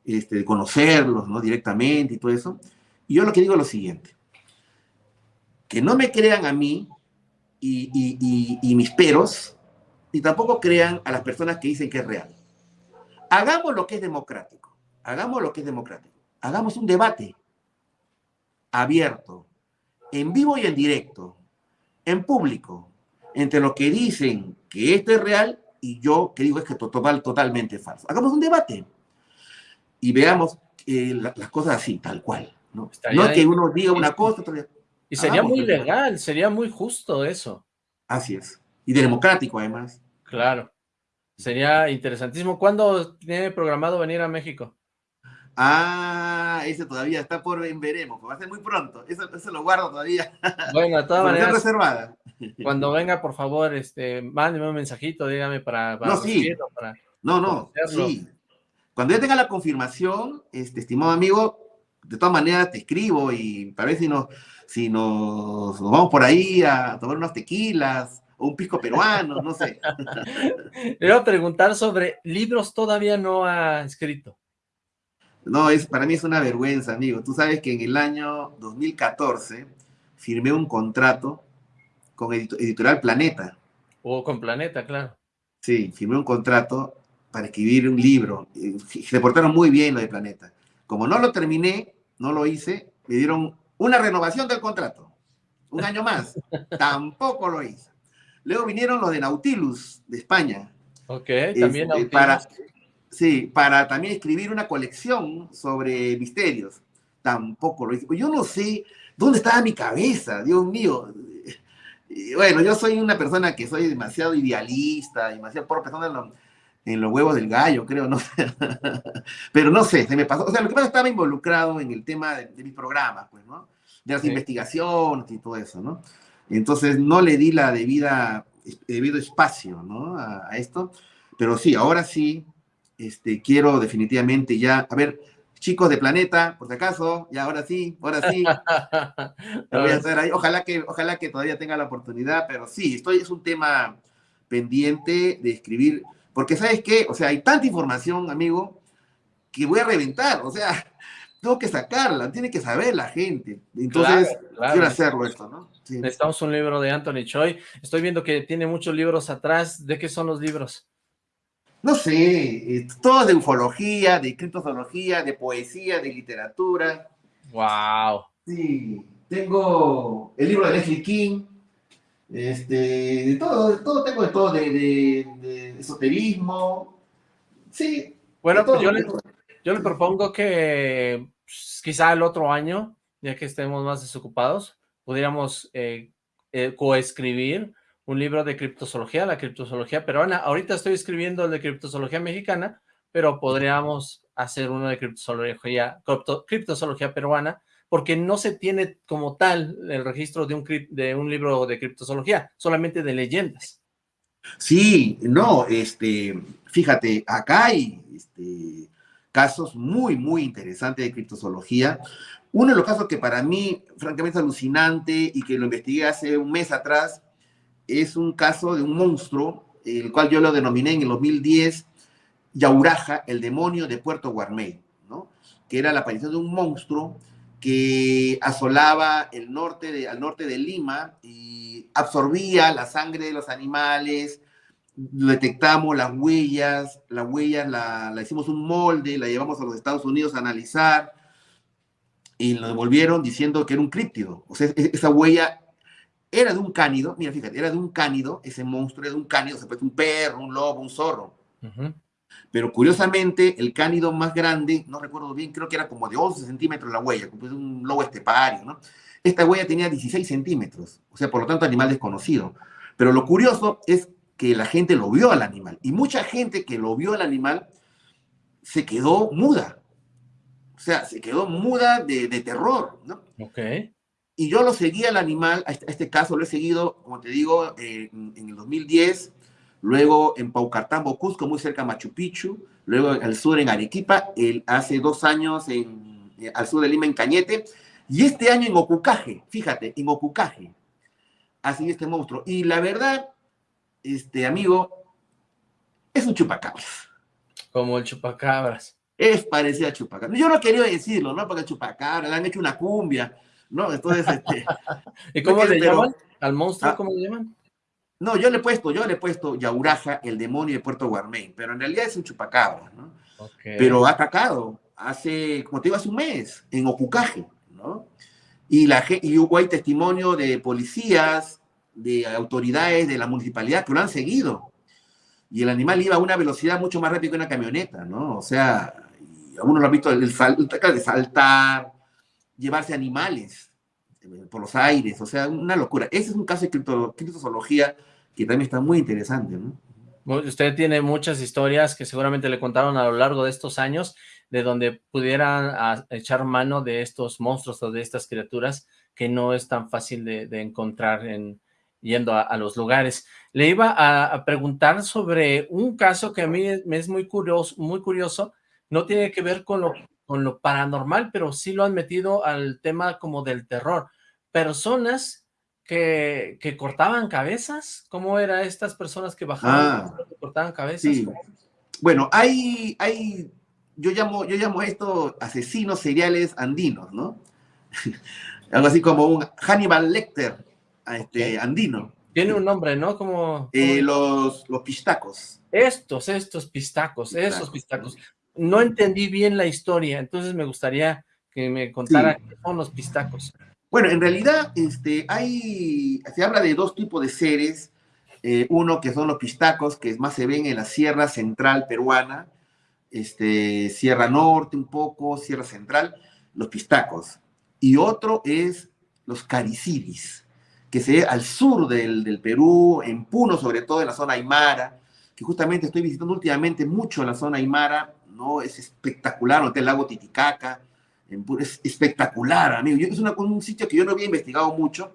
este, de conocerlos, ¿no? Directamente y todo eso. Y yo lo que digo es lo siguiente, que no me crean a mí y, y, y mis peros, y tampoco crean a las personas que dicen que es real. Hagamos lo que es democrático, hagamos lo que es democrático, hagamos un debate abierto, en vivo y en directo, en público, entre lo que dicen que esto es real y yo que digo es que total, totalmente falso. Hagamos un debate y veamos eh, las cosas así, tal cual. No, no que uno diga una cosa. Y sería muy legal, sería muy justo eso. Así es. Y democrático además. Claro. Sería interesantísimo. ¿Cuándo tiene programado venir a México? Ah, ese todavía está por veremos, va a ser muy pronto, eso, lo guardo todavía. Bueno, de todas maneras, reservada. cuando venga, por favor, este, mándeme un mensajito, dígame para, no, sí. no, no, sí. Cuando ya tenga la confirmación, este, estimado amigo, de todas maneras te escribo y para ver si nos, si nos, vamos por ahí a tomar unos tequilas o un pisco peruano, no sé. Le voy a preguntar sobre libros todavía no ha escrito. No, es, para mí es una vergüenza, amigo. Tú sabes que en el año 2014 firmé un contrato con Editorial Planeta. O con Planeta, claro. Sí, firmé un contrato para escribir un libro. Se portaron muy bien lo de Planeta. Como no lo terminé, no lo hice, me dieron una renovación del contrato. Un año más. Tampoco lo hice. Luego vinieron los de Nautilus, de España. Ok, también este, Para, Sí, para también escribir una colección sobre misterios. Tampoco lo hice. Yo no sé dónde estaba mi cabeza, Dios mío. bueno, yo soy una persona que soy demasiado idealista, demasiado por persona en, los huevos del gallo, creo, no sé. Pero no sé, se me pasó. O sea, lo que pasa estaba involucrado en el tema de, mis programas, pues, ¿no? De las investigaciones y todo eso, ¿no? Entonces no le di la debida, debido espacio, ¿no? a esto. Pero sí, ahora sí, este, quiero definitivamente ya, a ver, chicos de Planeta, por si acaso, ya ahora sí, ahora sí, voy a hacer ahí. Ojalá que, ojalá que todavía tenga la oportunidad, pero sí, estoy, es un tema pendiente de escribir, porque ¿sabes qué? O sea, hay tanta información, amigo, que voy a reventar, o sea, tengo que sacarla, tiene que saber la gente. Entonces, quiero hacerlo esto, ¿no? Necesitamos un libro de Anthony Choi. Estoy viendo que tiene muchos libros atrás. ¿De qué son los libros? no sé, eh, todo de ufología, de criptozoología, de poesía, de literatura. Wow. Sí, tengo el libro de Leslie King, este, de todo, de todo tengo de todo, de, esoterismo, sí. Bueno, pues yo, le, yo le propongo que pues, quizá el otro año, ya que estemos más desocupados, pudiéramos eh, eh, coescribir un libro de criptozoología, la criptozoología peruana. Ahorita estoy escribiendo el de criptozoología mexicana, pero podríamos hacer uno de criptozoología, criptozoología peruana, porque no se tiene como tal el registro de un, libro de criptozoología, solamente de leyendas. Sí, no, este, fíjate, acá hay este, casos muy, muy interesantes de criptozoología. Uno de los casos que para mí, francamente, es alucinante y que lo investigué hace un mes atrás, es un caso de un monstruo, el cual yo lo denominé en el 2010 Yauraja, el demonio de Puerto Guarmey, ¿no? que era la aparición de un monstruo que asolaba el norte de, al norte de Lima y absorbía la sangre de los animales, detectamos las huellas, las huellas la, la hicimos un molde, la llevamos a los Estados Unidos a analizar y lo devolvieron diciendo que era un críptido. O sea, e, esa huella era de un cánido, mira, fíjate, era de un cánido, ese monstruo era de un cánido, se puede un perro, un lobo, un zorro. Pero curiosamente, el cánido más grande, no recuerdo bien, creo que era como de 11 centímetros la huella, como un lobo estepario, ¿no? Esta huella tenía 16 centímetros, o sea, por lo tanto, animal desconocido. Pero lo curioso es que la gente lo vio al animal, y mucha gente que lo vio al animal se quedó muda. O sea, se quedó muda de, de terror, ¿no? Ok. Y yo lo seguí al animal, a este, este, caso lo he seguido, como te digo, en, el 2010, luego en Paucartambo, Cusco, muy cerca de Machu Picchu, luego al sur en Arequipa, el, hace dos años en, eh, al sur de Lima en Cañete, y este año en Ocucaje, fíjate, en Ocucaje, así este monstruo. Y la verdad, este amigo, es un chupacabras. Como el chupacabras. Es parecido a chupacabras. Yo no quería decirlo, ¿no? Porque chupacabras, le han hecho una cumbia, ¿no? Entonces, este... ¿Y cómo le llaman? ¿Al monstruo ah. cómo le llaman? No, yo le he puesto, yo le he puesto Yauraja, el demonio de Puerto Guarmey, pero en realidad es un chupacabra, ¿no? Pero ha atacado hace, como te digo, hace un mes, en Ocucaje, ¿no? Y, la, y hubo ahí testimonio de policías, de autoridades de la municipalidad que lo han seguido. Y el animal iba a una velocidad mucho más rápida que una camioneta, ¿no? O sea, algunos lo han visto, el, el, de saltar, llevarse animales eh, por los aires, o sea, una locura. Ese es un caso de criptozoología que también está muy interesante, ¿no? Usted tiene muchas historias que seguramente le contaron a lo largo de estos años, de donde pudieran echar mano de estos monstruos o de estas criaturas que no es tan fácil de, encontrar en, yendo a, los lugares. Le iba a, preguntar sobre un caso que a mí me es muy curioso, muy curioso, no tiene que ver con lo, con lo paranormal, pero sí lo han metido al tema como del terror. Personas que, cortaban cabezas. ¿Cómo eran estas personas que bajaban ah, que cortaban cabezas? Bueno, hay, hay, yo llamo, yo llamo esto asesinos seriales andinos, ¿no? Algo así como un Hannibal Lecter este, andino. Tiene un nombre, ¿no? Como... Eh, los, los pistacos. Estos, estos pistacos, esos pistacos. No entendí bien la historia, entonces me gustaría que me contara qué son los pistacos. Bueno, en realidad este, hay, se habla de dos tipos de seres. Eh, uno que son los pistacos, que más se ven en la sierra central peruana, este, Sierra Norte un poco, Sierra Central, los pistacos. Y otro es los cariciris, que se ve al sur del, del, Perú, en Puno, sobre todo en la zona Aymara, que justamente estoy visitando últimamente mucho la zona Aymara, ¿no? Es espectacular, el lago Titicaca, es espectacular, amigo. es un sitio que yo no había investigado mucho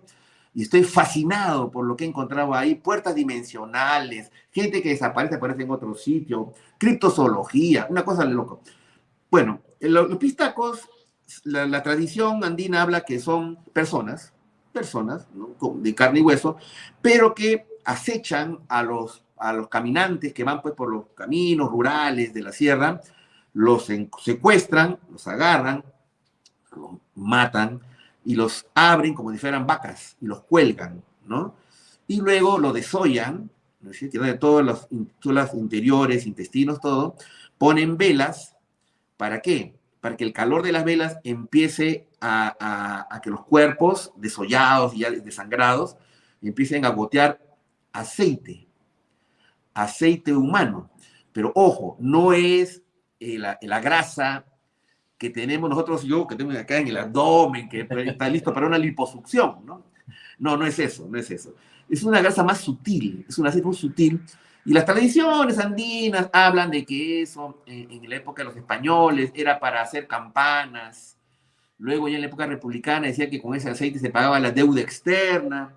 y estoy fascinado por lo que he encontrado ahí. Puertas dimensionales, gente que desaparece, aparece en otro sitio, criptozoología, una cosa de loco. Bueno, los, pistacos, la, tradición andina habla que son personas, personas de carne y hueso, pero que acechan a los, a los caminantes que van pues, por los caminos rurales de la sierra, los secuestran, los agarran, los matan y los abren como si fueran vacas y los cuelgan, ¿no? Y luego lo desollan, ¿no es cierto? De todas las interiores, intestinos, todo, ponen velas, ¿para qué? Para que el calor de las velas empiece a, que los cuerpos desollados y ya desangrados empiecen a gotear aceite, aceite humano. Pero ojo, no es eh, la, grasa que tenemos nosotros, yo que tengo acá en el abdomen, que está listo para una liposucción, ¿no? No, no es eso, no es eso. Es una grasa más sutil, es una aceite muy sutil. Y las tradiciones andinas hablan de que eso, en, la época de los españoles, era para hacer campanas. Luego ya en la época republicana decía que con ese aceite se pagaba la deuda externa.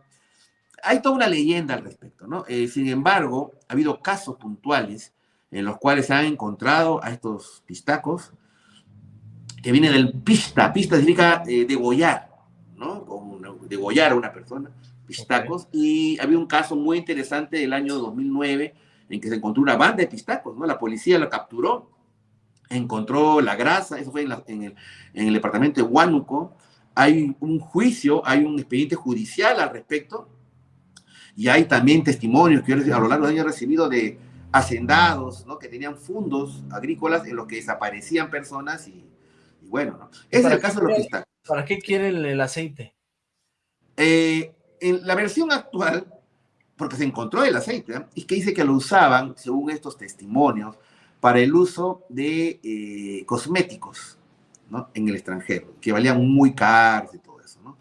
Hay toda una leyenda al respecto, ¿no? Eh, sin embargo, ha habido casos puntuales en los cuales se han encontrado a estos pistacos, que viene del pista, pista significa eh, degollar, ¿no? Como degollar a una persona, pistacos, y había un caso muy interesante del año 2009 en que se encontró una banda de pistacos, ¿no? La policía la capturó, encontró la grasa, eso fue en, el, en el departamento de Huánuco, hay un juicio, hay un expediente judicial al respecto, y hay también testimonios que yo a lo largo de años he recibido de hacendados, ¿no? Que tenían fundos agrícolas en los que desaparecían personas y bueno, ¿no? Es el caso de los pistacos. ¿Para qué quieren el aceite? Eh, en la versión actual, porque se encontró el aceite, ¿eh? es que dice que lo usaban, según estos testimonios, para el uso de eh, cosméticos ¿no? en el extranjero, que valían muy caros y todo eso. ¿no?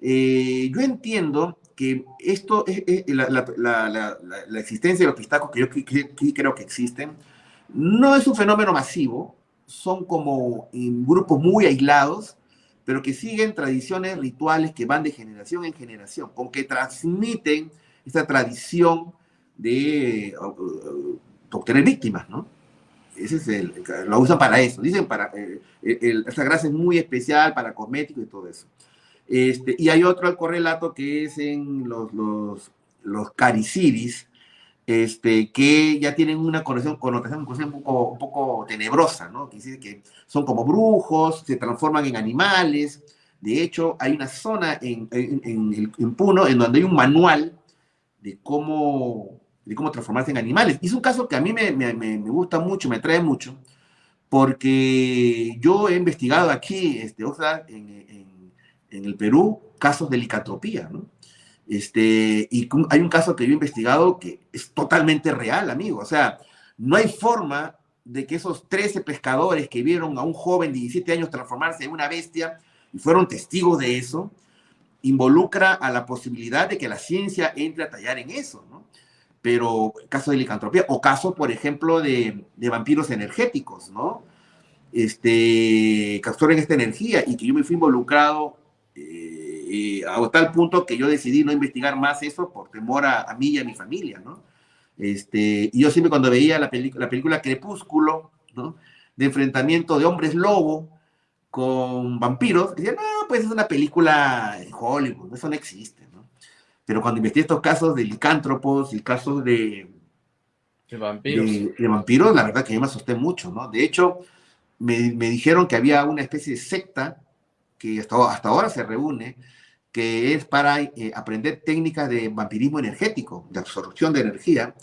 yo entiendo que esto, es, la, la, la, existencia de los pistacos, que yo creo que existen, no es un fenómeno masivo, son como grupos muy aislados, pero que siguen tradiciones rituales que van de generación en generación, con que transmiten esta tradición de uh, obtener víctimas, ¿no? Ese es el, lo usan para eso, dicen para, eh, esta grasa es muy especial para cosméticos y todo eso. Este, y hay otro correlato que es en los, los, los este, que ya tienen una connotación, connotación un, poco, un poco tenebrosa, ¿no? Que, que son como brujos, se transforman en animales. De hecho, hay una zona en, en, en, Puno en donde hay un manual de cómo, de cómo transformarse en animales. Y es un caso que a mí me, me, me gusta mucho, me atrae mucho, porque yo he investigado aquí, este, o sea, en, en el Perú, casos de licantropía, ¿no? Este, y hay un caso que yo he investigado que es totalmente real, amigo. O sea, no hay forma de que esos 13 pescadores que vieron a un joven de 17 años transformarse en una bestia y fueron testigos de eso, involucra a la posibilidad de que la ciencia entre a tallar en eso, ¿no? Pero caso de licantropía, o caso, por ejemplo, de, de vampiros energéticos, ¿no? Este, que esta energía y que yo me fui involucrado eh, a tal punto que yo decidí no investigar más eso por temor a, a mí y a mi familia, ¿no? Este, y yo siempre cuando veía la, la película Crepúsculo, ¿no? De enfrentamiento de hombres lobo con vampiros, decía, no, pues es una película de Hollywood, eso no existe, ¿no? Pero cuando investigué estos casos de licántropos y casos de, de vampiros. De, vampiros, la verdad que yo me asusté mucho, ¿no? De hecho, me, me dijeron que había una especie de secta que hasta, hasta ahora se reúne, que es para eh, aprender técnicas de vampirismo energético, de absorción de energía.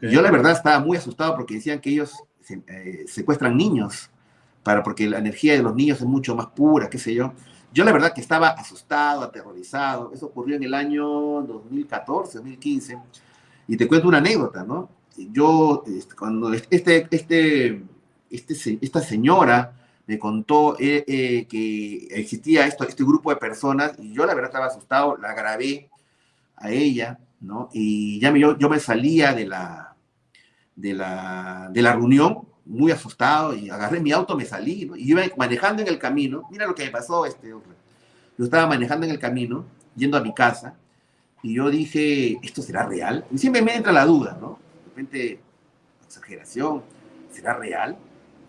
Yo la verdad estaba muy asustado porque decían que ellos eh, secuestran niños, para, porque la energía de los niños es mucho más pura, qué sé yo. Yo la verdad que estaba asustado, aterrorizado. Eso ocurrió en el año 2014, 2015. Y te cuento una anécdota, ¿no? Yo, este, cuando este, este, este, esta señora me contó eh, eh, que existía esto, este grupo de personas y yo la verdad estaba asustado, la grabé a ella, ¿no? Y ya me, yo, yo me salía de la, de, la, de la reunión muy asustado y agarré mi auto, me salí, ¿no? Y iba manejando en el camino, mira lo que me pasó, este, yo estaba manejando en el camino, yendo a mi casa, y yo dije, ¿esto será real? Y siempre me entra la duda, ¿no? De repente, exageración, ¿será real?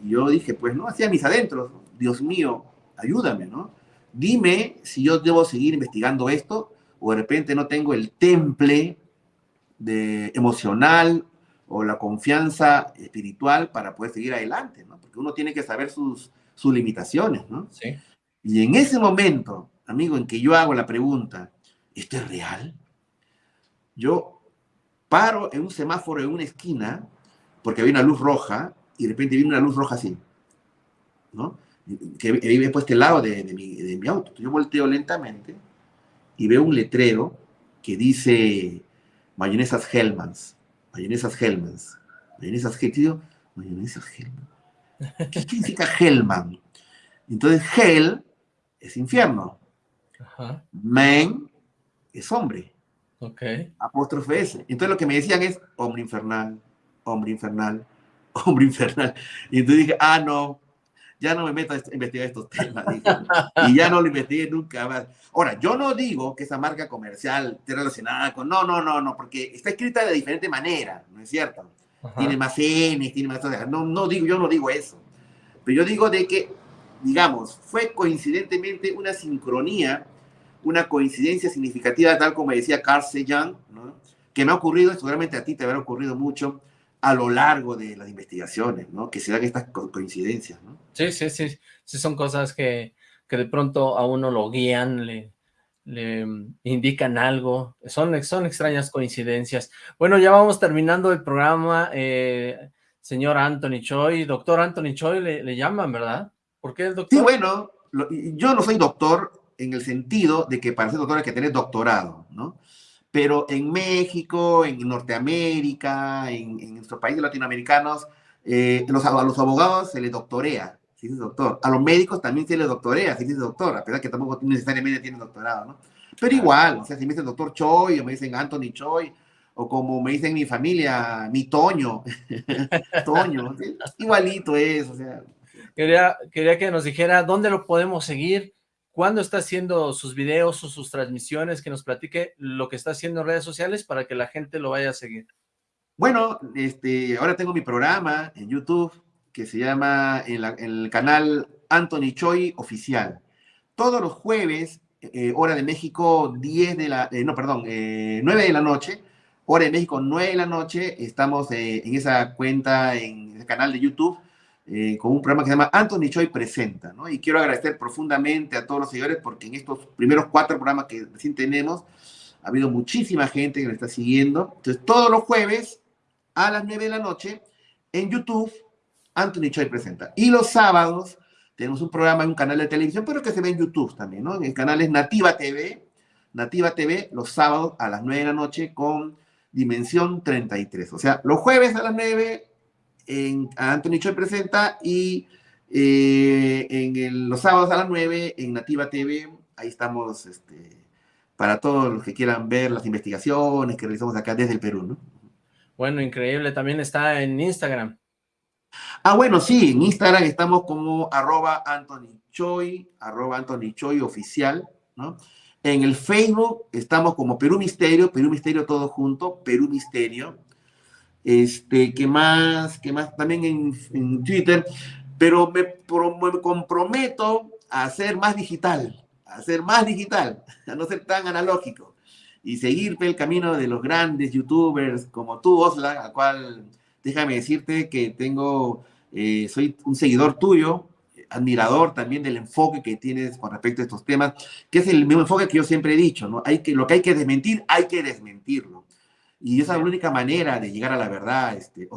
Y yo dije, pues no, hacía mis adentros, Dios mío, ayúdame, ¿no? Dime si yo debo seguir investigando esto o de repente no tengo el temple de emocional o la confianza espiritual para poder seguir adelante, ¿no? Porque uno tiene que saber sus, sus limitaciones, ¿no? Sí. Y en ese momento, amigo, en que yo hago la pregunta, ¿esto es real? Yo paro en un semáforo en una esquina, porque había una luz roja, y de repente viene una luz roja así, ¿no? Que vive puesto este lado de, de, mi, de mi auto. Yo volteo lentamente y veo un letrero que dice mayonesas Hellmans, mayonesas Hellmans, mayonesas Hellmans, mayonesas Hellmans. ¿Qué significa Hellman? Entonces, Hell es infierno. Ajá. Man es hombre. Ok. Apóstrofe S. Entonces lo que me decían es hombre infernal, hombre infernal, hombre infernal. Y entonces dije, ah, no, ya no me meto a investigar estos temas. y ya no lo investigué nunca más. Ahora, yo no digo que esa marca comercial esté relacionada con, no, no, no, no, porque está escrita de diferente manera, ¿no es cierto? Tiene más N, tiene más... No, no digo, yo no digo eso. Pero yo digo de que, digamos, fue coincidentemente una sincronía, una coincidencia significativa, tal como decía Carl Sagan, ¿no? que me ha ocurrido, seguramente a ti te habrá ocurrido mucho, a lo largo de las investigaciones, ¿no? Que se dan estas coincidencias, ¿no? Sí, sí, sí, sí son cosas que, que de pronto a uno lo guían, le, le indican algo, son, son extrañas coincidencias. Bueno, ya vamos terminando el programa, eh, señor Anthony Choi, doctor Anthony Choi le, le, llaman, ¿verdad? ¿Por qué el doctor? Sí, bueno, lo, yo no soy doctor en el sentido de que para ser doctor hay que tener doctorado, ¿no? Pero en México, en Norteamérica, en, en nuestros países latinoamericanos, eh, los, a los abogados se les doctorea, si dice doctor. A los médicos también se les doctorea, si dice doctor, a pesar que tampoco necesariamente tienen doctorado, ¿no? Pero igual, o sea, si me dicen doctor Choi, o me dicen Anthony Choi, o como me dicen mi familia, mi Toño, Toño, igualito es, o sea. Quería, quería que nos dijera dónde lo podemos seguir, cuándo está haciendo sus videos o sus transmisiones, que nos platique lo que está haciendo en redes sociales para que la gente lo vaya a seguir. Bueno, este, ahora tengo mi programa en YouTube que se llama en, el canal Anthony Choi Oficial. Todos los jueves, eh, hora de México, 10 de la, eh, no, perdón, eh, 9 de la noche, hora de México, 9 de la noche, estamos eh, en esa cuenta, en el canal de YouTube, eh, con un programa que se llama Anthony Choi Presenta. Y quiero agradecer profundamente a todos los seguidores porque en estos primeros cuatro programas que recién tenemos, ha habido muchísima gente que me está siguiendo. Entonces, todos los jueves a las 9 de la noche, en YouTube, Anthony Choi Presenta. Y los sábados tenemos un programa en un canal de televisión, pero que se ve en YouTube también. El canal es Nativa TV, Nativa TV, los sábados a las 9 de la noche con Dimensión 33. O sea, los jueves a las 9 en Anthony Choi presenta y eh, en los sábados a las 9 en Nativa TV, ahí estamos este, para todos los que quieran ver las investigaciones que realizamos acá desde el Perú, ¿no? Bueno, increíble, también está en Instagram. Ah, bueno, sí, en Instagram estamos como arroba Anthony Choi, arroba Anthony Choi oficial, ¿no? En el Facebook estamos como Perú Misterio, Perú Misterio todo junto, Perú Misterio. Este, ¿qué más? ¿Qué más? También en, Twitter, pero me, me, comprometo a ser más digital, a ser más digital, a no ser tan analógico y seguir el camino de los grandes youtubers como tú, Osla, a cual déjame decirte que tengo, eh, soy un seguidor tuyo, admirador también del enfoque que tienes con respecto a estos temas, que es el mismo enfoque que yo siempre he dicho, ¿no? Hay que, lo que hay que desmentir, hay que desmentirlo. Y esa es la única manera de llegar a la verdad, este,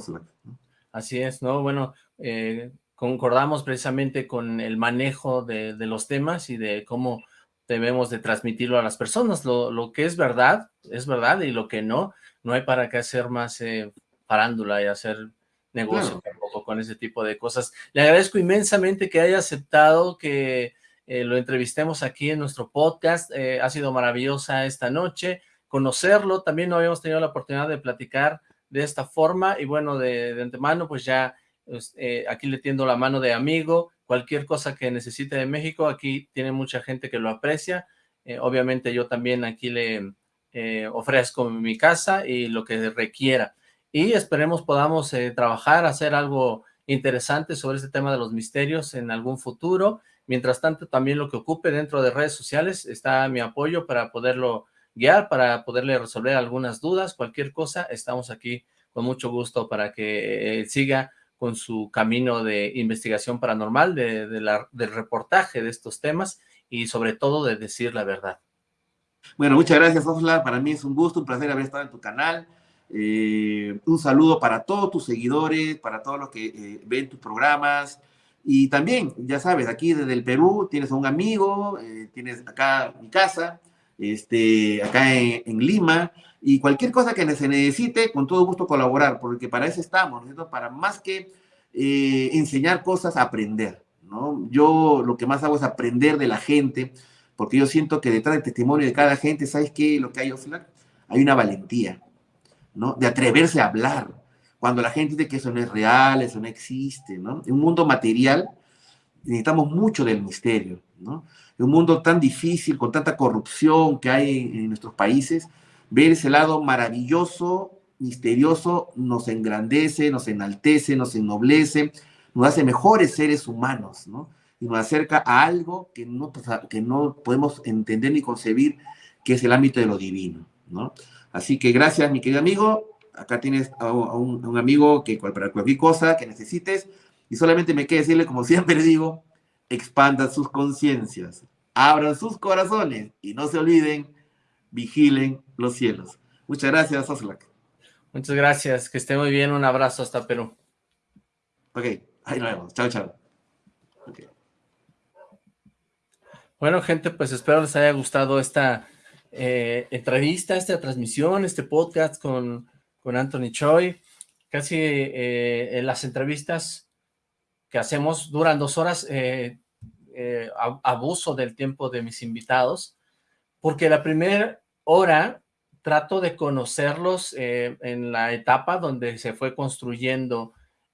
Así es, ¿no? Bueno, eh, concordamos precisamente con el manejo de, los temas y de cómo debemos de transmitirlo a las personas. Lo, que es verdad, es verdad, y lo que no, no hay para qué hacer más eh, parándula y hacer negocio tampoco con ese tipo de cosas. Le agradezco inmensamente que haya aceptado que eh, lo entrevistemos aquí en nuestro podcast. ha sido maravillosa esta noche conocerlo, también no habíamos tenido la oportunidad de platicar de esta forma, y bueno, de, antemano, pues ya pues, eh, aquí le tiendo la mano de amigo, cualquier cosa que necesite de México, aquí tiene mucha gente que lo aprecia, eh, obviamente yo también aquí le eh, ofrezco mi casa y lo que requiera, y esperemos podamos trabajar, hacer algo interesante sobre este tema de los misterios en algún futuro, mientras tanto también lo que ocupe dentro de redes sociales está mi apoyo para poderlo guiar para poderle resolver algunas dudas, cualquier cosa, estamos aquí con mucho gusto para que eh, siga con su camino de investigación paranormal, de, la, del reportaje de estos temas y sobre todo de decir la verdad. Bueno, muchas gracias, Osla. Para mí es un gusto, un placer haber estado en tu canal. Eh, un saludo para todos tus seguidores, para todos los que eh, ven tus programas. Y también, ya sabes, aquí desde el Perú tienes a un amigo, tienes acá mi casa, este, acá en, Lima, y cualquier cosa que se necesite, con todo gusto colaborar, porque para eso estamos. Para más que eh, enseñar cosas, aprender, ¿no? Yo lo que más hago es aprender de la gente, porque yo siento que detrás del testimonio de cada gente, ¿sabes qué? Lo que hay, Hay una valentía, ¿no? De atreverse a hablar. Cuando la gente dice que eso no es real, eso no existe, ¿no? En un mundo material necesitamos mucho del misterio, ¿no? En un mundo tan difícil, con tanta corrupción que hay en, nuestros países, ver ese lado maravilloso, misterioso, nos engrandece, nos enaltece, nos ennoblece, nos hace mejores seres humanos, ¿no? Y nos acerca a algo que no, que no podemos entender ni concebir, que es el ámbito de lo divino, ¿no? Así que gracias, mi querido amigo. Acá tienes a un, a un amigo que para cualquier cosa que necesites. Y solamente me queda decirle, como siempre digo, expandan sus conciencias, abran sus corazones y no se olviden, vigilen los cielos. Muchas gracias, Oslak. Muchas gracias, que esté muy bien, un abrazo hasta Perú. Ok, ahí nos vemos, chao, chao. Bueno, gente, pues espero les haya gustado esta eh, entrevista, esta transmisión, este podcast con, con Anthony Choi. Casi eh, en las entrevistas que hacemos duran dos horas, eh, eh, abuso del tiempo de mis invitados, porque la primera hora trato de conocerlos eh, en la etapa donde se fue construyendo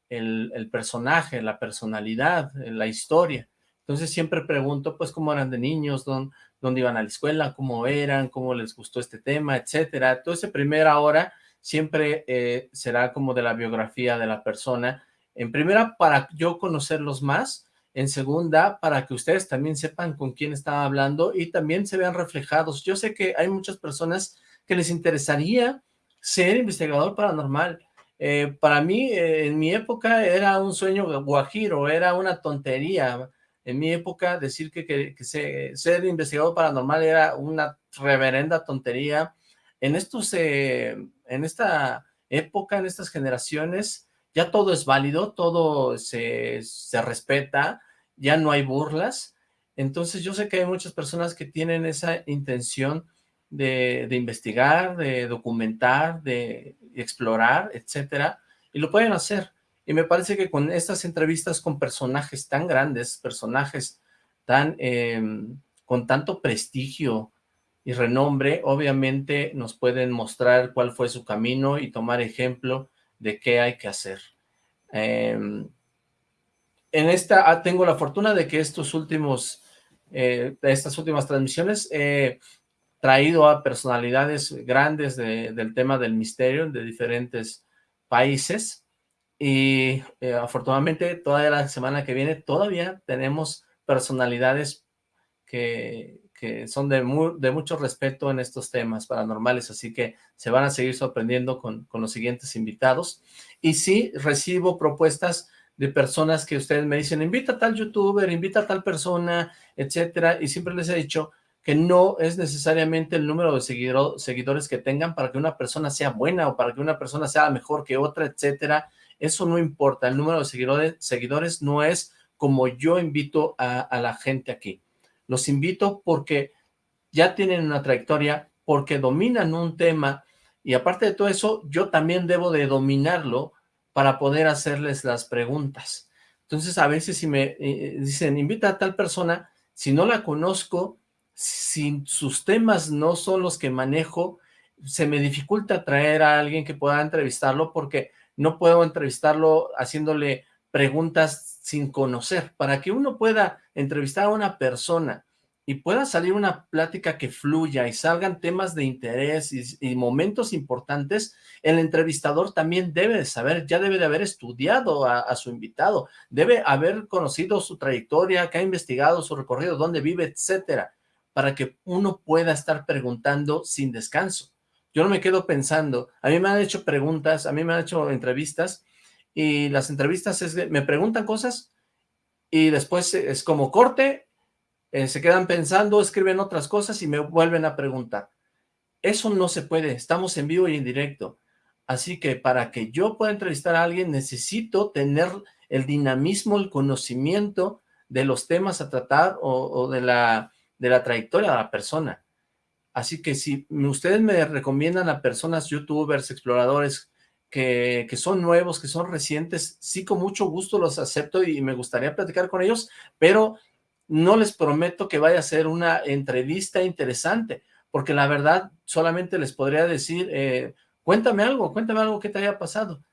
el, personaje, la personalidad, la historia. Entonces siempre pregunto, pues, cómo eran de niños, dónde, dónde iban a la escuela, cómo eran, cómo les gustó este tema, etcétera. Entonces, primera hora siempre será como de la biografía de la persona, en primera, para yo conocerlos más, en segunda, para que ustedes también sepan con quién estaba hablando y también se vean reflejados. Yo sé que hay muchas personas que les interesaría ser investigador paranormal. Eh, para mí, eh, en mi época, era un sueño guajiro, era una tontería. En mi época, decir que, que, ser investigador paranormal era una reverenda tontería. En estos, eh, en esta época, en estas generaciones, ya todo es válido, todo se, se respeta, ya no hay burlas. Entonces yo sé que hay muchas personas que tienen esa intención de, investigar, de documentar, de explorar, etcétera, y lo pueden hacer. Y me parece que con estas entrevistas con personajes tan grandes, personajes tan em, con tanto prestigio y renombre, obviamente nos pueden mostrar cuál fue su camino y tomar ejemplo de qué hay que hacer. Em, en esta ah, tengo la fortuna de que estos últimos, eh, estas últimas transmisiones traído a personalidades grandes del tema del misterio de diferentes países y eh, afortunadamente toda la semana que viene todavía tenemos personalidades que, que son de, mucho respeto en estos temas paranormales, así que se van a seguir sorprendiendo con, los siguientes invitados. Y sí, recibo propuestas de personas que ustedes me dicen, invita a tal youtuber, invita a tal persona, etcétera, y siempre les he dicho, que no es necesariamente el número de seguidores que tengan para que una persona sea buena o para que una persona sea mejor que otra, etcétera. Eso no importa, el número de seguidores, no es como yo invito a la gente aquí. Los invito porque ya tienen una trayectoria, porque dominan un tema y aparte de todo eso, yo también debo de dominarlo para poder hacerles las preguntas. Entonces, a veces si me eh, dicen, invita a tal persona, si no la conozco, si sus temas no son los que manejo, se me dificulta traer a alguien que pueda entrevistarlo porque no puedo entrevistarlo haciéndole preguntas sin conocer. Para que uno pueda entrevistar a una persona y pueda salir una plática que fluya y salgan temas de interés y, momentos importantes, el entrevistador también debe de saber, ya debe de haber estudiado a, a, su invitado, debe haber conocido su trayectoria, que ha investigado su recorrido, dónde vive, etcétera para que uno pueda estar preguntando sin descanso. Yo no me quedo pensando, a mí me han hecho preguntas, a mí me han hecho entrevistas, y las entrevistas es, me preguntan cosas, y después es como corte, eh, se quedan pensando, escriben otras cosas y me vuelven a preguntar. Eso no se puede, estamos en vivo y en directo. Así que para que yo pueda entrevistar a alguien necesito tener el dinamismo, el conocimiento de los temas a tratar o de la de la trayectoria de la persona. Así que si ustedes me recomiendan a personas, youtubers, exploradores, que, son nuevos, que son recientes, sí con mucho gusto los acepto y me gustaría platicar con ellos, pero no les prometo que vaya a ser una entrevista interesante, porque la verdad solamente les podría decir, eh, cuéntame algo, cuéntame algo que te haya pasado.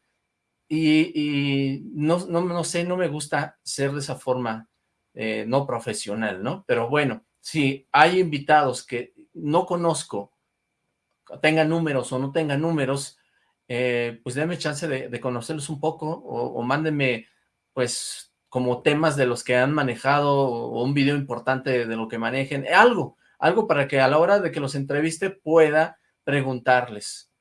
Y, y no, no, no, sé, no me gusta ser de esa forma eh, no profesional, ¿no? Pero bueno, si hay invitados que no conozco, tengan números o no tengan números, eh, pues denme chance de, conocerlos un poco o, mándenme pues como temas de los que han manejado o un video importante de lo que manejen, algo, algo para que a la hora de que los entreviste pueda preguntarles.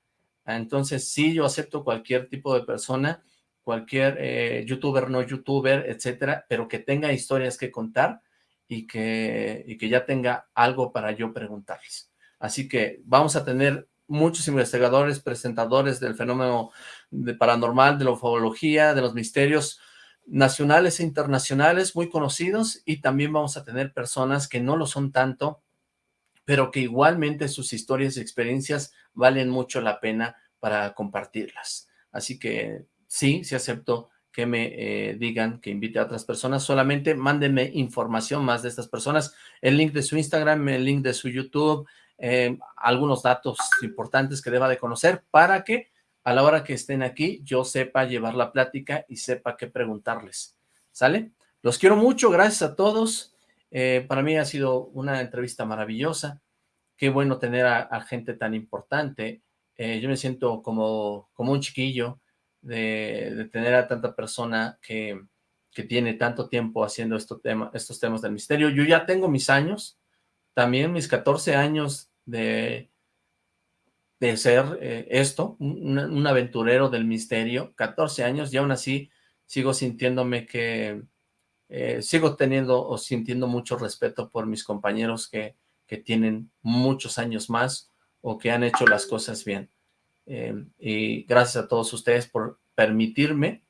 Entonces sí, yo acepto cualquier tipo de persona, cualquier eh, youtuber, no youtuber, etcétera, pero que tenga historias que contar y que, y que ya tenga algo para yo preguntarles. Así que vamos a tener muchos investigadores, presentadores del fenómeno de paranormal, de la ufología, de los misterios nacionales e internacionales muy conocidos y también vamos a tener personas que no lo son tanto, pero que igualmente sus historias y experiencias valen mucho la pena para compartirlas. Así que sí, sí acepto que me eh, digan que invite a otras personas, solamente mándenme información más de estas personas, el link de su Instagram, el link de su YouTube, eh, algunos datos importantes que deba de conocer para que a la hora que estén aquí yo sepa llevar la plática y sepa qué preguntarles, ¿sale? Los quiero mucho, gracias a todos, eh, para mí ha sido una entrevista maravillosa, qué bueno tener a, gente tan importante, yo me siento como, como un chiquillo, de, tener a tanta persona que, que tiene tanto tiempo haciendo estos temas del misterio. Yo ya tengo mis años, también mis 14 años de, de ser eh, esto, un, aventurero del misterio, 14 años, y aún así sigo sintiéndome que, eh, sigo teniendo o sintiendo mucho respeto por mis compañeros que, que tienen muchos años más o que han hecho las cosas bien. Eh, y gracias a todos ustedes por permitirme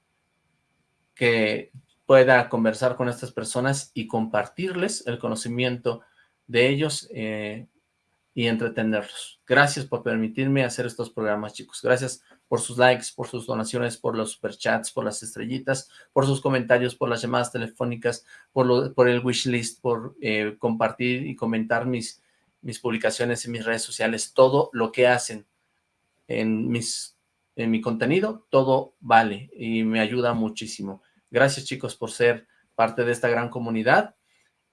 que pueda conversar con estas personas y compartirles el conocimiento de ellos y entretenerlos. Gracias por permitirme hacer estos programas, chicos. Gracias por sus likes, por sus donaciones, por los superchats, por las estrellitas, por sus comentarios, por las llamadas telefónicas, por, lo, por el wishlist, por eh, compartir y comentar mis, publicaciones en mis redes sociales. Todo lo que hacen en mi contenido, todo vale y me ayuda muchísimo. Gracias, chicos, por ser parte de esta gran comunidad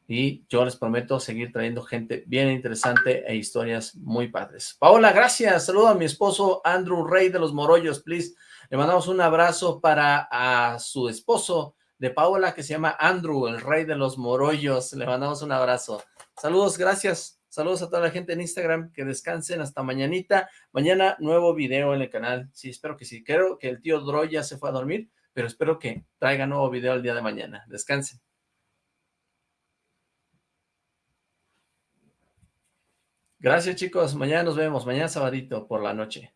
y yo les prometo seguir trayendo gente bien interesante e historias muy padres. Paola, gracias. Saludo a mi esposo Andrew Rey de los Morollos, please. Le mandamos un abrazo para a su esposo de Paola que se llama Andrew, el Rey de los Morollos. Le mandamos un abrazo. Saludos, gracias. Saludos a toda la gente en Instagram, que descansen hasta mañanita. Mañana nuevo video en el canal. Sí, espero que sí. Creo que el tío Droy ya se fue a dormir, pero espero que traiga nuevo video el día de mañana. Descansen. Gracias chicos, mañana nos vemos, mañana sabadito por la noche.